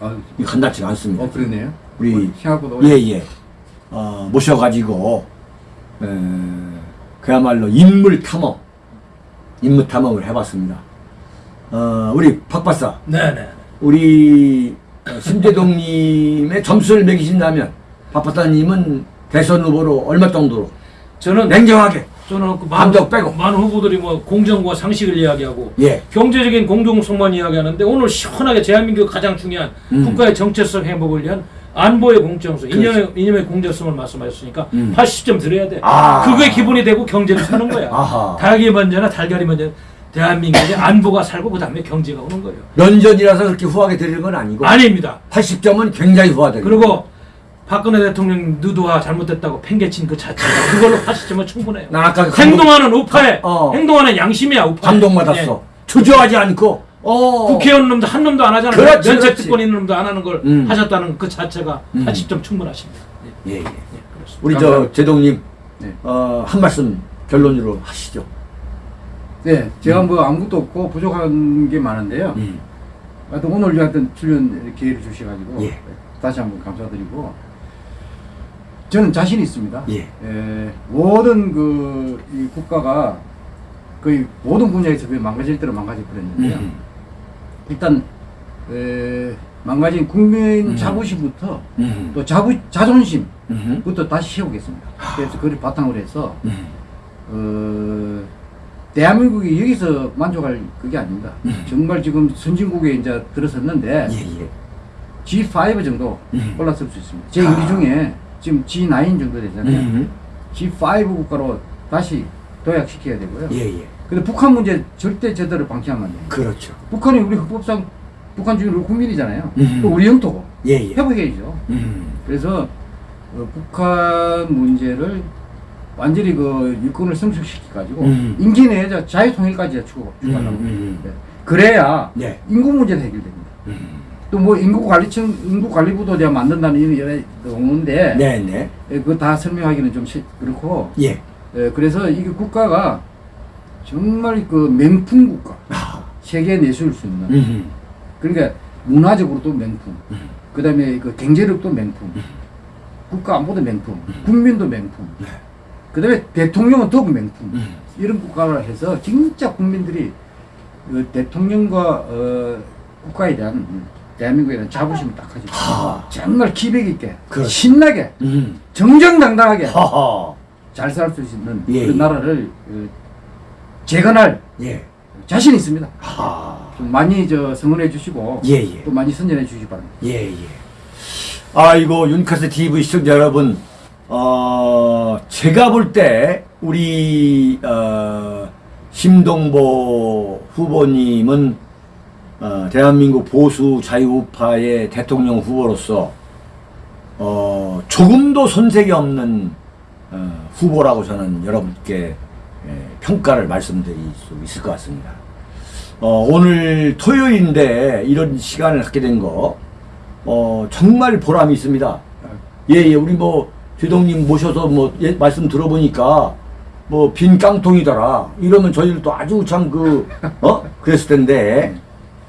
[SPEAKER 3] 아,
[SPEAKER 2] 이 간단치가 않습니다.
[SPEAKER 3] 어, 그러네요.
[SPEAKER 2] 우리
[SPEAKER 3] 어, 생각보다 오래.
[SPEAKER 2] 예, 예. 어, 모셔가지고, 에, 그야말로 인물 탐험, 인물 탐험을 해봤습니다. 어, 우리 박 박사,
[SPEAKER 1] 네네.
[SPEAKER 2] 우리 어, 심재동님의 점수를 매기신다면, 박 박사님은 대선 후보로 얼마 정도로?
[SPEAKER 1] 저는
[SPEAKER 2] 냉정하게.
[SPEAKER 1] 저는 그
[SPEAKER 2] 감정 빼고.
[SPEAKER 1] 많은 후보들이 뭐 공정과 상식을 이야기하고
[SPEAKER 2] 예.
[SPEAKER 1] 경제적인 공정성만 이야기하는데 오늘 시원하게 대한민국 가장 중요한
[SPEAKER 2] 음.
[SPEAKER 1] 국가의 정체성 회복을 위한 안보의 공정성,
[SPEAKER 2] 그렇죠.
[SPEAKER 1] 이념의, 이념의 공정성을 말씀하셨으니까
[SPEAKER 2] 음.
[SPEAKER 1] 80점 드려야 돼.
[SPEAKER 2] 아.
[SPEAKER 1] 그게 기본이 되고 경제를 사는 거야. [laughs]
[SPEAKER 2] 아하.
[SPEAKER 1] 닭이 먼저나 달걀이 먼저. 대한민국의 안보가 살고 그 다음에 경제가 오는 거예요.
[SPEAKER 2] 면전이라서 그렇게 후하게 드리는 건 아니고,
[SPEAKER 1] 아닙니다.
[SPEAKER 2] 80점은 굉장히 후하드립니다.
[SPEAKER 1] 그리고 박근혜 대통령 누드화 잘못됐다고 팽개친 그 자체가 그걸로 80점은 충분해요.
[SPEAKER 2] 난 아까 그
[SPEAKER 1] 행동하는 우파에
[SPEAKER 2] 어.
[SPEAKER 1] 행동하는 양심이야 우파.
[SPEAKER 2] 감동받았어. 주저하지 않고, 어.
[SPEAKER 1] 국회의원 놈도 한 놈도 안 하잖아요.
[SPEAKER 2] 그렇지,
[SPEAKER 1] 면책
[SPEAKER 2] 그렇지.
[SPEAKER 1] 특권 있는 놈도 안 하는 걸
[SPEAKER 2] 음.
[SPEAKER 1] 하셨다는 그 자체가
[SPEAKER 2] 음.
[SPEAKER 1] 80점 충분하십니다. 예,
[SPEAKER 2] 예, 예.
[SPEAKER 1] 예, 그렇습니다.
[SPEAKER 2] 우리 저
[SPEAKER 3] 감사합니다.
[SPEAKER 2] 제동님
[SPEAKER 3] 네.
[SPEAKER 2] 어, 한 말씀 결론으로 하시죠.
[SPEAKER 3] 네, 제가 뭐 아무것도 없고 부족한 게 많은데요.
[SPEAKER 2] 음.
[SPEAKER 3] 하여튼 오늘 하여튼 출연 기회를 주셔가지고
[SPEAKER 2] 예.
[SPEAKER 3] 다시 한번 감사드리고 저는 자신 있습니다.
[SPEAKER 2] 예.
[SPEAKER 3] 에, 모든 그이 국가가 거의 모든 분야에서 망가질 대로 망가져 버렸는데요.
[SPEAKER 2] 음.
[SPEAKER 3] 일단 에, 망가진 국민
[SPEAKER 2] 음.
[SPEAKER 3] 자부심부터
[SPEAKER 2] 음.
[SPEAKER 3] 또 자부 자존심
[SPEAKER 2] 음.
[SPEAKER 3] 부터 다시 세우겠습니다. 그래서 그걸 바탕으로 해서
[SPEAKER 2] 음.
[SPEAKER 3] 어, 대한민국이 여기서 만족할 그게 아닙니다.
[SPEAKER 2] 음.
[SPEAKER 3] 정말 지금 선진국에 이제 들어섰는데
[SPEAKER 2] 예, 예.
[SPEAKER 3] G5 정도
[SPEAKER 2] 음.
[SPEAKER 3] 올랐을 수 있습니다. 제
[SPEAKER 2] 아.
[SPEAKER 3] 우리 중에 지금 G9 정도 되잖아요.
[SPEAKER 2] 음.
[SPEAKER 3] G5 국가로 다시 도약시켜야 되고요.
[SPEAKER 2] 예, 예.
[SPEAKER 3] 근데 북한 문제 절대 제대로 방치하면 안 돼요.
[SPEAKER 2] 그렇죠.
[SPEAKER 3] 북한이 우리 헌법상 북한 주민 우리 국민이잖아요.
[SPEAKER 2] 음.
[SPEAKER 3] 또 우리 영토고
[SPEAKER 2] 예, 예.
[SPEAKER 3] 회복해야죠.
[SPEAKER 2] 음.
[SPEAKER 3] 그래서 어, 북한 문제를 완전히 그 일꾼을 성숙시켜 가지고
[SPEAKER 2] 음.
[SPEAKER 3] 임기 내에 자- 자유통일까지 추구
[SPEAKER 2] 음,
[SPEAKER 3] 추구하려고
[SPEAKER 2] 음.
[SPEAKER 3] 네. 그래야
[SPEAKER 2] 네.
[SPEAKER 3] 인구 문제도 해결됩니다.
[SPEAKER 2] 음.
[SPEAKER 3] 또뭐 인구 관리청 인구 관리부도 내가 만든다는 이런 오는데
[SPEAKER 2] 네, 네.
[SPEAKER 3] 그거 다 설명하기는 좀 시- 그렇고
[SPEAKER 2] 예.
[SPEAKER 3] 예, 그래서 이게 국가가 정말 그 명품 국가
[SPEAKER 2] 아.
[SPEAKER 3] 세계에 내세울 수 있는
[SPEAKER 2] 음.
[SPEAKER 3] 그러니까 문화적으로도 명품
[SPEAKER 2] 음.
[SPEAKER 3] 그 다음에 그 경제력도 명품 국가 안보도 명품 국민도 명품
[SPEAKER 2] 네.
[SPEAKER 3] 그 다음에 대통령은 더욱 명품
[SPEAKER 2] 음.
[SPEAKER 3] 이런 국가를 해서 진짜 국민들이 그 대통령과 어, 국가에 대한 대한민국에 대한 자부심을 딱 가지고
[SPEAKER 2] 하.
[SPEAKER 3] 정말 기백 있게
[SPEAKER 2] 그렇지.
[SPEAKER 3] 신나게
[SPEAKER 2] 음.
[SPEAKER 3] 정정당당하게. 잘 살 수 있는
[SPEAKER 2] 예, 예.
[SPEAKER 3] 나라를 어, 재건할
[SPEAKER 2] 예.
[SPEAKER 3] 자신 있습니다.
[SPEAKER 2] 하.
[SPEAKER 3] 좀 많이 저 성원해 주시고
[SPEAKER 2] 예, 예.
[SPEAKER 3] 또 많이 선전해 주시기 바랍니다.
[SPEAKER 2] 예, 예. 아이고, 윤카스 TV 시청자 여러분, 어, 제가 볼 때, 우리, 어, 심동보 후보님은, 어, 대한민국 보수 자유우파의 대통령 후보로서, 어, 조금도 손색이 없는, 어, 후보라고 저는 여러분께 예, 평가를 말씀드릴 수 있을 것 같습니다. 어, 오늘 토요일인데 이런 시간을 갖게 된 거, 어, 정말 보람이 있습니다. 예, 예, 우리 뭐, 대동님 모셔서 뭐, 예, 말씀 들어보니까, 뭐, 빈 깡통이더라. 이러면 저희들도 아주 참 그, 어? 그랬을 텐데,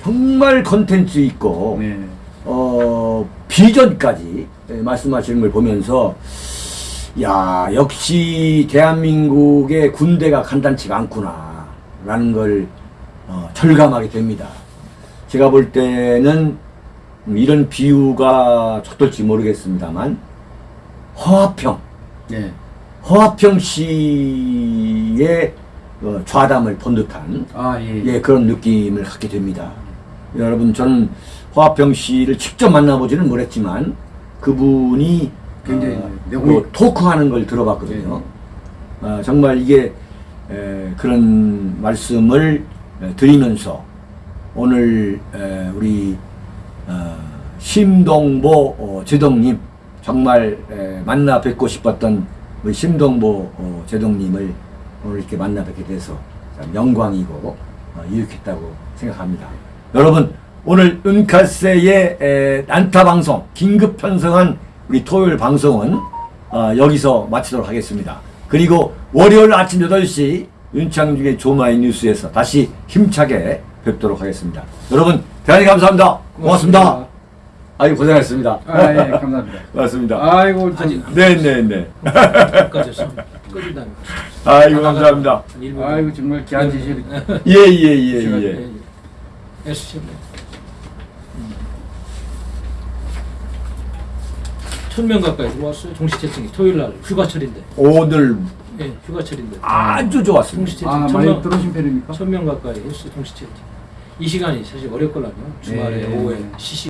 [SPEAKER 2] 정말 컨텐츠 있고,
[SPEAKER 3] 네.
[SPEAKER 2] 어, 비전까지 예, 말씀하시는 걸 보면서, 야, 역시 대한민국의 군대가 간단치가 않구나. 라는 걸, 어, 절감하게 됩니다. 제가 볼 때는 음, 이런 비유가 적절지 모르겠습니다만, 허화평,
[SPEAKER 3] 네.
[SPEAKER 2] 허화평 씨의 어, 좌담을 본 듯한
[SPEAKER 3] 아 예.
[SPEAKER 2] 예, 그런 느낌을 갖게 됩니다. 여러분, 저는 허화평 씨를 직접 만나보지는 못했지만, 그분이
[SPEAKER 3] 굉장히
[SPEAKER 2] 어,
[SPEAKER 3] 내공이-
[SPEAKER 2] 뭐 토크하는 걸 들어봤거든요. 어, 정말 이게 에, 그런 말씀을 에, 드리면서 오늘 에, 우리 어, 심동보 어, 제동님 정말 에, 만나 뵙고 싶었던 우리 심동보 어, 제동님을 오늘 이렇게 만나 뵙게 돼서 참 영광이고 어, 이웃했다고 생각합니다. 여러분 오늘 은카세의 에, 난타 방송 긴급 편성한 우리 토요일 방송은 어, 여기서 마치도록 하겠습니다. 그리고 월요일 아침 8시 윤창중의 조마이 뉴스에서 다시 힘차게 뵙도록 하겠습니다. 여러분 대단히 감사합니다. 고맙습니다.
[SPEAKER 3] 고맙습니다.
[SPEAKER 2] 아유 고생하셨습니다.
[SPEAKER 3] 아, 예, 예 감사합니다. [laughs]
[SPEAKER 2] 고맙습니다.
[SPEAKER 3] 아이고 좀
[SPEAKER 2] 네네네.
[SPEAKER 1] 네, 네.
[SPEAKER 2] 아이고 감사합니다.
[SPEAKER 3] 아이고 정말 귀한 지실.
[SPEAKER 2] 예예예 예.
[SPEAKER 1] 예, 예, 예. 예, 천명 가까이 들어왔어요. 종시채층이 토요일 날 휴가철인데.
[SPEAKER 2] 오늘
[SPEAKER 1] 예, 휴가철인데.
[SPEAKER 2] 아주 좋았습니다.
[SPEAKER 1] 동시채
[SPEAKER 3] 아, 많이 들어오신 편입니까?
[SPEAKER 1] 1000명 가까이 했어요. 동시채층. 이 시간이 사실 어렵거든요. 주말에
[SPEAKER 3] 네.
[SPEAKER 1] 오후에 시시